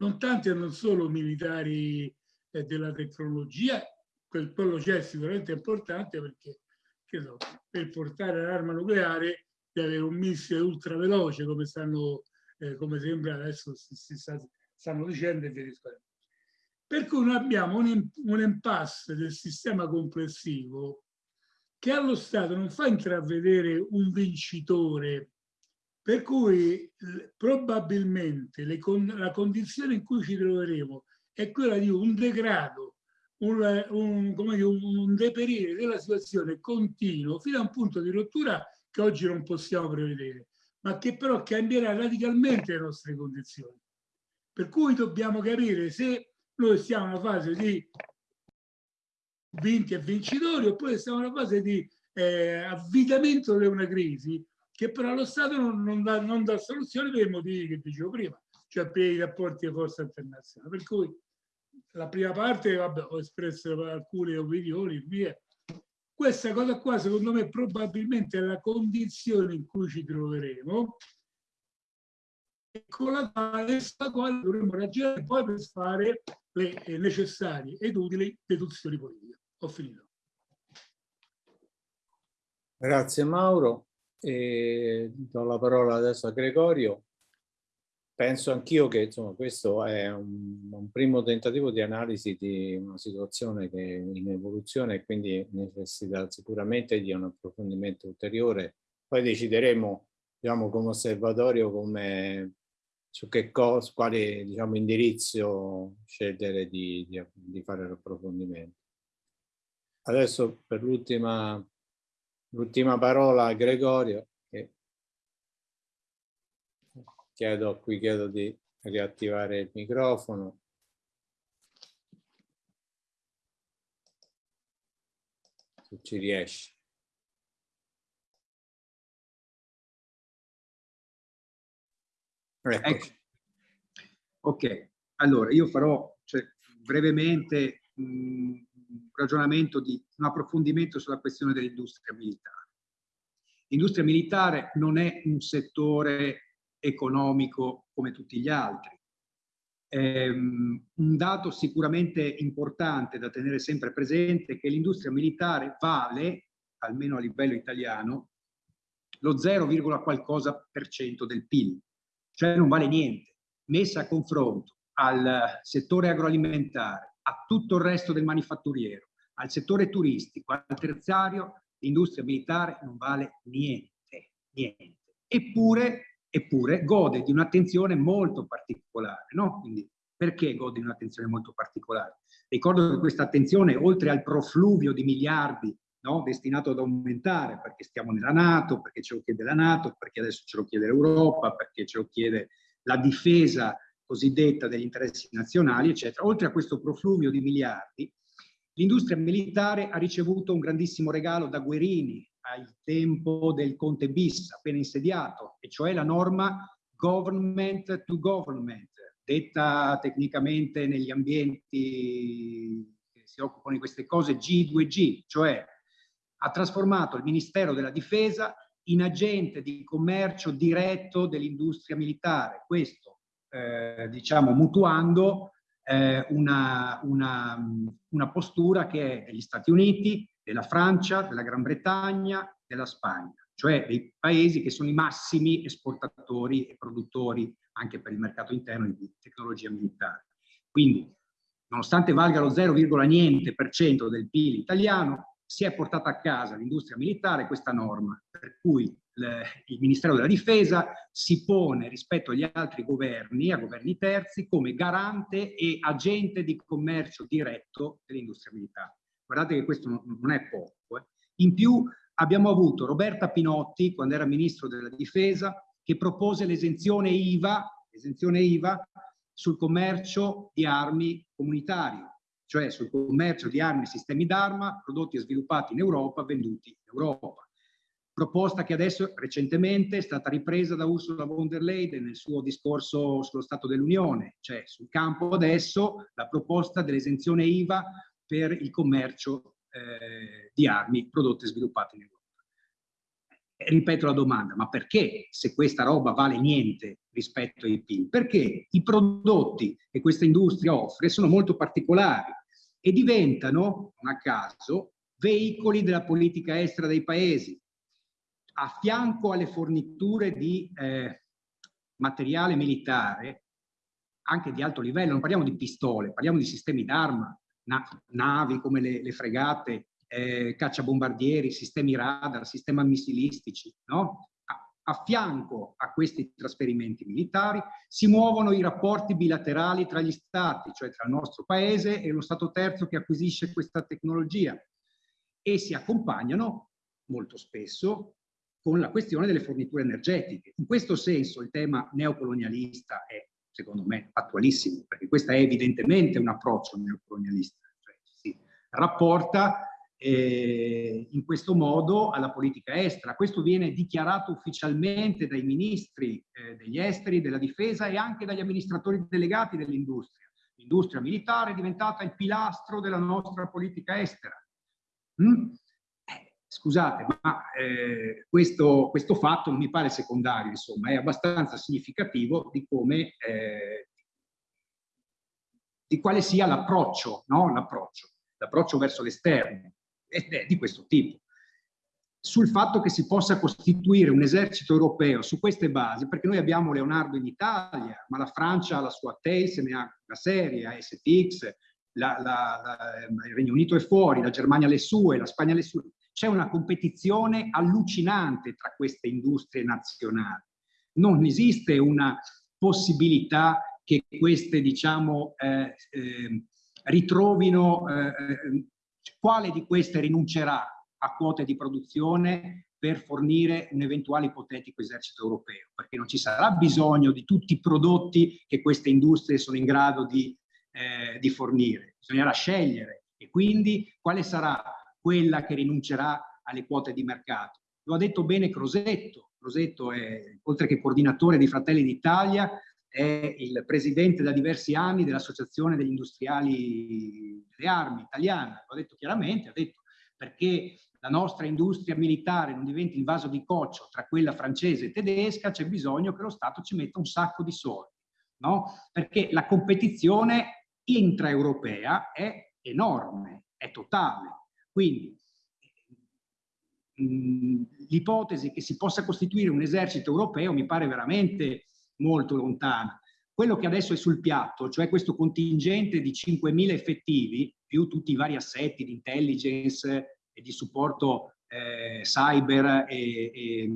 non tanti e non solo militari eh, della tecnologia, quel, quello c'è sicuramente importante perché so, per portare l'arma nucleare deve avere un missile ultraveloce come, stanno, eh, come sembra adesso si, si sta, stanno dicendo e via discorrendo. Per cui noi abbiamo un, un impasse del sistema complessivo che allo Stato non fa intravedere un vincitore, per cui probabilmente le, la condizione in cui ci troveremo è quella di un degrado, un, un, dire, un deperire della situazione continuo fino a un punto di rottura che oggi non possiamo prevedere, ma che però cambierà radicalmente le nostre condizioni. Per cui dobbiamo capire se noi siamo in una fase di vinti e vincitori oppure siamo in una fase di eh, avvitamento di una crisi che però lo Stato non, non, dà, non, dà, soluzione per i motivi che dicevo prima, cioè per i rapporti di forza internazionale. Per cui la prima parte, vabbè, ho espresso alcune opinioni, via. Questa cosa qua, secondo me, probabilmente è la condizione in cui ci troveremo con la quale, quale dovremmo ragionare poi per fare le eh, necessarie ed utili deduzioni politiche. Ho finito. Grazie Mauro. E do la parola adesso a Gregorio. Penso anch'io che insomma, questo è un, un, primo tentativo di analisi di una situazione che è in evoluzione e quindi necessita sicuramente di un approfondimento ulteriore. Poi decideremo diciamo, come osservatorio come su che cosa, quale diciamo, indirizzo scegliere di, di, di fare l'approfondimento. Adesso per l'ultima parola a Gregorio, che chiedo, qui chiedo di riattivare il microfono. Se ci riesci. Ecco. Ok, allora io farò cioè, brevemente un ragionamento di un approfondimento sulla questione dell'industria militare. L'industria militare non è un settore economico come tutti gli altri. Um, un dato sicuramente importante da tenere sempre presente è che l'industria militare vale, almeno a livello italiano, lo 0, qualcosa per cento del PIL cioè non vale niente, messa a confronto al settore agroalimentare, a tutto il resto del manifatturiero, al settore turistico, al terziario, l'industria militare non vale niente, niente. Eppure, eppure gode di un'attenzione molto particolare, no? Quindi perché gode di un'attenzione molto particolare? Ricordo che questa attenzione, oltre al profluvio di miliardi no? destinato ad aumentare perché stiamo nella Nato, perché ce lo chiede la Nato, perché adesso ce lo chiede l'Europa, perché ce lo chiede la difesa cosiddetta degli interessi nazionali, eccetera. Oltre a questo profluvio di miliardi, l'industria militare ha ricevuto un grandissimo regalo da Guerini al tempo del Conte bis appena insediato, e cioè la norma government to government, detta tecnicamente negli ambienti che si occupano di queste cose G2G, cioè ha trasformato il Ministero della Difesa in agente di commercio diretto dell'industria militare. Questo, eh, diciamo, mutuando eh, una, una, una postura che è degli Stati Uniti, della Francia, della Gran Bretagna, della Spagna, cioè dei paesi che sono i massimi esportatori e produttori anche per il mercato interno di tecnologia militare. Quindi, nonostante valga lo 0, niente per cento del PIL italiano, si è portata a casa l'industria militare questa norma, per cui il Ministero della Difesa si pone rispetto agli altri governi, a governi terzi, come garante e agente di commercio diretto dell'industria militare. Guardate che questo non, è poco. Eh. In più abbiamo avuto Roberta Pinotti, quando era Ministro della Difesa, che propose l'esenzione IVA, IVA sul commercio di armi comunitarie, cioè sul commercio di armi e sistemi d'arma prodotti e sviluppati in Europa, venduti in Europa. Proposta che adesso recentemente è stata ripresa da Ursula von der Leyen nel suo discorso sullo Stato dell'Unione, cioè sul campo adesso la proposta dell'esenzione IVA per il commercio eh, di armi prodotte e sviluppate in Europa. ripeto la domanda, ma perché se questa roba vale niente rispetto ai PIL? Perché i prodotti che questa industria offre sono molto particolari e diventano, non a caso, veicoli della politica estera dei paesi. A fianco alle forniture di eh, materiale militare, anche di alto livello, non parliamo di pistole, parliamo di sistemi d'arma, na navi come le, le fregate, eh, cacciabombardieri, sistemi radar, sistemi missilistici, no? A fianco a questi trasferimenti militari si muovono i rapporti bilaterali tra gli stati, cioè tra il nostro paese e lo Stato terzo che acquisisce questa tecnologia e si accompagnano molto spesso con la questione delle forniture energetiche. In questo senso il tema neocolonialista è, secondo me, attualissimo, perché questo è evidentemente un approccio neocolonialista, cioè si rapporta eh, in questo modo alla politica estera. Questo viene dichiarato ufficialmente dai ministri eh, degli esteri, della difesa e anche dagli amministratori delegati dell'industria. L'industria militare è diventata il pilastro della nostra politica estera. Mm? Eh, scusate, ma eh, questo, questo, fatto non mi pare secondario, insomma, è abbastanza significativo di come, eh, di quale sia l'approccio, no? l'approccio verso l'esterno di questo tipo. Sul fatto che si possa costituire un esercito europeo su queste basi, perché noi abbiamo Leonardo in Italia, ma la Francia ha la sua TEI, ne ha la serie, ha STX, la, la, la, il Regno Unito è fuori, la Germania le sue, la Spagna le sue. C'è una competizione allucinante tra queste industrie nazionali. Non esiste una possibilità che queste, diciamo, eh, eh, ritrovino eh, eh quale di queste rinuncerà a quote di produzione per fornire un eventuale ipotetico esercito europeo, perché non ci sarà bisogno di tutti i prodotti che queste industrie sono in grado di, eh, di fornire. Bisognerà scegliere e quindi quale sarà quella che rinuncerà alle quote di mercato. Lo ha detto bene Crosetto, Crosetto è, oltre che coordinatore di Fratelli d'Italia, è il presidente da diversi anni dell'Associazione degli Industriali delle Armi italiana. L'ho detto chiaramente, ha detto perché la nostra industria militare non diventi il vaso di coccio tra quella francese e tedesca, c'è bisogno che lo Stato ci metta un sacco di soldi, no? Perché la competizione intraeuropea è enorme, è totale. Quindi l'ipotesi che si possa costituire un esercito europeo mi pare veramente molto lontana. Quello che adesso è sul piatto, cioè questo contingente di 5.000 effettivi, più tutti i vari assetti di intelligence e di supporto eh, cyber e, e,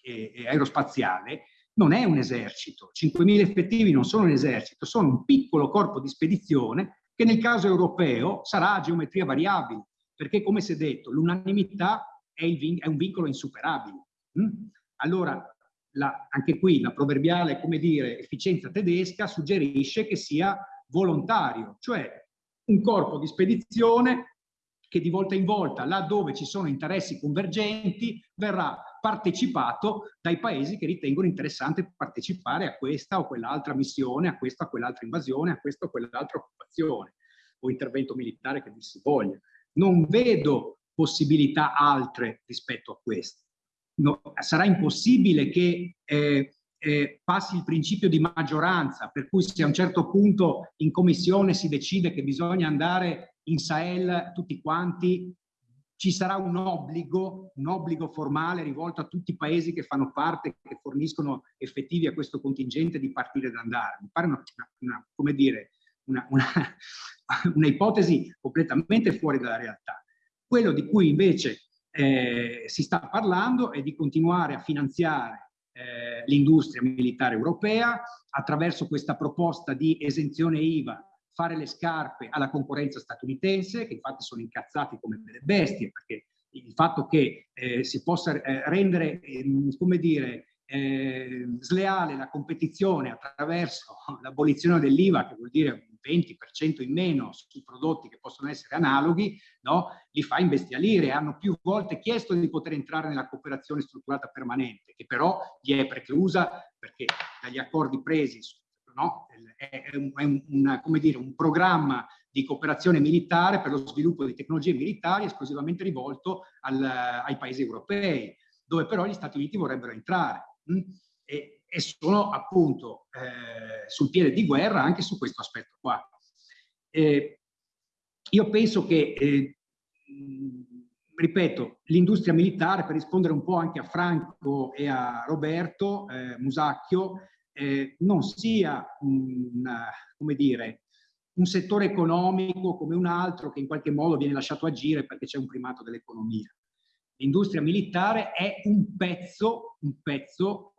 e, e aerospaziale, non è un esercito. 5.000 effettivi non sono un esercito, sono un piccolo corpo di spedizione che nel caso europeo sarà a geometria variabile, perché come si è detto, l'unanimità è, è, un vincolo insuperabile. Mm? Allora, la, anche qui la proverbiale, come dire, efficienza tedesca suggerisce che sia volontario, cioè un corpo di spedizione che di volta in volta, laddove ci sono interessi convergenti, verrà partecipato dai paesi che ritengono interessante partecipare a questa o quell'altra missione, a questa o quell'altra invasione, a questa o quell'altra occupazione o intervento militare che vi si voglia. Non vedo possibilità altre rispetto a questo no, sarà impossibile che eh, eh, passi il principio di maggioranza, per cui se a un certo punto in commissione si decide che bisogna andare in Sahel tutti quanti, ci sarà un obbligo, un obbligo formale rivolto a tutti i paesi che fanno parte, che forniscono effettivi a questo contingente di partire ed andare. Mi pare una, una, come dire, una, una, una ipotesi completamente fuori dalla realtà. Quello di cui invece eh, si sta parlando è di continuare a finanziare eh, l'industria militare europea attraverso questa proposta di esenzione IVA fare le scarpe alla concorrenza statunitense, che infatti sono incazzati come delle bestie, perché il fatto che eh, si possa eh, rendere, ehm, come dire, eh, sleale la competizione attraverso l'abolizione dell'IVA, che vuol dire un 20% in meno sui prodotti che possono essere analoghi, no? li fa imbestialire. Hanno più volte chiesto di poter entrare nella cooperazione strutturata permanente, che però gli è preclusa perché dagli accordi presi no? è, un, è un, come dire, un programma di cooperazione militare per lo sviluppo di tecnologie militari esclusivamente rivolto al, ai paesi europei, dove però gli Stati Uniti vorrebbero entrare e, e sono appunto eh, sul piede di guerra anche su questo aspetto qua. Eh, io penso che, eh, ripeto, l'industria militare, per rispondere un po' anche a Franco e a Roberto eh, Musacchio, eh, non sia un, come dire, un settore economico come un altro che in qualche modo viene lasciato agire perché c'è un primato dell'economia l'industria militare è un pezzo, un pezzo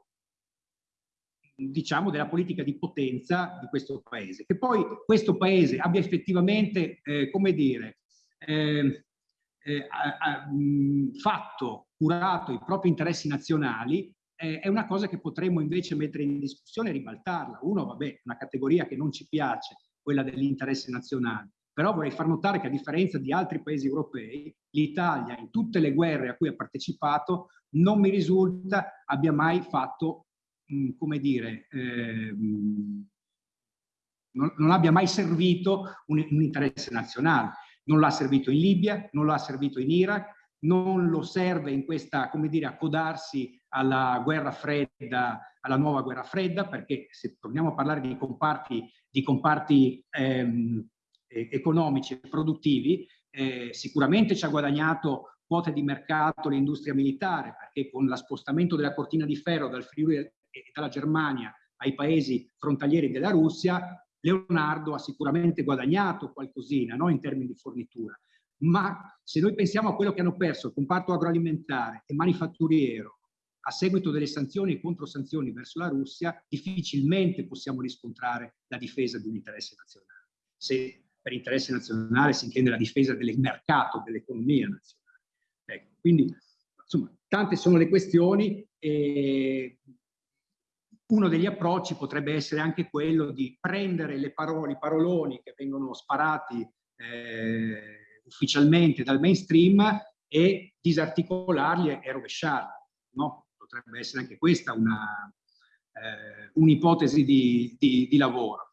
diciamo, della politica di potenza di questo paese. Che poi questo paese abbia effettivamente, eh, come dire, eh, eh, fatto, curato i propri interessi nazionali, è una cosa che potremmo invece mettere in discussione e ribaltarla. Uno, vabbè, una categoria che non ci piace, quella dell'interesse nazionale. Però vorrei far notare che a differenza di altri paesi europei, l'Italia in tutte le guerre a cui ha partecipato non mi risulta abbia mai fatto, mm, come dire, eh, non, non, abbia mai servito un, un interesse nazionale. Non l'ha servito in Libia, non l'ha servito in Iraq, non lo serve in questa, come dire, accodarsi alla guerra fredda, alla nuova guerra fredda, perché se torniamo a parlare di comparti, di comparti ehm, economici e produttivi, eh, sicuramente ci ha guadagnato quote di mercato l'industria militare, perché con lo spostamento della cortina di ferro dal Friuli e dalla Germania ai paesi frontalieri della Russia, Leonardo ha sicuramente guadagnato qualcosina no? in termini di fornitura. Ma se noi pensiamo a quello che hanno perso il comparto agroalimentare e manifatturiero a seguito delle sanzioni e controsanzioni verso la Russia, difficilmente possiamo riscontrare la difesa di un interesse nazionale. Se per interesse nazionale si intende la difesa del mercato, dell'economia nazionale. Ecco, quindi, insomma, tante sono le questioni e uno degli approcci potrebbe essere anche quello di prendere le parole, i paroloni che vengono sparati eh, ufficialmente dal mainstream e disarticolarli e, e rovesciarli. No? Potrebbe essere anche questa un'ipotesi eh, un di, di, di lavoro.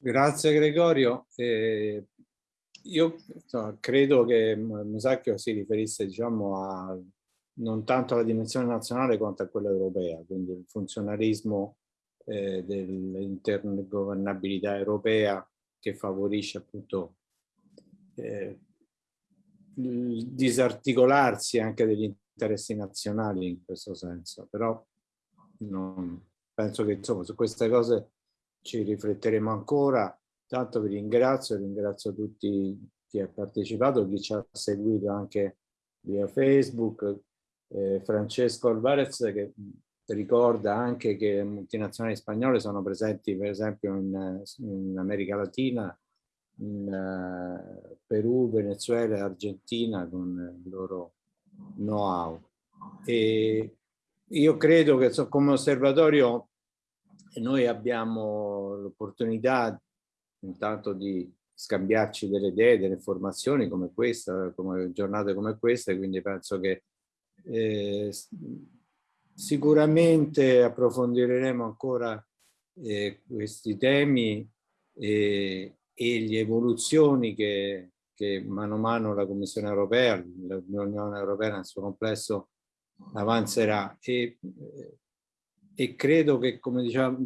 Grazie Gregorio. Eh, io insomma, credo che Musacchio si riferisse diciamo, a, non tanto alla dimensione nazionale quanto a quella europea, quindi il funzionarismo eh, dell'intergovernabilità europea che favorisce appunto eh, il disarticolarsi anche degli interessi nazionali in questo senso, però non, penso che insomma su queste cose ci rifletteremo ancora. Tanto vi ringrazio, ringrazio tutti chi ha partecipato, chi ci ha seguito anche via Facebook, eh, Francesco Alvarez che ricorda anche che le multinazionali spagnole sono presenti per esempio in, in America Latina, in uh, Perù, Venezuela e Argentina con il loro know-how. Io credo che come osservatorio noi abbiamo l'opportunità intanto di scambiarci delle idee, delle informazioni come questa, come giornate come queste, quindi penso che eh, sicuramente approfondiremo ancora eh, questi temi e, e le evoluzioni che, che mano a mano la Commissione europea, l'Unione europea nel suo complesso avanzerà. E, eh, e credo che, come diceva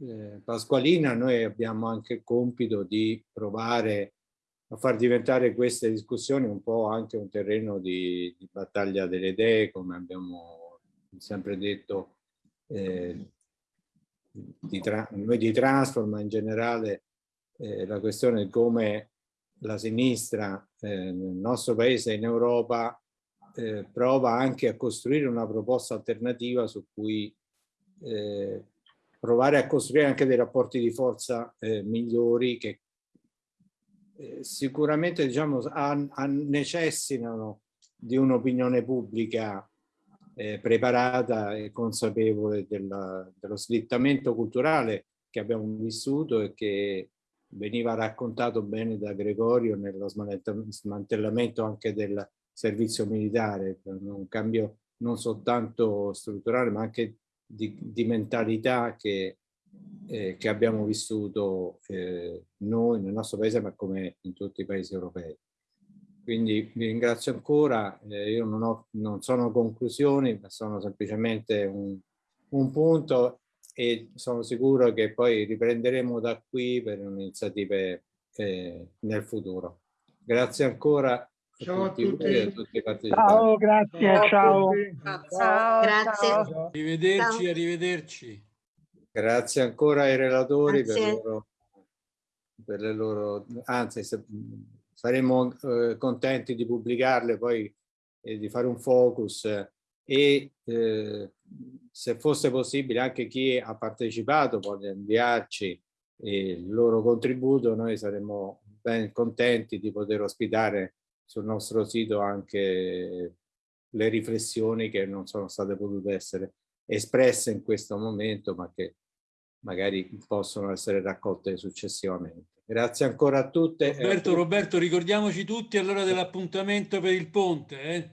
eh, Pasqualina, noi abbiamo anche il compito di provare a far diventare queste discussioni un po' anche un terreno di, di battaglia delle idee, come abbiamo sempre detto, eh, di noi di Transform, ma in generale eh, la questione è come la sinistra eh, nel nostro paese in Europa eh, prova anche a costruire una proposta alternativa su cui eh, provare a costruire anche dei rapporti di forza eh, migliori che eh, sicuramente diciamo, han- han- necessitano di un'opinione pubblica eh, preparata e consapevole della- dello slittamento culturale che abbiamo vissuto e che veniva raccontato bene da Gregorio nello smantella- smantellamento anche del servizio militare, un cambio non soltanto strutturale ma anche di, di mentalità che, eh, che abbiamo vissuto eh, noi nel nostro paese ma come in tutti i paesi europei. Quindi vi ringrazio ancora, eh, io non, ho, non sono conclusioni ma sono semplicemente un, un punto e sono sicuro che poi riprenderemo da qui per iniziative eh, nel futuro. Grazie ancora Ciao a tutti voi tutti. a tutti. Ciao, grazie, ciao. Ciao, Grazie. ciao. Arrivederci, Ciao. arrivederci. Grazie ancora ai relatori per, Grazie. loro, per le loro, anzi se- saremo eh, contenti di pubblicarle poi e di fare un focus e eh, se fosse possibile anche chi ha partecipato può inviarci eh, il loro contributo, noi saremmo ben contenti di poter ospitare sul nostro sito anche le riflessioni che non sono state potute essere espresse in questo momento, ma che magari possono essere raccolte successivamente. Grazie ancora a tutte. Roberto, tutti. Roberto, ricordiamoci tutti allora dell'appuntamento per il ponte. Eh?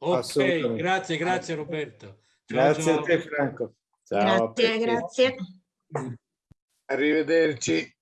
Ok, Assolutamente. grazie, grazie Roberto. Ciao, Grazie ciao. a te Franco. Ciao, Grazie, grazie. Arrivederci.